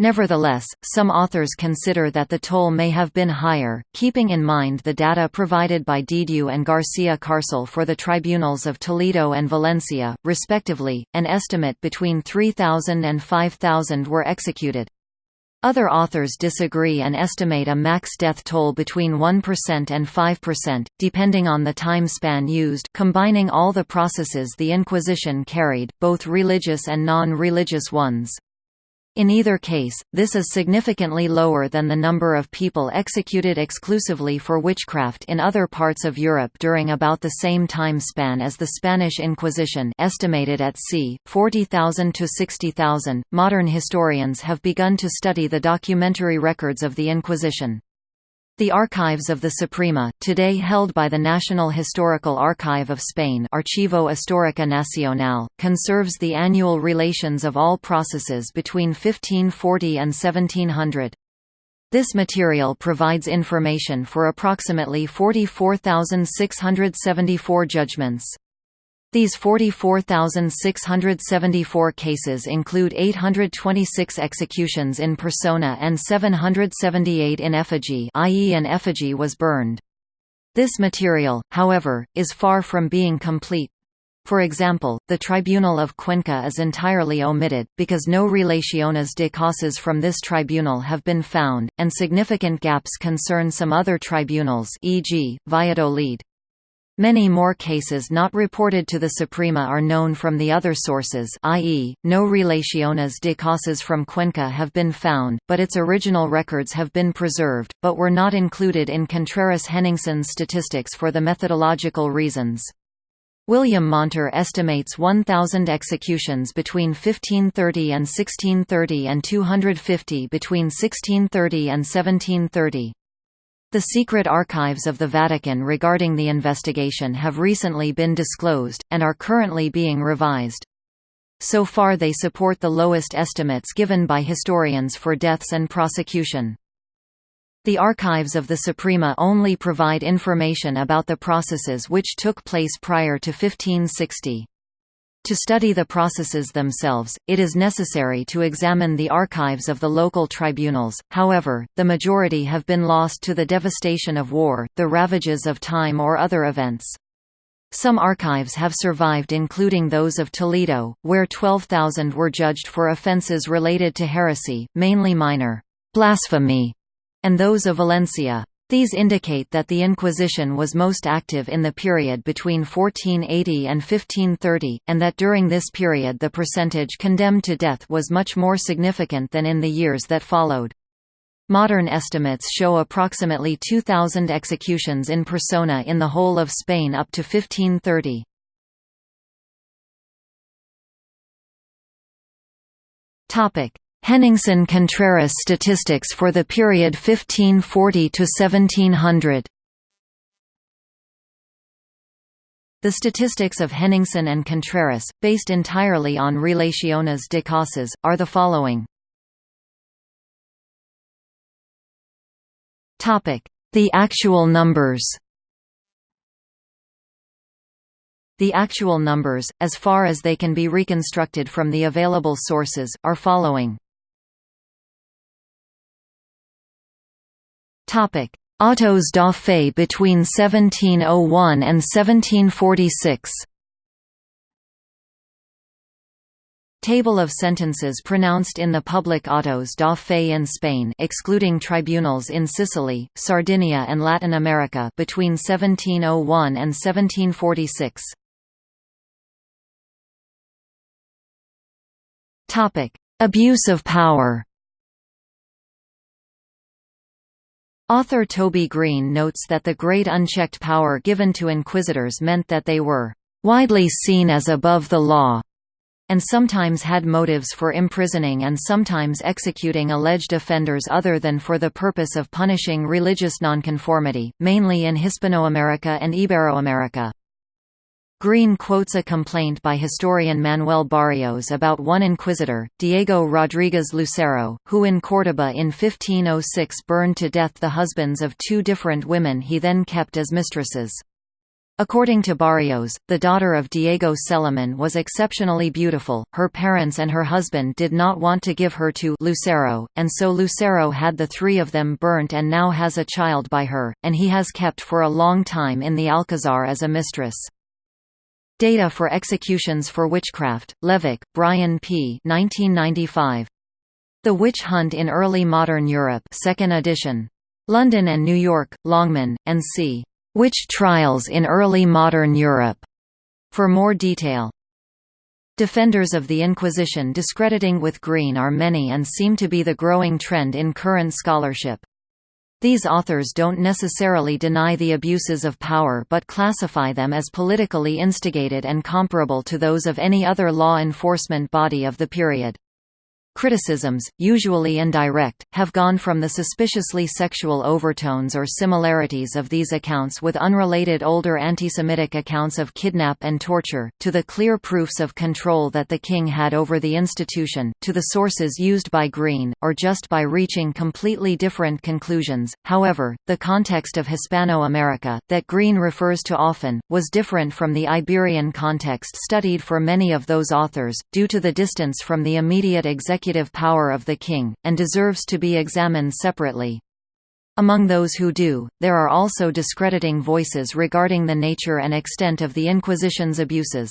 [SPEAKER 1] Nevertheless, some authors consider that the toll may have been higher, keeping in mind the data provided by Dedieu and Garcia Carcel for the tribunals of Toledo and Valencia, respectively, an estimate between 3,000 and 5,000 were executed. Other authors disagree and estimate a max death toll between 1% and 5%, depending on the time span used combining all the processes the Inquisition carried, both religious and non-religious ones. In either case, this is significantly lower than the number of people executed exclusively for witchcraft in other parts of Europe during about the same time span as the Spanish Inquisition estimated at c. 40,000 to 60,000. Modern historians have begun to study the documentary records of the Inquisition. The archives of the Suprema, today held by the National Historical Archive of Spain Archivo Histórico Nacional, conserves the annual relations of all processes between 1540 and 1700. This material provides information for approximately 44,674 judgments. These 44,674 cases include 826 executions in persona and 778 in effigy i.e. an effigy was burned. This material, however, is far from being complete. For example, the Tribunal of Cuenca is entirely omitted, because no relaciones de causas from this tribunal have been found, and significant gaps concern some other tribunals e.g., Valladolid. Many more cases not reported to the Suprema are known from the other sources i.e., no relaciones de causas from Cuenca have been found, but its original records have been preserved, but were not included in Contreras-Henningsen's statistics for the methodological reasons. William Monter estimates 1,000 executions between 1530 and 1630 and 250 between 1630 and 1730. The secret archives of the Vatican regarding the investigation have recently been disclosed, and are currently being revised. So far they support the lowest estimates given by historians for deaths and prosecution. The archives of the Suprema only provide information about the processes which took place prior to 1560. To study the processes themselves, it is necessary to examine the archives of the local tribunals, however, the majority have been lost to the devastation of war, the ravages of time or other events. Some archives have survived including those of Toledo, where 12,000 were judged for offences related to heresy, mainly minor blasphemy, and those of Valencia. These indicate that the Inquisition was most active in the period between 1480 and 1530, and that during this period the percentage condemned to death was much more significant than in the years that followed. Modern estimates show approximately 2,000 executions in persona in the whole of Spain up to 1530. Henningsen-Contreras statistics for the period 1540 to 1700. The statistics of Henningsen and Contreras, based entirely on Relaciones de Causas, are the following. The actual numbers The actual numbers, as far as they can be reconstructed from the available sources, are following. Topic: Autos da fe between 1701 and 1746. Table of sentences pronounced in the public autos da fe in Spain excluding tribunals in Sicily, Sardinia and Latin America between 1701 and 1746. Topic: Abuse of power Author Toby Green notes that the great unchecked power given to inquisitors meant that they were widely seen as above the law, and sometimes had motives for imprisoning and sometimes executing alleged offenders other than for the purpose of punishing religious nonconformity, mainly in Hispanoamerica and Iberoamerica. Green quotes a complaint by historian Manuel Barrios about one inquisitor, Diego Rodríguez Lucero, who in Córdoba in 1506 burned to death the husbands of two different women he then kept as mistresses. According to Barrios, the daughter of Diego Celemin was exceptionally beautiful, her parents and her husband did not want to give her to Lucero, and so Lucero had the three of them burnt and now has a child by her, and he has kept for a long time in the Alcazar as a mistress. Data for executions for witchcraft, Levack, Brian P. 1995. The Witch Hunt in Early Modern Europe 2nd edition. London and New York, Longman, and C. Witch Trials in Early Modern Europe. For more detail. Defenders of the Inquisition discrediting with Green are many and seem to be the growing trend in current scholarship. These authors don't necessarily deny the abuses of power but classify them as politically instigated and comparable to those of any other law enforcement body of the period. Criticisms, usually indirect, have gone from the suspiciously sexual overtones or similarities of these accounts with unrelated older antisemitic accounts of kidnap and torture, to the clear proofs of control that the king had over the institution, to the sources used by Green, or just by reaching completely different conclusions. However, the context of Hispano-America, that Green refers to often, was different from the Iberian context studied for many of those authors, due to the distance from the immediate executive executive power of the king, and deserves to be examined separately. Among those who do, there are also discrediting voices regarding the nature and extent of the Inquisition's abuses.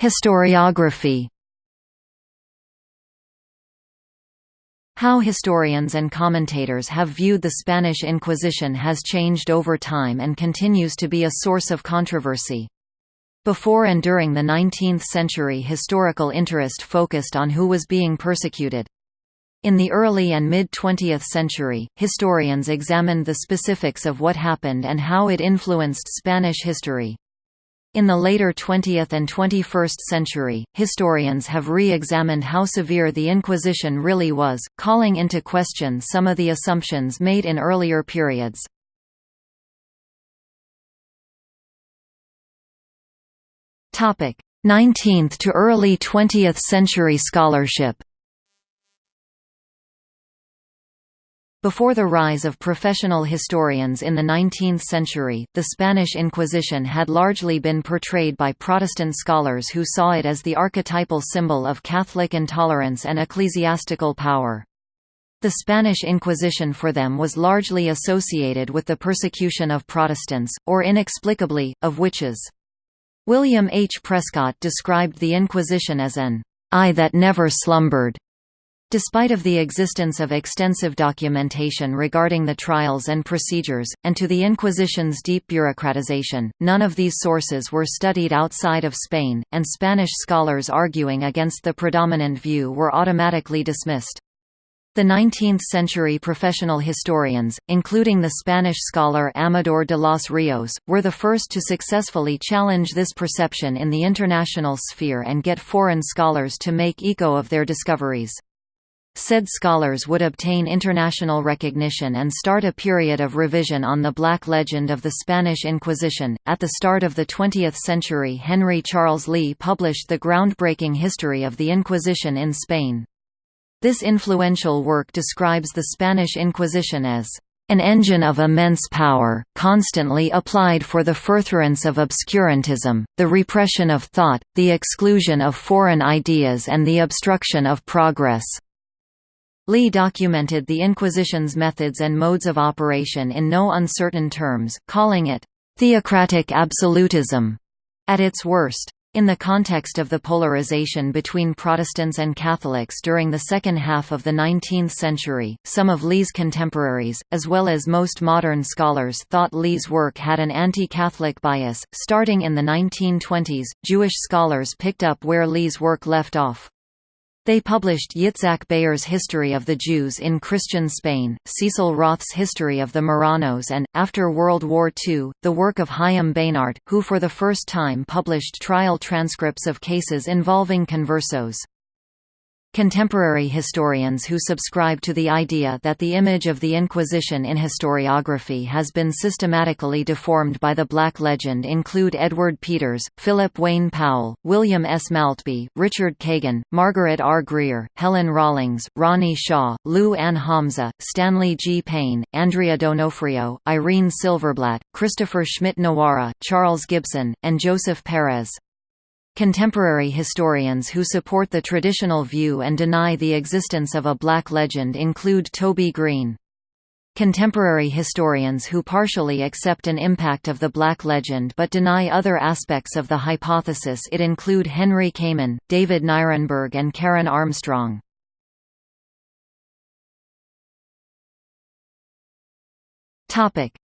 [SPEAKER 1] Historiography How historians and commentators have viewed the Spanish Inquisition has changed over time and continues to be a source of controversy. Before and during the 19th century historical interest focused on who was being persecuted. In the early and mid-20th century, historians examined the specifics of what happened and how it influenced Spanish history. In the later 20th and 21st century, historians have re-examined how severe the Inquisition really was, calling into question some of the assumptions made in earlier periods. 19th to early 20th century scholarship Before the rise of professional historians in the 19th century, the Spanish Inquisition had largely been portrayed by Protestant scholars who saw it as the archetypal symbol of Catholic intolerance and ecclesiastical power. The Spanish Inquisition for them was largely associated with the persecution of Protestants, or inexplicably, of witches. William H. Prescott described the Inquisition as an eye that never slumbered. Despite of the existence of extensive documentation regarding the trials and procedures, and to the Inquisition's deep bureaucratization, none of these sources were studied outside of Spain, and Spanish scholars arguing against the predominant view were automatically dismissed. The 19th-century professional historians, including the Spanish scholar Amador de los Rios, were the first to successfully challenge this perception in the international sphere and get foreign scholars to make echo of their discoveries. Said scholars would obtain international recognition and start a period of revision on the black legend of the Spanish Inquisition. At the start of the 20th century, Henry Charles Lea published the groundbreaking history of the Inquisition in Spain. This influential work describes the Spanish Inquisition as an engine of immense power, constantly applied for the furtherance of obscurantism, the repression of thought, the exclusion of foreign ideas and the obstruction of progress." Lea documented the Inquisition's methods and modes of operation in no uncertain terms, calling it, theocratic absolutism at its worst. In the context of the polarization between Protestants and Catholics during the second half of the 19th century, some of Lea's contemporaries, as well as most modern scholars thought Lea's work had an anti-Catholic bias. Starting in the 1920s, Jewish scholars picked up where Lea's work left off. They published Yitzhak Baer's History of the Jews in Christian Spain, Cecil Roth's History of the Marranos and, after World War II, the work of Chaim Beinart, who for the first time published trial transcripts of cases involving conversos. Contemporary historians who subscribe to the idea that the image of the Inquisition in historiography has been systematically deformed by the Black Legend include Edward Peters, Philip Wayne Powell, William S. Maltby, Richard Kagan, Margaret R. Greer, Helen Rawlings, Ronnie Hsia, Lu Ann Homza, Stanley G. Payne, Andrea Donofrio, Irene Silverblatt, Christopher Schmidt-Nowara, Charles Gibson, and Joseph Perez. Contemporary historians who support the traditional view and deny the existence of a black legend include Toby Green. Contemporary historians who partially accept an impact of the black legend but deny other aspects of the hypothesis it include Henry Kamen, David Nirenberg and Karen Armstrong.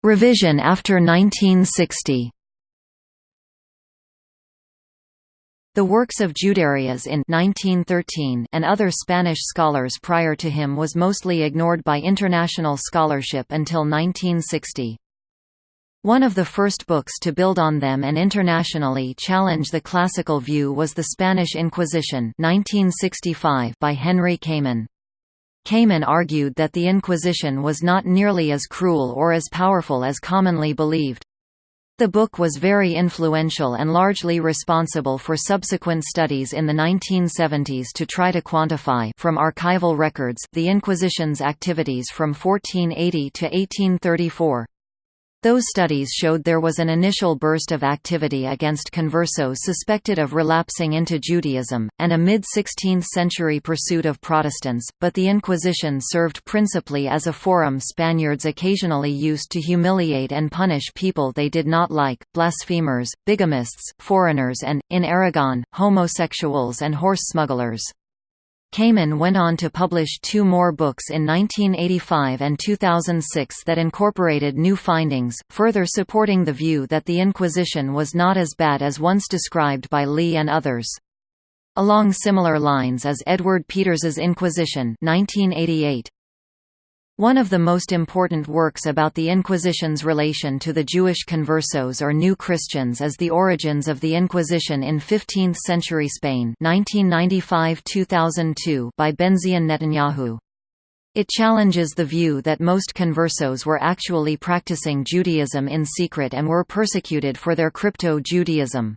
[SPEAKER 1] Revision after 1960 The works of Juderias in 1913 and other Spanish scholars prior to him was mostly ignored by international scholarship until 1960. One of the first books to build on them and internationally challenge the classical view was The Spanish Inquisition 1965 by Henry Kamen. Kamen argued that the Inquisition was not nearly as cruel or as powerful as commonly believed. The book was very influential and largely responsible for subsequent studies in the 1970s to try to quantify from archival records the Inquisition's activities from 1480 to 1834. Those studies showed there was an initial burst of activity against conversos suspected of relapsing into Judaism, and a mid-16th century pursuit of Protestants, but the Inquisition served principally as a forum Spaniards occasionally used to humiliate and punish people they did not like, blasphemers, bigamists, foreigners and, in Aragon, homosexuals and horse smugglers. Kamen went on to publish two more books in 1985 and 2006 that incorporated new findings, further supporting the view that the Inquisition was not as bad as once described by Lea and others. Along similar lines as Edward Peters's Inquisition 1988. One of the most important works about the Inquisition's relation to the Jewish conversos or New Christians is The Origins of the Inquisition in 15th-century Spain 1995–2002 by Benzion Netanyahu. It challenges the view that most conversos were actually practicing Judaism in secret and were persecuted for their crypto-Judaism.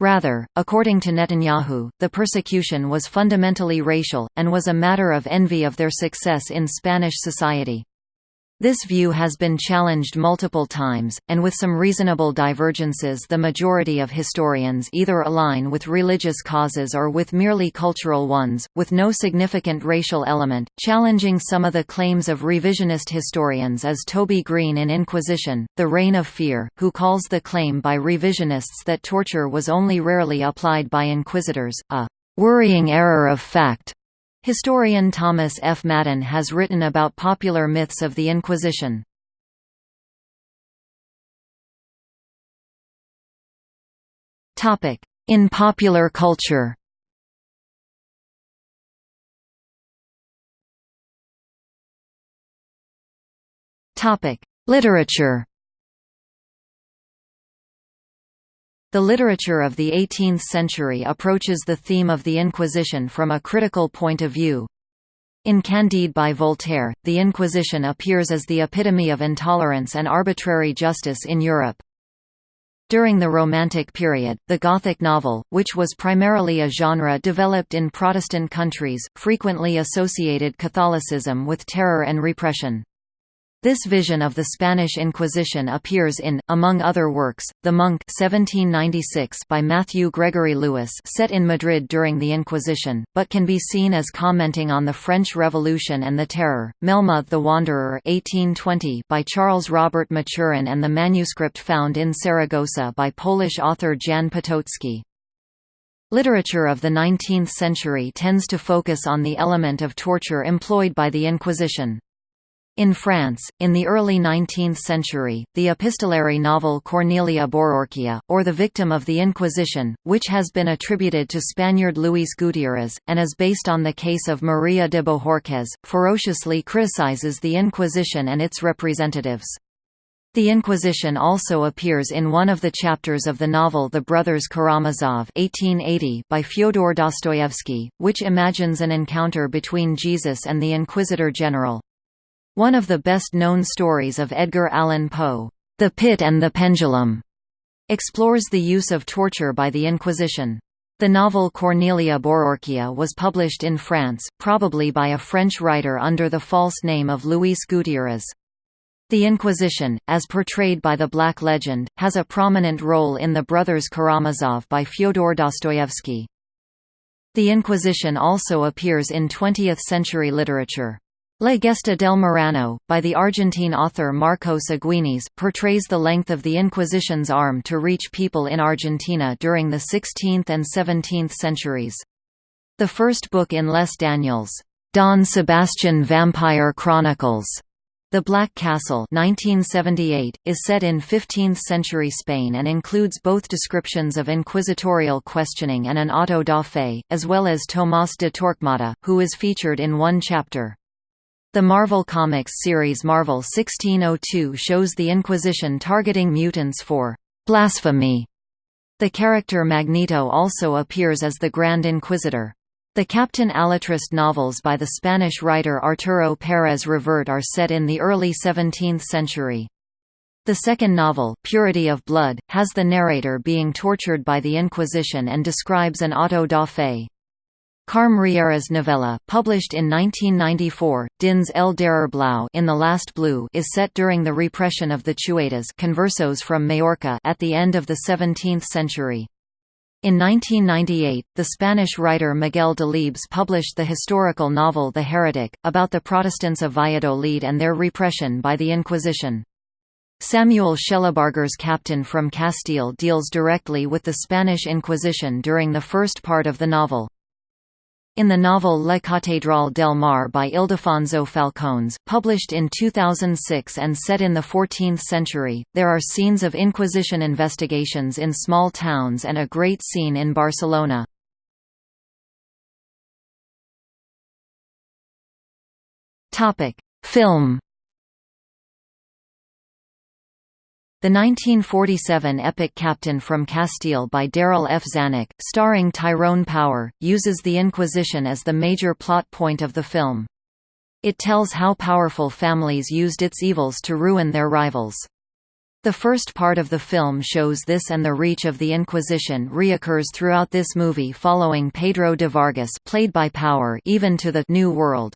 [SPEAKER 1] Rather, according to Netanyahu, the persecution was fundamentally racial, and was a matter of envy of their success in Spanish society. This view has been challenged multiple times, and with some reasonable divergences the majority of historians either align with religious causes or with merely cultural ones, with no significant racial element, challenging some of the claims of revisionist historians as Toby Green in Inquisition, The Reign of Fear, who calls the claim by revisionists that torture was only rarely applied by inquisitors, a "...worrying error of fact." Historian Thomas F. Madden has written about popular myths of the Inquisition. In popular culture Literature The literature of the 18th century approaches the theme of the Inquisition from a critical point of view. In Candide by Voltaire, the Inquisition appears as the epitome of intolerance and arbitrary justice in Europe. During the Romantic period, the Gothic novel, which was primarily a genre developed in Protestant countries, frequently associated Catholicism with terror and repression. This vision of the Spanish Inquisition appears in, among other works, The Monk 1796 by Matthew Gregory Lewis set in Madrid during the Inquisition, but can be seen as commenting on the French Revolution and the Terror, Melmoth the Wanderer 1820 by Charles Robert Maturin and the manuscript found in Saragossa by Polish author Jan Potocki. Literature of the 19th century tends to focus on the element of torture employed by the Inquisition. In France, in the early 19th century, the epistolary novel Cornelia Bororquia, or The Victim of the Inquisition, which has been attributed to Spaniard Luis Gutiérrez, and is based on the case of María de Bohorquez, ferociously criticizes the Inquisition and its representatives. The Inquisition also appears in one of the chapters of the novel The Brothers Karamazov 1880 by Fyodor Dostoevsky, which imagines an encounter between Jesus and the Inquisitor General. One of the best-known stories of Edgar Allan Poe, The Pit and the Pendulum, explores the use of torture by the Inquisition. The novel Cornelia Bororquia was published in France, probably by a French writer under the false name of Luis Gutiérrez. The Inquisition, as portrayed by the Black Legend, has a prominent role in The Brothers Karamazov by Fyodor Dostoevsky. The Inquisition also appears in 20th-century literature. La Gesta del Marrano, by the Argentine author Marcos Aguinis, portrays the length of the Inquisition's arm to reach people in Argentina during the 16th and 17th centuries. The first book in Les Daniels' Don Sebastian Vampire Chronicles the Black Castle 1978, is set in 15th-century Spain and includes both descriptions of inquisitorial questioning and an auto da fe, as well as Tomás de Torquemada, who is featured in one chapter. The Marvel Comics series Marvel 1602 shows the Inquisition targeting mutants for blasphemy. The character Magneto also appears as the Grand Inquisitor. The Captain Alatriste novels by the Spanish writer Arturo Pérez Reverte are set in the early 17th century. The second novel, Purity of Blood, has the narrator being tortured by the Inquisition and describes an auto da fe. Carme Riera's novella, published in 1994, Dins el Darrer Blau in The Last Blue is set during the repression of the Chuetas conversos from Majorca at the end of the 17th century. In 1998, the Spanish writer Miguel de Delibes published the historical novel The Heretic, about the Protestants of Valladolid and their repression by the Inquisition. Samuel Shellabarger's Captain from Castile deals directly with the Spanish Inquisition during the first part of the novel. In the novel La Catedral del Mar by Ildefonso Falcones, published in 2006 and set in the 14th century, there are scenes of Inquisition investigations in small towns and a great scene in Barcelona. Film The 1947 epic Captain from Castile by Darryl F. Zanuck, starring Tyrone Power, uses the Inquisition as the major plot point of the film. It tells how powerful families used its evils to ruin their rivals. The first part of the film shows this and the reach of the Inquisition reoccurs throughout this movie following Pedro de Vargas played by Power even to the New World.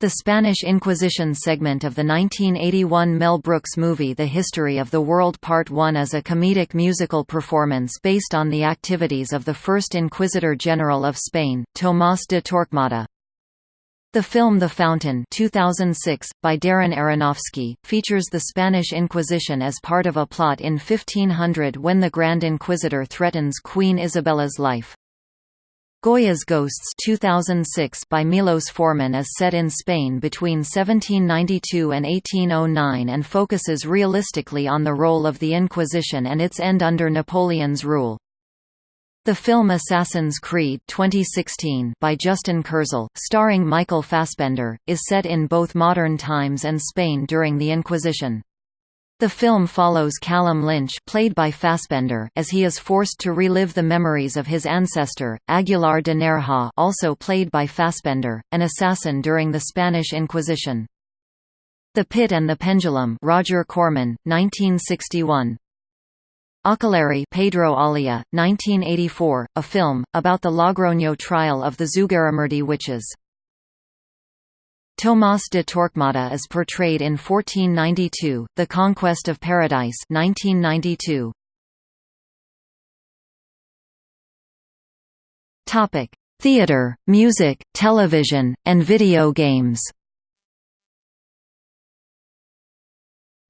[SPEAKER 1] The Spanish Inquisition segment of the 1981 Mel Brooks movie The History of the World Part 1 is a comedic musical performance based on the activities of the first Inquisitor General of Spain, Tomás de Torquemada. The film The Fountain 2006, by Darren Aronofsky, features the Spanish Inquisition as part of a plot in 1500 when the Grand Inquisitor threatens Queen Isabella's life. Goya's Ghosts 2006 by Milos Forman is set in Spain between 1792 and 1809 and focuses realistically on the role of the Inquisition and its end under Napoleon's rule. The film Assassin's Creed 2016 by Justin Kurzel, starring Michael Fassbender, is set in both modern times and Spain during the Inquisition. The film follows Callum Lynch played by Fassbender as he is forced to relive the memories of his ancestor, Aguilar de Nerja also played by Fassbender, an assassin during the Spanish Inquisition. The Pit and the Pendulum Roger Corman, 1961. Akelarre Pedro Olea, 1984, a film, about the Logroño trial of the Zugarramurdi witches. Tomás de Torquemada is portrayed in 1492, The Conquest of Paradise 1992. Theatre, music, television, and video games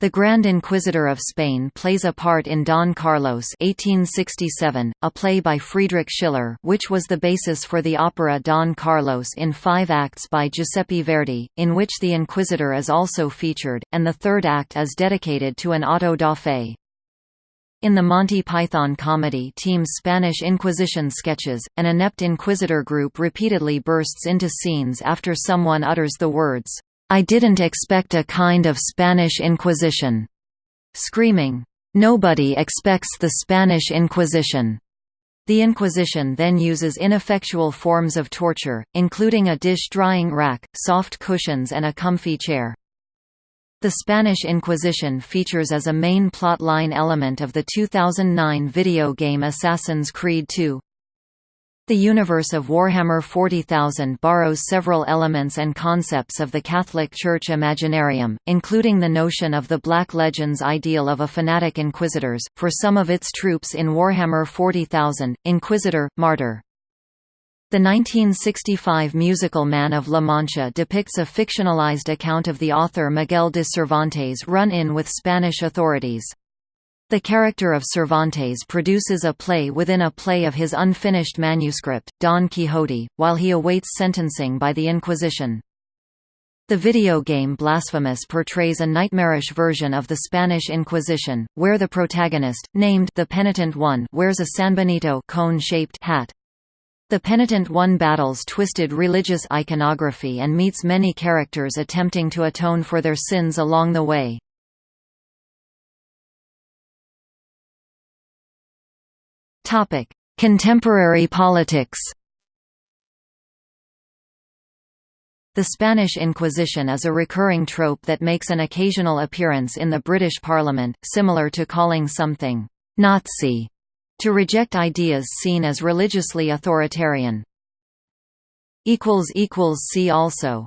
[SPEAKER 1] The Grand Inquisitor of Spain plays a part in Don Carlos 1867, a play by Friedrich Schiller which was the basis for the opera Don Carlos in five acts by Giuseppe Verdi, in which the Inquisitor is also featured, and the third act is dedicated to an auto da fe. In the Monty Python comedy team's Spanish Inquisition sketches, an inept inquisitor group repeatedly bursts into scenes after someone utters the words, I didn't expect a kind of Spanish Inquisition. Screaming, Nobody expects the Spanish Inquisition. The Inquisition then uses ineffectual forms of torture, including a dish-drying rack, soft cushions and a comfy chair. The Spanish Inquisition features as a main plotline element of the 2009 video game Assassin's Creed II. The universe of Warhammer 40,000 borrows several elements and concepts of the Catholic Church Imaginarium, including the notion of the Black Legends ideal of a fanatic inquisitors, for some of its troops in Warhammer 40,000, Inquisitor, Martyr. The 1965 musical Man of La Mancha depicts a fictionalized account of the author Miguel de Cervantes' run-in with Spanish authorities. The character of Cervantes produces a play within a play of his unfinished manuscript, Don Quixote, while he awaits sentencing by the Inquisition. The video game Blasphemous portrays a nightmarish version of the Spanish Inquisition, where the protagonist, named the Penitent One, wears a Sanbenito cone-shaped hat. The Penitent One battles twisted religious iconography and meets many characters attempting to atone for their sins along the way. Topic: Contemporary politics. The Spanish Inquisition is a recurring trope that makes an occasional appearance in the British Parliament, similar to calling something «Nazi» to reject ideas seen as religiously authoritarian. See also